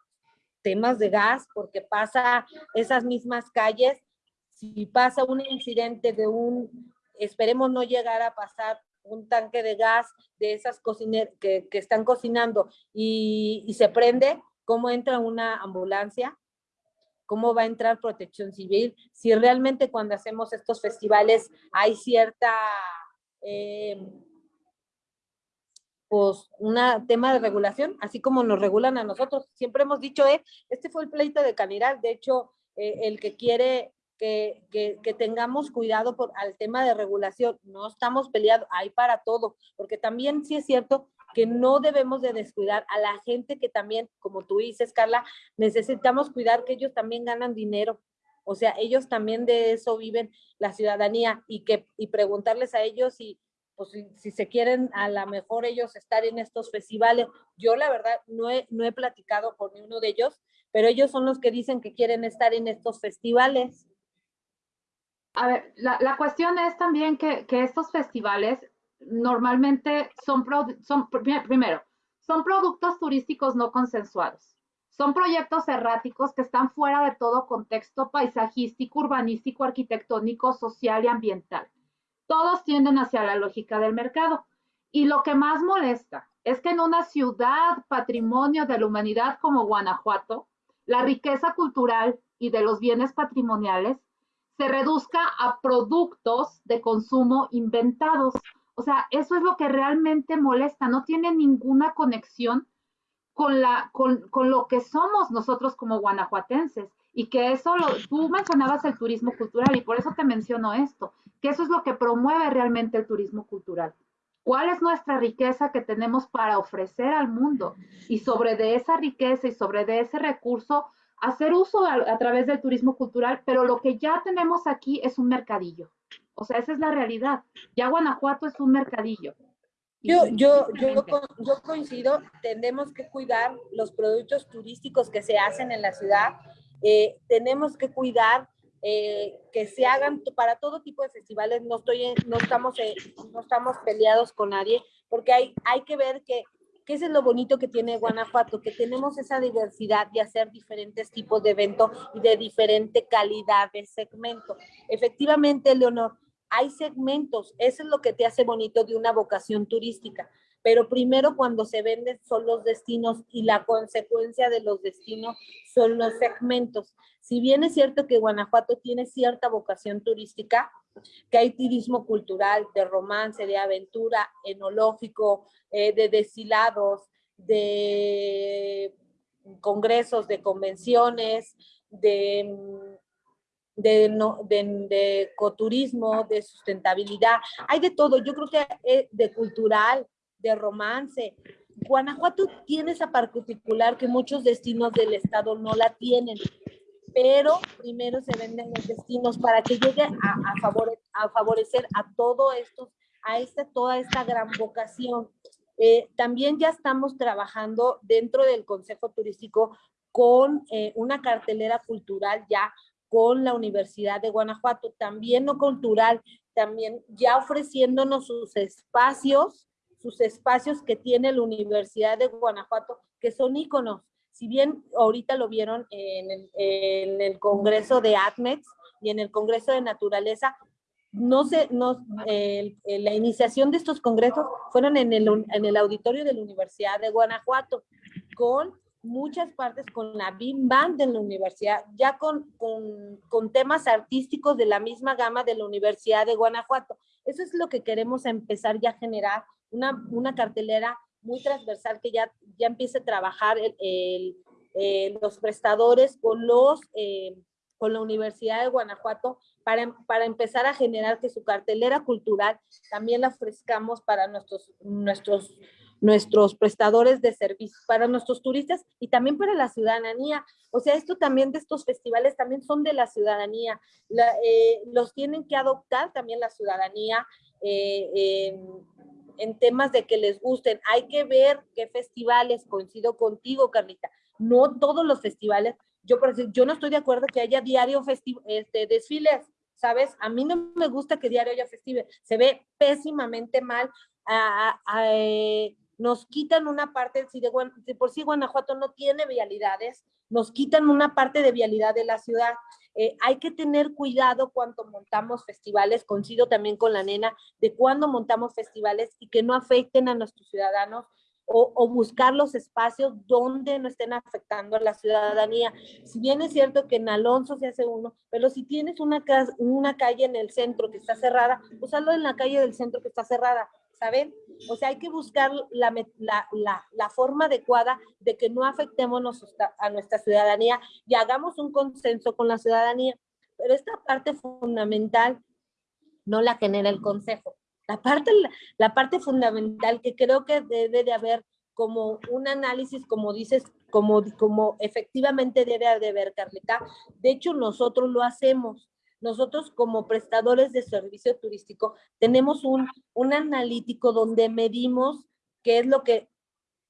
B: temas de gas, porque pasa esas mismas calles, si pasa un incidente de un, esperemos no llegar a pasar un tanque de gas de esas cocineras que, que, están cocinando y, y, se prende, ¿cómo entra una ambulancia? ¿Cómo va a entrar protección civil? Si realmente cuando hacemos estos festivales hay cierta eh, pues un tema de regulación, así como nos regulan a nosotros. Siempre hemos dicho, eh, este fue el pleito de Caniral, de hecho, eh, el que quiere que, que, tengamos cuidado por, al tema de regulación, no estamos peleados, hay para todo, porque también sí es cierto que no debemos de descuidar a la gente que también, como tú dices, Carla, necesitamos cuidar que ellos también ganan dinero, o sea, ellos también de eso viven la ciudadanía y que y preguntarles a ellos si, pues, si, se quieren a lo mejor ellos estar en estos festivales. Yo la verdad no he, no he platicado con uno de ellos, pero ellos son los que dicen que quieren estar en estos festivales.
F: A ver, la, la cuestión es también que, que, estos festivales normalmente son, son, primero, son productos turísticos no consensuados. Son proyectos erráticos que están fuera de todo contexto paisajístico, urbanístico, arquitectónico, social y ambiental. Todos tienden hacia la lógica del mercado. Y lo que más molesta es que en una ciudad patrimonio de la humanidad como Guanajuato, la riqueza cultural y de los bienes patrimoniales se reduzca a productos de consumo inventados. O sea, eso es lo que realmente molesta, no tiene ninguna conexión con, la, con, con, lo que somos nosotros como guanajuatenses. Y que eso, lo, tú mencionabas el turismo cultural y por eso te menciono esto, que eso es lo que promueve realmente el turismo cultural. ¿Cuál es nuestra riqueza que tenemos para ofrecer al mundo? Y sobre de esa riqueza y sobre de ese recurso, hacer uso a, a través del turismo cultural, pero lo que ya tenemos aquí es un mercadillo. O sea, esa es la realidad. Ya Guanajuato es un mercadillo.
B: Yo, yo, yo, yo coincido, tenemos que cuidar los productos turísticos que se hacen en la ciudad, eh, tenemos que cuidar eh, que se hagan para todo tipo de festivales, no, estoy no, estamos, eh, no estamos peleados con nadie, porque hay, hay que ver que, que es lo bonito que tiene Guanajuato, que tenemos esa diversidad de hacer diferentes tipos de eventos y de diferente calidad de segmento. Efectivamente, Leonor, hay segmentos, eso es lo que te hace bonito de una vocación turística, pero primero cuando se venden son los destinos y la consecuencia de los destinos son los segmentos. Si bien es cierto que Guanajuato tiene cierta vocación turística, que hay turismo cultural, de romance, de aventura, enológico, eh, de deshilados, de congresos, de convenciones, de de, no, de, de ecoturismo, de sustentabilidad, hay de todo, yo creo que de cultural, de romance, Guanajuato tiene esa particular que muchos destinos del estado no la tienen, pero primero se venden los destinos para que llegue a, a, favorecer a todo esto, a esta, toda esta gran vocación. Eh, también ya estamos trabajando dentro del Consejo Turístico con eh, una cartelera cultural ya con la Universidad de Guanajuato, también no cultural, también ya ofreciéndonos sus espacios, sus espacios que tiene la Universidad de Guanajuato, que son íconos. Si bien ahorita lo vieron en el, en el Congreso de ATMEX y en el Congreso de Naturaleza, no sé, no, la iniciación de estos congresos fueron en el, en el auditorio de la Universidad de Guanajuato, con muchas partes con la BIM Band de la universidad, ya con, con, con, temas artísticos de la misma gama de la Universidad de Guanajuato. Eso es lo que queremos empezar ya a generar, una, una cartelera muy transversal que ya, ya empiece a trabajar el, el, los prestadores con, los, eh, con la Universidad de Guanajuato para, para empezar a generar que su cartelera cultural también la ofrezcamos para nuestros, nuestros nuestros prestadores de servicios, para nuestros turistas y también para la ciudadanía. O sea, esto también de estos festivales también son de la ciudadanía. Eh, los tienen que adoptar también la ciudadanía eh, en temas de que les gusten. Hay que ver qué festivales, coincido contigo, Carlita, no todos los festivales. Yo, por ejemplo, yo no estoy de acuerdo que haya diario este, desfiles, ¿sabes? A mí no me gusta que diario haya festivales. Se ve pésimamente mal. A, eh, nos quitan una parte, si de, por sí Guanajuato no tiene vialidades, nos quitan una parte de vialidad de la ciudad. Eh, hay que tener cuidado cuando montamos festivales, coincido también con la nena, de cuando montamos festivales y que no afecten a nuestros ciudadanos o, buscar los espacios donde no estén afectando a la ciudadanía. Si bien es cierto que en Alonso se hace uno, pero si tienes una, una calle en el centro que está cerrada, usarlo en la calle del centro que está cerrada ¿saben? O sea, hay que buscar la, la, la, forma adecuada de que no afectemos a nuestra ciudadanía y hagamos un consenso con la ciudadanía. Pero esta parte fundamental no la genera el Consejo. La parte, la parte fundamental que creo que debe de haber como un análisis, como dices, como, como efectivamente debe de haber, Carlita. De hecho, nosotros lo hacemos nosotros como prestadores de servicio turístico tenemos un, un analítico donde medimos qué es lo que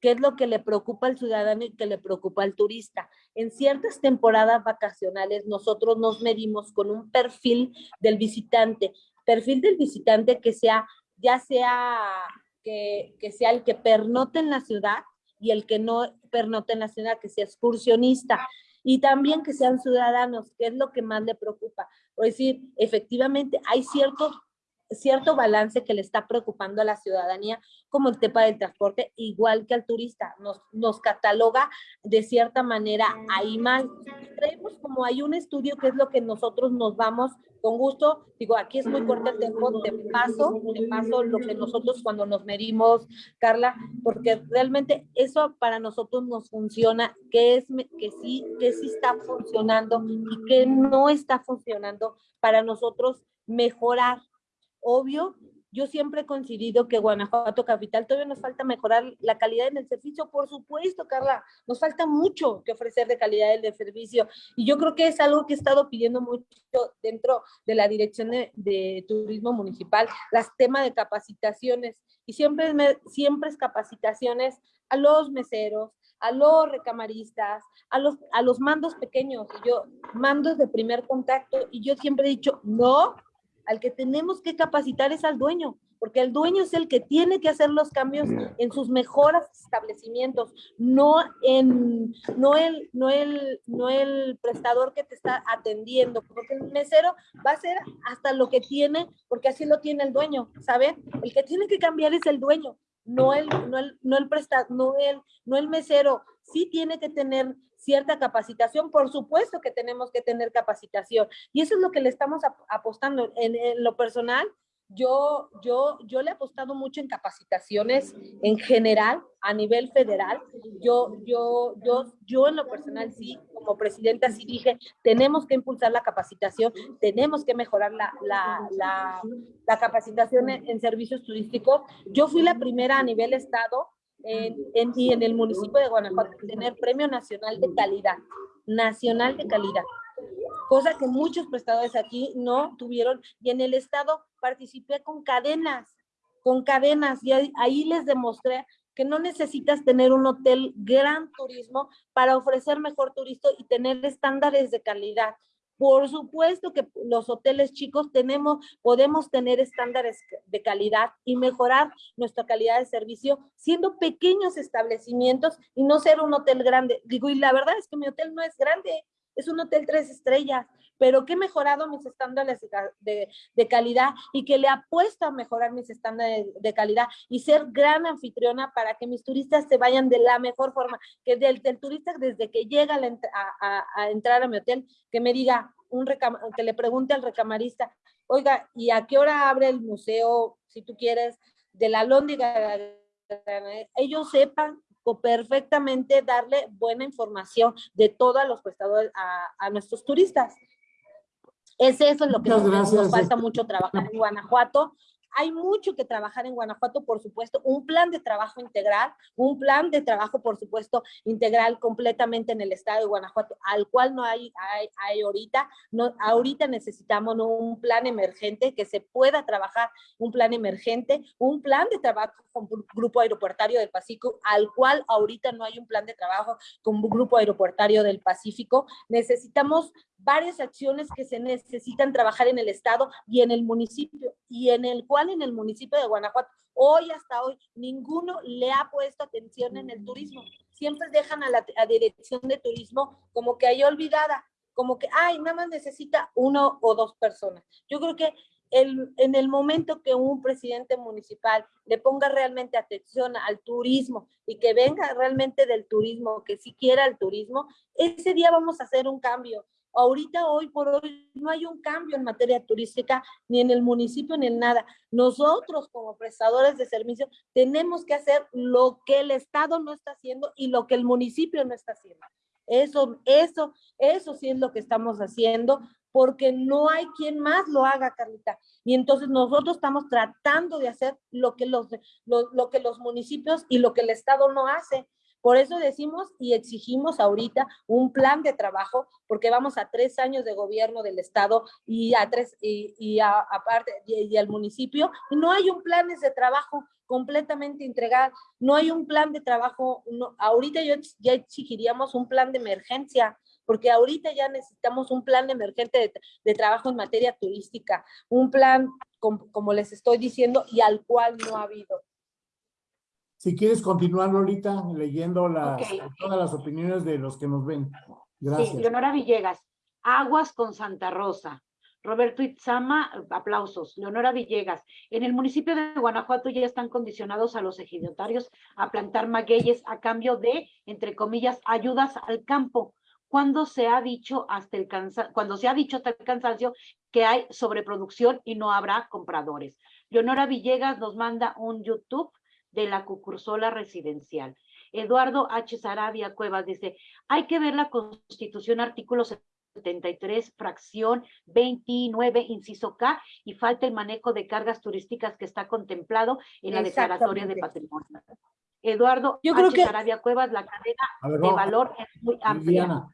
B: qué es lo que le preocupa al ciudadano y qué le preocupa al turista. En ciertas temporadas vacacionales nosotros nos medimos con un perfil del visitante, perfil del visitante que sea, ya sea que, que sea el que pernote en la ciudad y el que no pernote en la ciudad, que sea excursionista y también que sean ciudadanos, que es lo que más le preocupa. Es decir, efectivamente hay cierto, cierto balance que le está preocupando a la ciudadanía, como el tema del transporte, igual que al turista. Nos, nos cataloga de cierta manera ahí mal. Creemos como hay un estudio que es lo que nosotros nos vamos con gusto, digo, aquí es muy corto el tiempo, te paso, te paso lo que nosotros cuando nos medimos, Carla, porque realmente eso para nosotros nos funciona, que es que sí, que sí está funcionando y que no está funcionando para nosotros mejorar. Obvio, yo siempre he coincidido que Guanajuato Capital todavía nos falta mejorar la calidad en el servicio, por supuesto, Carla, nos falta mucho que ofrecer de calidad en el servicio. Y yo creo que es algo que he estado pidiendo mucho dentro de la Dirección de, Turismo Municipal, las temas de capacitaciones. Y siempre, siempre es capacitaciones a los meseros, a los recamaristas, a los, a los mandos pequeños, yo, mandos de primer contacto, y yo siempre he dicho, no, al que tenemos que capacitar es al dueño, porque el dueño es el que tiene que hacer los cambios en sus mejores establecimientos, no en no el no el no el prestador que te está atendiendo, porque el mesero va a hacer hasta lo que tiene, porque así lo tiene el dueño, ¿saben? El que tiene que cambiar es el dueño, no el no el no el no el no el mesero, sí tiene que tener cierta capacitación, por supuesto que tenemos que tener capacitación y eso es lo que le estamos apostando en, lo personal. Yo, yo, yo le he apostado mucho en capacitaciones en general a nivel federal. Yo, yo, yo, yo en lo personal sí, como presidenta sí dije, tenemos que impulsar la capacitación, tenemos que mejorar la, la, la, capacitación en, en servicios turísticos. Yo fui la primera a nivel estado en, y en el municipio de Guanajuato tener premio nacional de calidad, nacional de calidad, cosa que muchos prestadores aquí no tuvieron y en el estado participé con cadenas, con cadenas y ahí les demostré que no necesitas tener un hotel gran turismo para ofrecer mejor turismo y tener estándares de calidad. Por supuesto que los hoteles chicos tenemos, podemos tener estándares de calidad y mejorar nuestra calidad de servicio siendo pequeños establecimientos y no ser un hotel grande. Digo, y la verdad es que mi hotel no es grande, es un hotel tres estrellas, pero que he mejorado mis estándares de, calidad y que le apuesto a mejorar mis estándares de, calidad y ser gran anfitriona para que mis turistas se vayan de la mejor forma, que del, turista desde que llega a, a, entrar a mi hotel, que me diga, un que le pregunte al recamarista, oiga, ¿y a qué hora abre el museo, si tú quieres, de la Lóndiga? Ellos sepan perfectamente darle buena información de todos los prestadores a, nuestros turistas. Es eso lo que nos, falta mucho trabajar en Guanajuato hay mucho que trabajar en Guanajuato, por supuesto, un plan de trabajo integral, un plan de trabajo, por supuesto, integral completamente en el estado de Guanajuato, al cual no hay, hay, ahorita. No, ahorita necesitamos un plan emergente que se pueda trabajar, un plan emergente, un plan de trabajo con Grupo Aeroportario del Pacífico, al cual ahorita no hay un plan de trabajo con Grupo Aeroportario del Pacífico. Necesitamos varias acciones que se necesitan trabajar en el estado y en el municipio, y en el cual en el municipio de Guanajuato, hoy hasta hoy, ninguno le ha puesto atención en el turismo. Siempre dejan a la dirección de turismo como que hay olvidada, como que, ay, nada más necesita uno o dos personas. Yo creo que el, en el momento que un presidente municipal le ponga realmente atención al turismo y que venga realmente del turismo, que si quiera el turismo, ese día vamos a hacer un cambio Ahorita, hoy por hoy, no hay un cambio en materia turística, ni en el municipio, ni en nada. Nosotros, como prestadores de servicios, tenemos que hacer lo que el Estado no está haciendo y lo que el municipio no está haciendo. Eso, eso, eso sí es lo que estamos haciendo, porque no hay quien más lo haga, Carlita. Y entonces nosotros estamos tratando de hacer lo que los, lo, lo que los municipios y lo que el Estado no hace. Por eso decimos y exigimos ahorita un plan de trabajo, porque vamos a tres años de gobierno del Estado y a tres, y, aparte, y, al municipio, y no hay un plan de trabajo completamente entregado, no hay un plan de trabajo, ahorita yo, ya exigiríamos un plan de emergencia, porque ahorita ya necesitamos un plan emergente de, trabajo en materia turística, un plan, como les estoy diciendo, y al cual no ha habido.
A: Si quieres continuar, Lolita, leyendo las, todas las opiniones de los que nos ven. Gracias. Sí,
H: Leonora Villegas, Aguas con Santa Rosa. Roberto Itzama, aplausos. Leonora Villegas, en el municipio de Guanajuato ya están condicionados a los ejidatarios a plantar magueyes a cambio de, entre comillas, ayudas al campo. Cuando se ha dicho hasta el cuando se ha dicho hasta el cansancio que hay sobreproducción y no habrá compradores. Leonora Villegas nos manda un YouTube de la cucursola residencial. Eduardo H. Sarabia Cuevas dice, hay que ver la Constitución artículo 73, fracción 29, inciso K, y falta el manejo de cargas turísticas que está contemplado en la declaratoria de patrimonio. Eduardo Yo creo H. Sarabia Cuevas, la cadena de valor es muy amplia.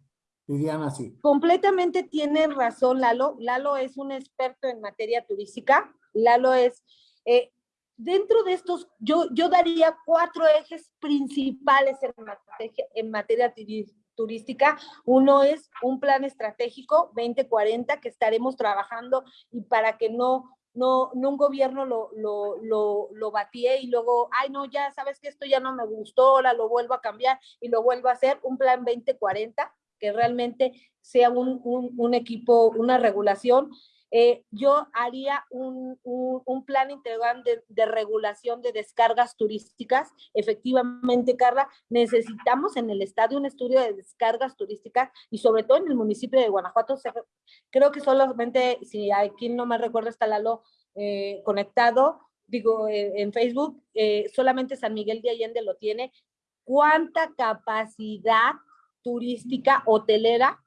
A: Viviana, sí.
B: Completamente tiene razón Lalo. Lalo es un experto en materia turística. Lalo es, eh, dentro de estos, yo, yo daría cuatro ejes principales en materia, en materia turística. Uno es un plan estratégico 2040 que estaremos trabajando y para que no, no, no un gobierno lo, lo, lo, lo batía y luego, ay no, ya sabes que esto ya no me gustó, ahora lo vuelvo a cambiar y lo vuelvo a hacer, un plan 2040 que realmente sea un, un, un equipo, una regulación eh, yo haría un, plan integral de, regulación de descargas turísticas. Efectivamente, Carla, necesitamos en el estadio un estudio de descargas turísticas y sobre todo en el municipio de Guanajuato. creo que solamente, si aquí no me recuerdo, está Lalo eh, conectado, digo, eh, en Facebook, solamente San Miguel de Allende lo tiene. ¿Cuánta capacidad turística hotelera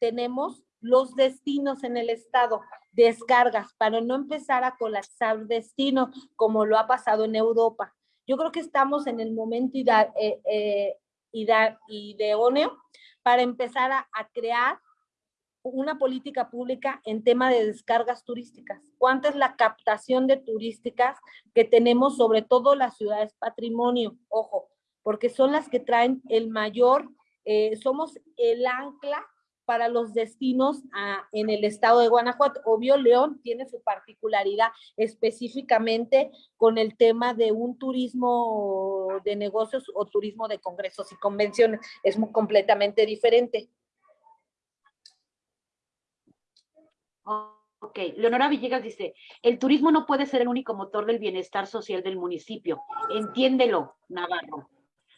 B: tenemos los destinos en el estado? descargas para no empezar a colapsar destino como lo ha pasado en Europa. Yo creo que estamos en el momento ida- eh, eh, idóneo para empezar a, a crear una política pública en tema de descargas turísticas. ¿Cuánta es la captación de turísticas que tenemos, sobre todo las ciudades patrimonio? Ojo, porque son las que traen el mayor, eh, somos el ancla para los destinos ah, en el estado de Guanajuato. Obvio, León tiene su particularidad específicamente con el tema de un turismo de negocios o turismo de congresos y convenciones. Es completamente diferente.
H: Ok, Leonora Villegas dice, el turismo no puede ser el único motor del bienestar social del municipio. Entiéndelo, Navarro.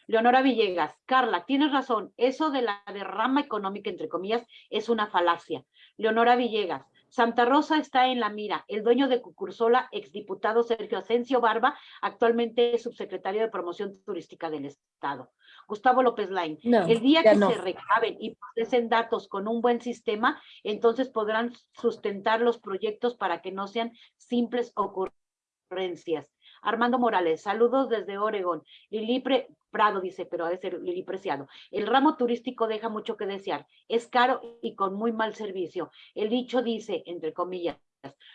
H: Leonora Villegas, Carla, tienes razón, eso de la derrama económica, entre comillas, es una falacia. Leonora Villegas, Santa Rosa está en la mira. El dueño de Cucursola, exdiputado Sergio Asensio Barba, actualmente es subsecretario de Promoción Turística del Estado. Gustavo López Lain,
B: No,
H: el día que
B: no.
H: se recaben y procesen datos con un buen sistema, entonces podrán sustentar los proyectos para que no sean simples ocurrencias. Armando Morales, saludos desde Oregón. Lili Pre- Prado dice, pero ha de ser Lili Preciado. El ramo turístico deja mucho que desear. Es caro y con muy mal servicio. El dicho dice, entre comillas,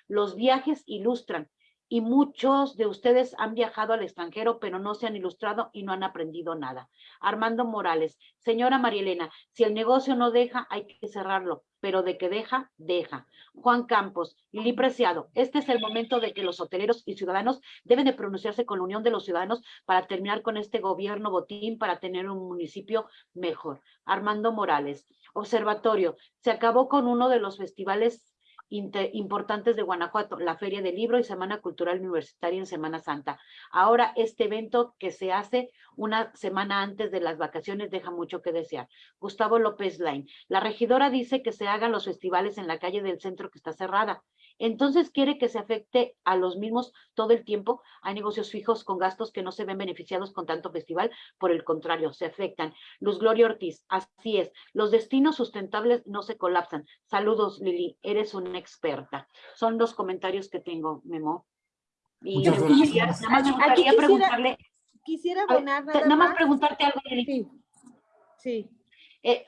H: los viajes ilustran. Y muchos de ustedes han viajado al extranjero, pero no se han ilustrado y no han aprendido nada. Armando Morales, señora Marielena, si el negocio no deja, hay que cerrarlo, pero de que deja, deja. Juan Campos, Lili Preciado, este es el momento de que los hoteleros y ciudadanos deben de pronunciarse con la unión de los ciudadanos para terminar con este gobierno botín para tener un municipio mejor. Armando Morales, observatorio, se acabó con uno de los festivales importantes de Guanajuato, la Feria del Libro y Semana Cultural Universitaria en Semana Santa. Ahora este evento que se hace una semana antes de las vacaciones deja mucho que desear. Gustavo López Lain, la regidora dice que se hagan los festivales en la calle del centro que está cerrada. Entonces quiere que se afecte a los mismos todo el tiempo. Hay negocios fijos con gastos que no se ven beneficiados con tanto festival, por el contrario, se afectan. Luz Gloria Ortiz, así es. Los destinos sustentables no se colapsan. Saludos, Lili, eres una experta. Son los comentarios que tengo, Memo. Y
A: Muchas gracias.
H: nada más me
B: Aquí
H: gustaría
B: quisiera-
H: preguntarle,
B: Quisiera abonar nada,
H: nada más
B: más.
H: preguntarte algo, Lili.
B: Sí, sí.
H: Eh,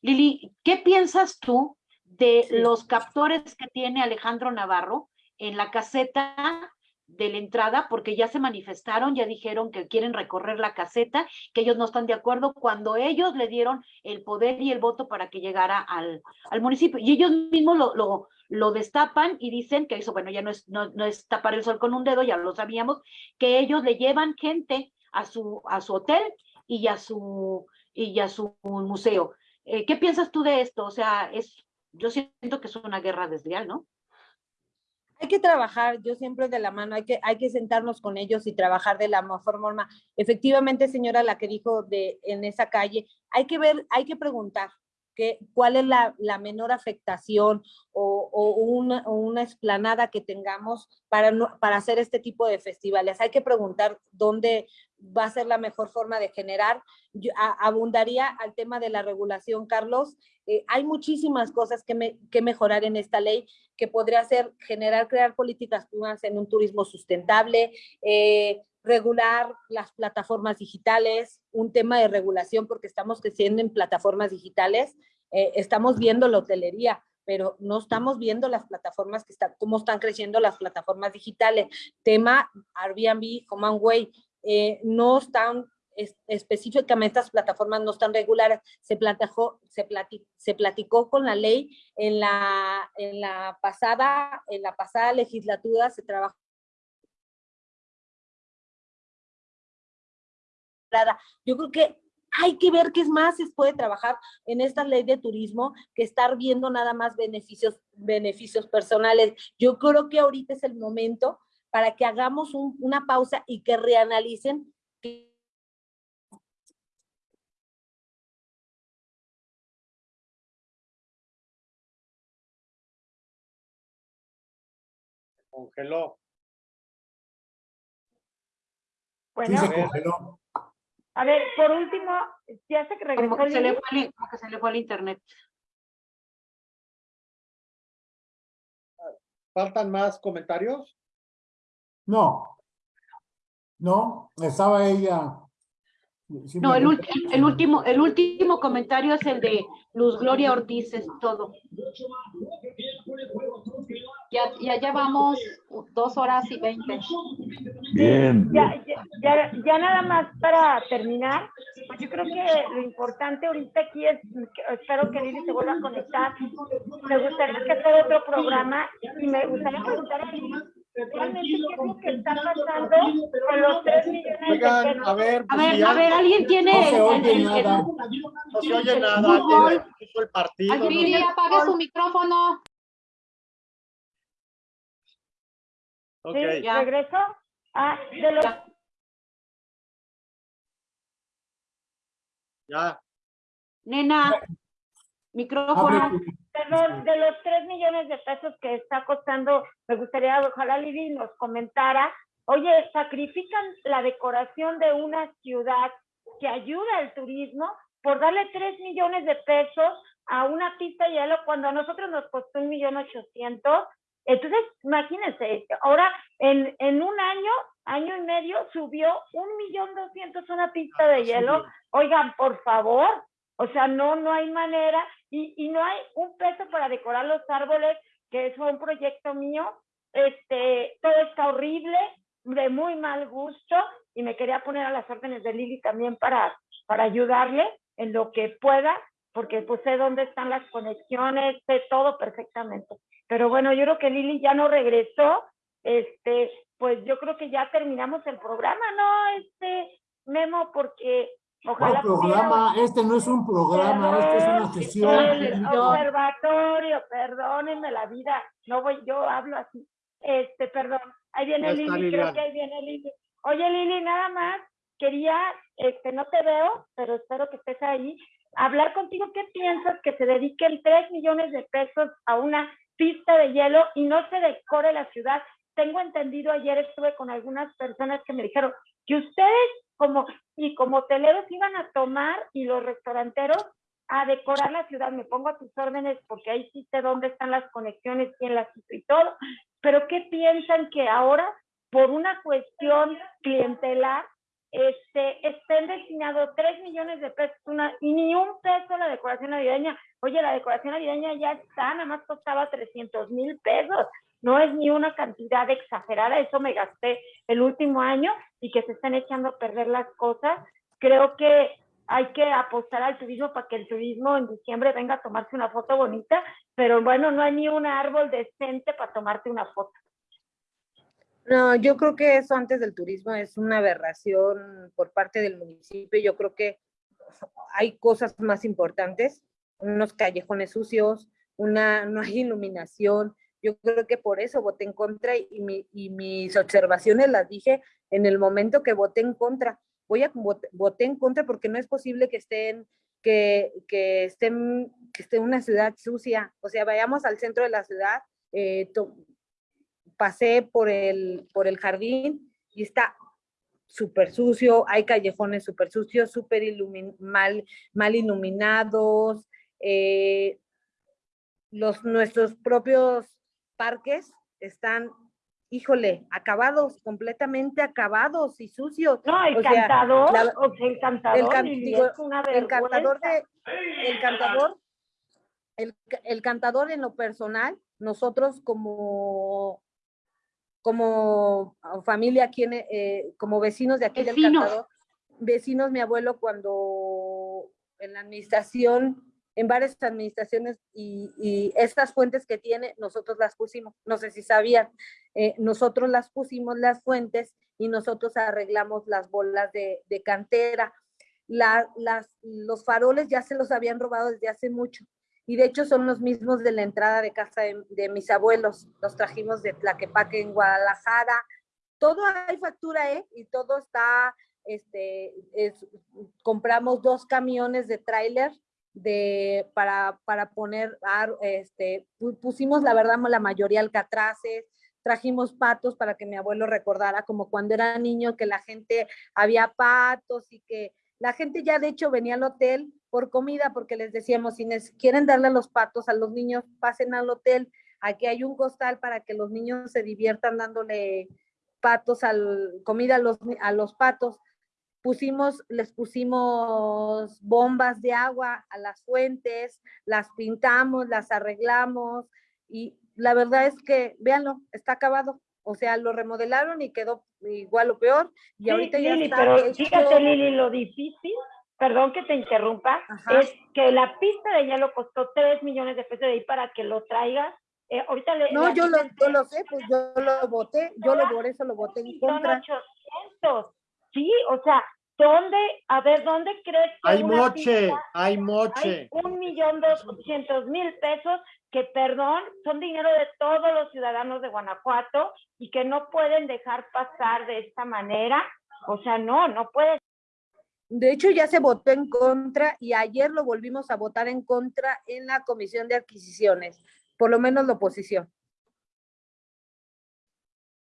H: Lili, ¿qué piensas tú de
B: Sí.
H: los captores que tiene Alejandro Navarro en la caseta de la entrada? Porque ya se manifestaron, ya dijeron que quieren recorrer la caseta, que ellos no están de acuerdo cuando ellos le dieron el poder y el voto para que llegara al, al municipio. Y ellos mismos lo, lo, lo destapan y dicen que eso, bueno, ya no es, no, no es tapar el sol con un dedo, ya lo sabíamos, que ellos le llevan gente a su, a su hotel y a su, y a su museo. Eh, ¿Qué piensas tú de esto? O sea, es, yo siento que es una guerra desleal, ¿no?
B: Hay que trabajar, yo siempre de la mano, hay que, hay que sentarnos con ellos y trabajar de la mejor forma. Efectivamente, señora, la que dijo de en esa calle, hay que ver, hay que preguntar cuál es la, menor afectación o, una, o explanada que tengamos para, para hacer este tipo de festivales. Hay que preguntar dónde va a ser la mejor forma de generar. Abundaría al tema de la regulación, Carlos. Eh, hay muchísimas cosas que, me- que mejorar en esta ley que podría ser generar, crear políticas públicas en un turismo sustentable, eh, regular las plataformas digitales, un tema de regulación porque estamos creciendo en plataformas digitales, eh, estamos viendo la hotelería, pero no estamos viendo las plataformas que están, cómo están creciendo las plataformas digitales. Tema Airbnb, HomeAway, eh, no están es- específicamente estas plataformas no están regulares. Se platicó, se plati- se platicó con la ley en la, en la pasada, en la pasada legislatura se trabajó. Yo creo que hay que ver qué es más se puede trabajar en esta ley de turismo que estar viendo nada más beneficios, beneficios personales. Yo creo que ahorita es el momento para que hagamos un- una pausa y que reanalicen
E: Congeló.
A: Sí,
D: Bueno,
A: se congeló.
D: A ver, por último, ya se que
H: Como
D: regresó
H: que se le fue, el- como que se le fue el internet.
E: ¿Faltan más comentarios?
A: No, No, estaba ella.
H: No, el, el, último, el último comentario es el de Luz Gloria Ortiz, es todo.
F: Ya, ya llevamos dos horas y veinte.
C: Bien.
D: Ya, ya, ya, nada más para terminar, pues yo creo que lo importante ahorita aquí es, espero que Lili se vuelva a conectar. Me gustaría que hacer otro programa y me gustaría preguntar a Lili realmente qué es lo que está pasando con los tres millones
E: Oigan,
D: de pesos.
E: a ver,
H: A
E: pues,
H: ver,
E: si
H: a ver, alguien tiene...
A: No se
H: el-
A: oye
H: el- el-
A: nada.
E: no se oye nada, el partido. no
F: Lili,
E: sé.
F: apague su micrófono.
D: ¿Sí?
H: Ya.
D: ¿Regreso? Ah, de los,
E: Ya.
H: Nena, micrófono.
D: Los, de los 3 millones de pesos que está costando, me gustaría, ojalá Lili nos comentara, oye, sacrifican la decoración de una ciudad que ayuda al turismo por darle 3 millones de pesos a una pista de hielo cuando a nosotros nos costó un millón ochocientos. Entonces, imagínense, ahora en, en un año, año y medio, subió un millón doscientos una pista de hielo. Oigan, por favor, o sea, no, no hay manera y, y no hay un peso para decorar los árboles, que es un proyecto mío. Este, todo está horrible, de muy mal gusto y me quería poner a las órdenes de Lili también para, para ayudarle en lo que pueda, porque pues sé dónde están las conexiones, sé todo perfectamente. Pero bueno, yo creo que Lili ya no regresó, este, pues yo creo que ya terminamos el programa, ¿no? Este, Memo, porque ojalá
A: ¿Cuál programa? Este no es un programa, este es una sesión.
D: el observatorio, perdónenme la vida, no voy, yo hablo así. Este, perdón, ahí viene Lili, creo que ahí viene Lili. Oye, Lili, nada más, quería, este, no te veo, pero espero que estés ahí, hablar contigo, ¿qué piensas que se dediquen 3 millones de pesos a una pista de hielo y no se decore la ciudad? Tengo entendido, ayer estuve con algunas personas que me dijeron que ustedes como y como hoteleros iban a tomar y los restauranteros a decorar la ciudad. Me pongo a tus órdenes porque ahí sí sé dónde están las conexiones, quién las hizo y todo. Pero ¿qué piensan que ahora, por una cuestión clientelar, este, estén destinados 3 millones de pesos y ni un peso la decoración navideña? Oye, la decoración navideña ya está, nada más costaba 300 mil pesos. No es ni una cantidad exagerada, eso me gasté el último año y que se están echando a perder las cosas. Creo que hay que apostar al turismo para que el turismo en diciembre venga a tomarse una foto bonita, pero bueno, no hay ni un árbol decente para tomarte una foto.
B: No, yo creo que eso antes del turismo es una aberración por parte del municipio. Yo creo que hay cosas más importantes, unos callejones sucios, una, no hay iluminación. Yo creo que por eso voté en contra y, mi- y mis observaciones las dije en el momento que voté en contra. Voy a vot- voté en contra porque no es posible que estén que, que estén que esté una ciudad sucia. O sea, vayamos al centro de la ciudad, eh, pasé por el, por el jardín y está súper sucio, hay callejones súper sucios, súper ilumin- mal, mal iluminados, eh, los, nuestros propios parques están, híjole, acabados, completamente acabados y sucios.
D: No, el
B: O sea,
D: cantador,
B: la-
D: o sea, el cantador,
B: el can- digo, el cantador de, el cantador, el, ca- el cantador en lo personal, nosotros como como familia aquí en, eh, como vecinos de aquí del
H: Vecinos.
B: cantador, vecinos, mi abuelo cuando en la administración, en varias administraciones y, y estas fuentes que tiene, nosotros las pusimos, no sé si sabían, eh, nosotros las pusimos las fuentes y nosotros arreglamos las bolas de, de cantera. La- las, los faroles ya se los habían robado desde hace mucho y de hecho son los mismos de la entrada de casa de, mis abuelos. Los trajimos de Tlaquepaque en Guadalajara. Todo hay factura, ¿eh? Y todo está, este, es- compramos dos camiones de tráiler de, para, para poner, este, pu- pusimos la verdad la mayoría alcatraces, trajimos patos para que mi abuelo recordara como cuando era niño que la gente, había patos y que la gente ya de hecho venía al hotel por comida porque les decíamos, si quieren darle los patos a los niños, pasen al hotel, aquí hay un costal para que los niños se diviertan dándole patos, al, comida a los, a los patos. Pusimos, les pusimos bombas de agua a las fuentes, las pintamos, las arreglamos y la verdad es que, véanlo, está acabado. O sea, lo remodelaron y quedó igual o peor. Y
D: Sí,
B: ahorita ya
D: Lili,
B: está
D: pero
B: hecho-
D: fíjate, Lili, lo difícil, perdón que te interrumpa,
B: Ajá.
D: es que la pista de hielo costó 3 millones de pesos de ahí para que lo traigas. Eh, ahorita le,
B: No, yo lo, yo lo sé, pues yo lo voté, yo lo por eso lo voté en contra.
D: 800. Sí, o sea, ¿dónde, a ver, dónde crees que
E: Hay
D: una
E: moche,
D: pista-
E: hay
D: hay
E: moche.
D: un millón doscientos mil pesos que, perdón, son dinero de todos los ciudadanos de Guanajuato y que no pueden dejar pasar de esta manera? O sea, no, no puede
B: De hecho, ya se votó en contra y ayer lo volvimos a votar en contra en la Comisión de Adquisiciones, por lo menos la oposición.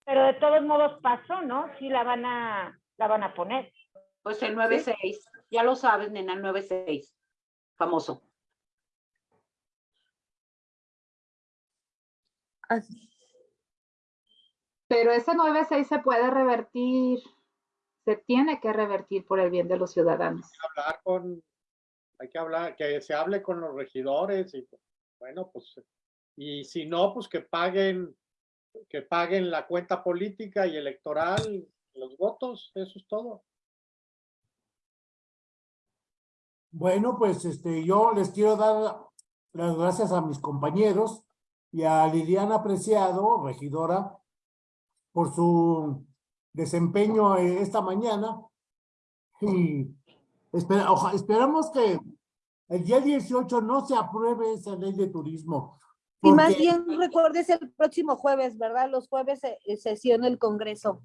D: Pero de todos modos pasó, ¿no? Sí la van a, la van a poner.
H: Pues el 9-6, ya lo sabes, nena, el 9-6, famoso.
B: Así.
F: Pero ese 9-6 se puede revertir, se tiene que revertir por el bien de los ciudadanos.
E: hablar con, hay que hablar, que se hable con los regidores y bueno, pues, y si no, pues que paguen, que paguen la cuenta política y electoral, los votos, eso es todo.
A: Bueno, pues este, yo les quiero dar las gracias a mis compañeros y a Liliana Preciado, regidora, por su desempeño eh, esta mañana. Y espera, oja- esperamos que el día 18 no se apruebe esa ley de turismo.
B: Y más
A: porque-
B: bien, recuerdes el próximo jueves, ¿verdad? Los jueves se, eh, sesiona el Congreso.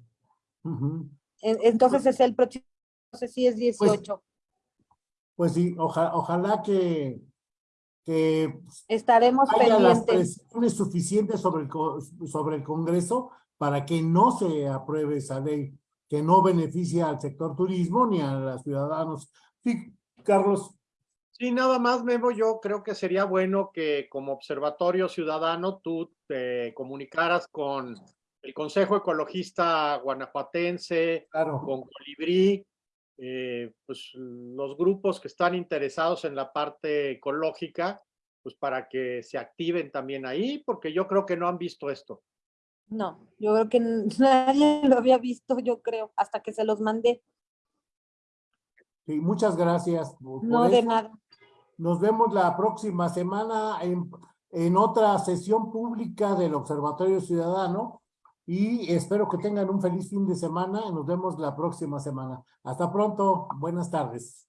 A: Ujú.
B: En- Entonces es el próximo, no sé si es 18.
A: Pues sí, oja- ojalá que, que
B: Estaremos
A: haya las
B: pendientes.
A: presiones suficientes sobre el, sobre el Congreso para que no se apruebe esa ley, que no beneficia al sector turismo ni a los ciudadanos. Sí, Carlos.
E: Sí, nada más, Memo, yo creo que sería bueno que como observatorio ciudadano tú te comunicaras con el Consejo Ecologista Guanajuatense,
A: Claro.
E: con Colibrí, eh, pues los grupos que están interesados en la parte ecológica, pues para que se activen también ahí, porque yo creo que no han visto esto.
B: No, yo creo que nadie lo había visto, yo creo, hasta que se los mandé.
A: Sí, muchas gracias. por-
B: No de nada.
A: Nos vemos la próxima semana en, en otra sesión pública del Observatorio Ciudadano y espero que tengan un feliz fin de semana. Nos vemos la próxima semana. Hasta pronto. Buenas tardes.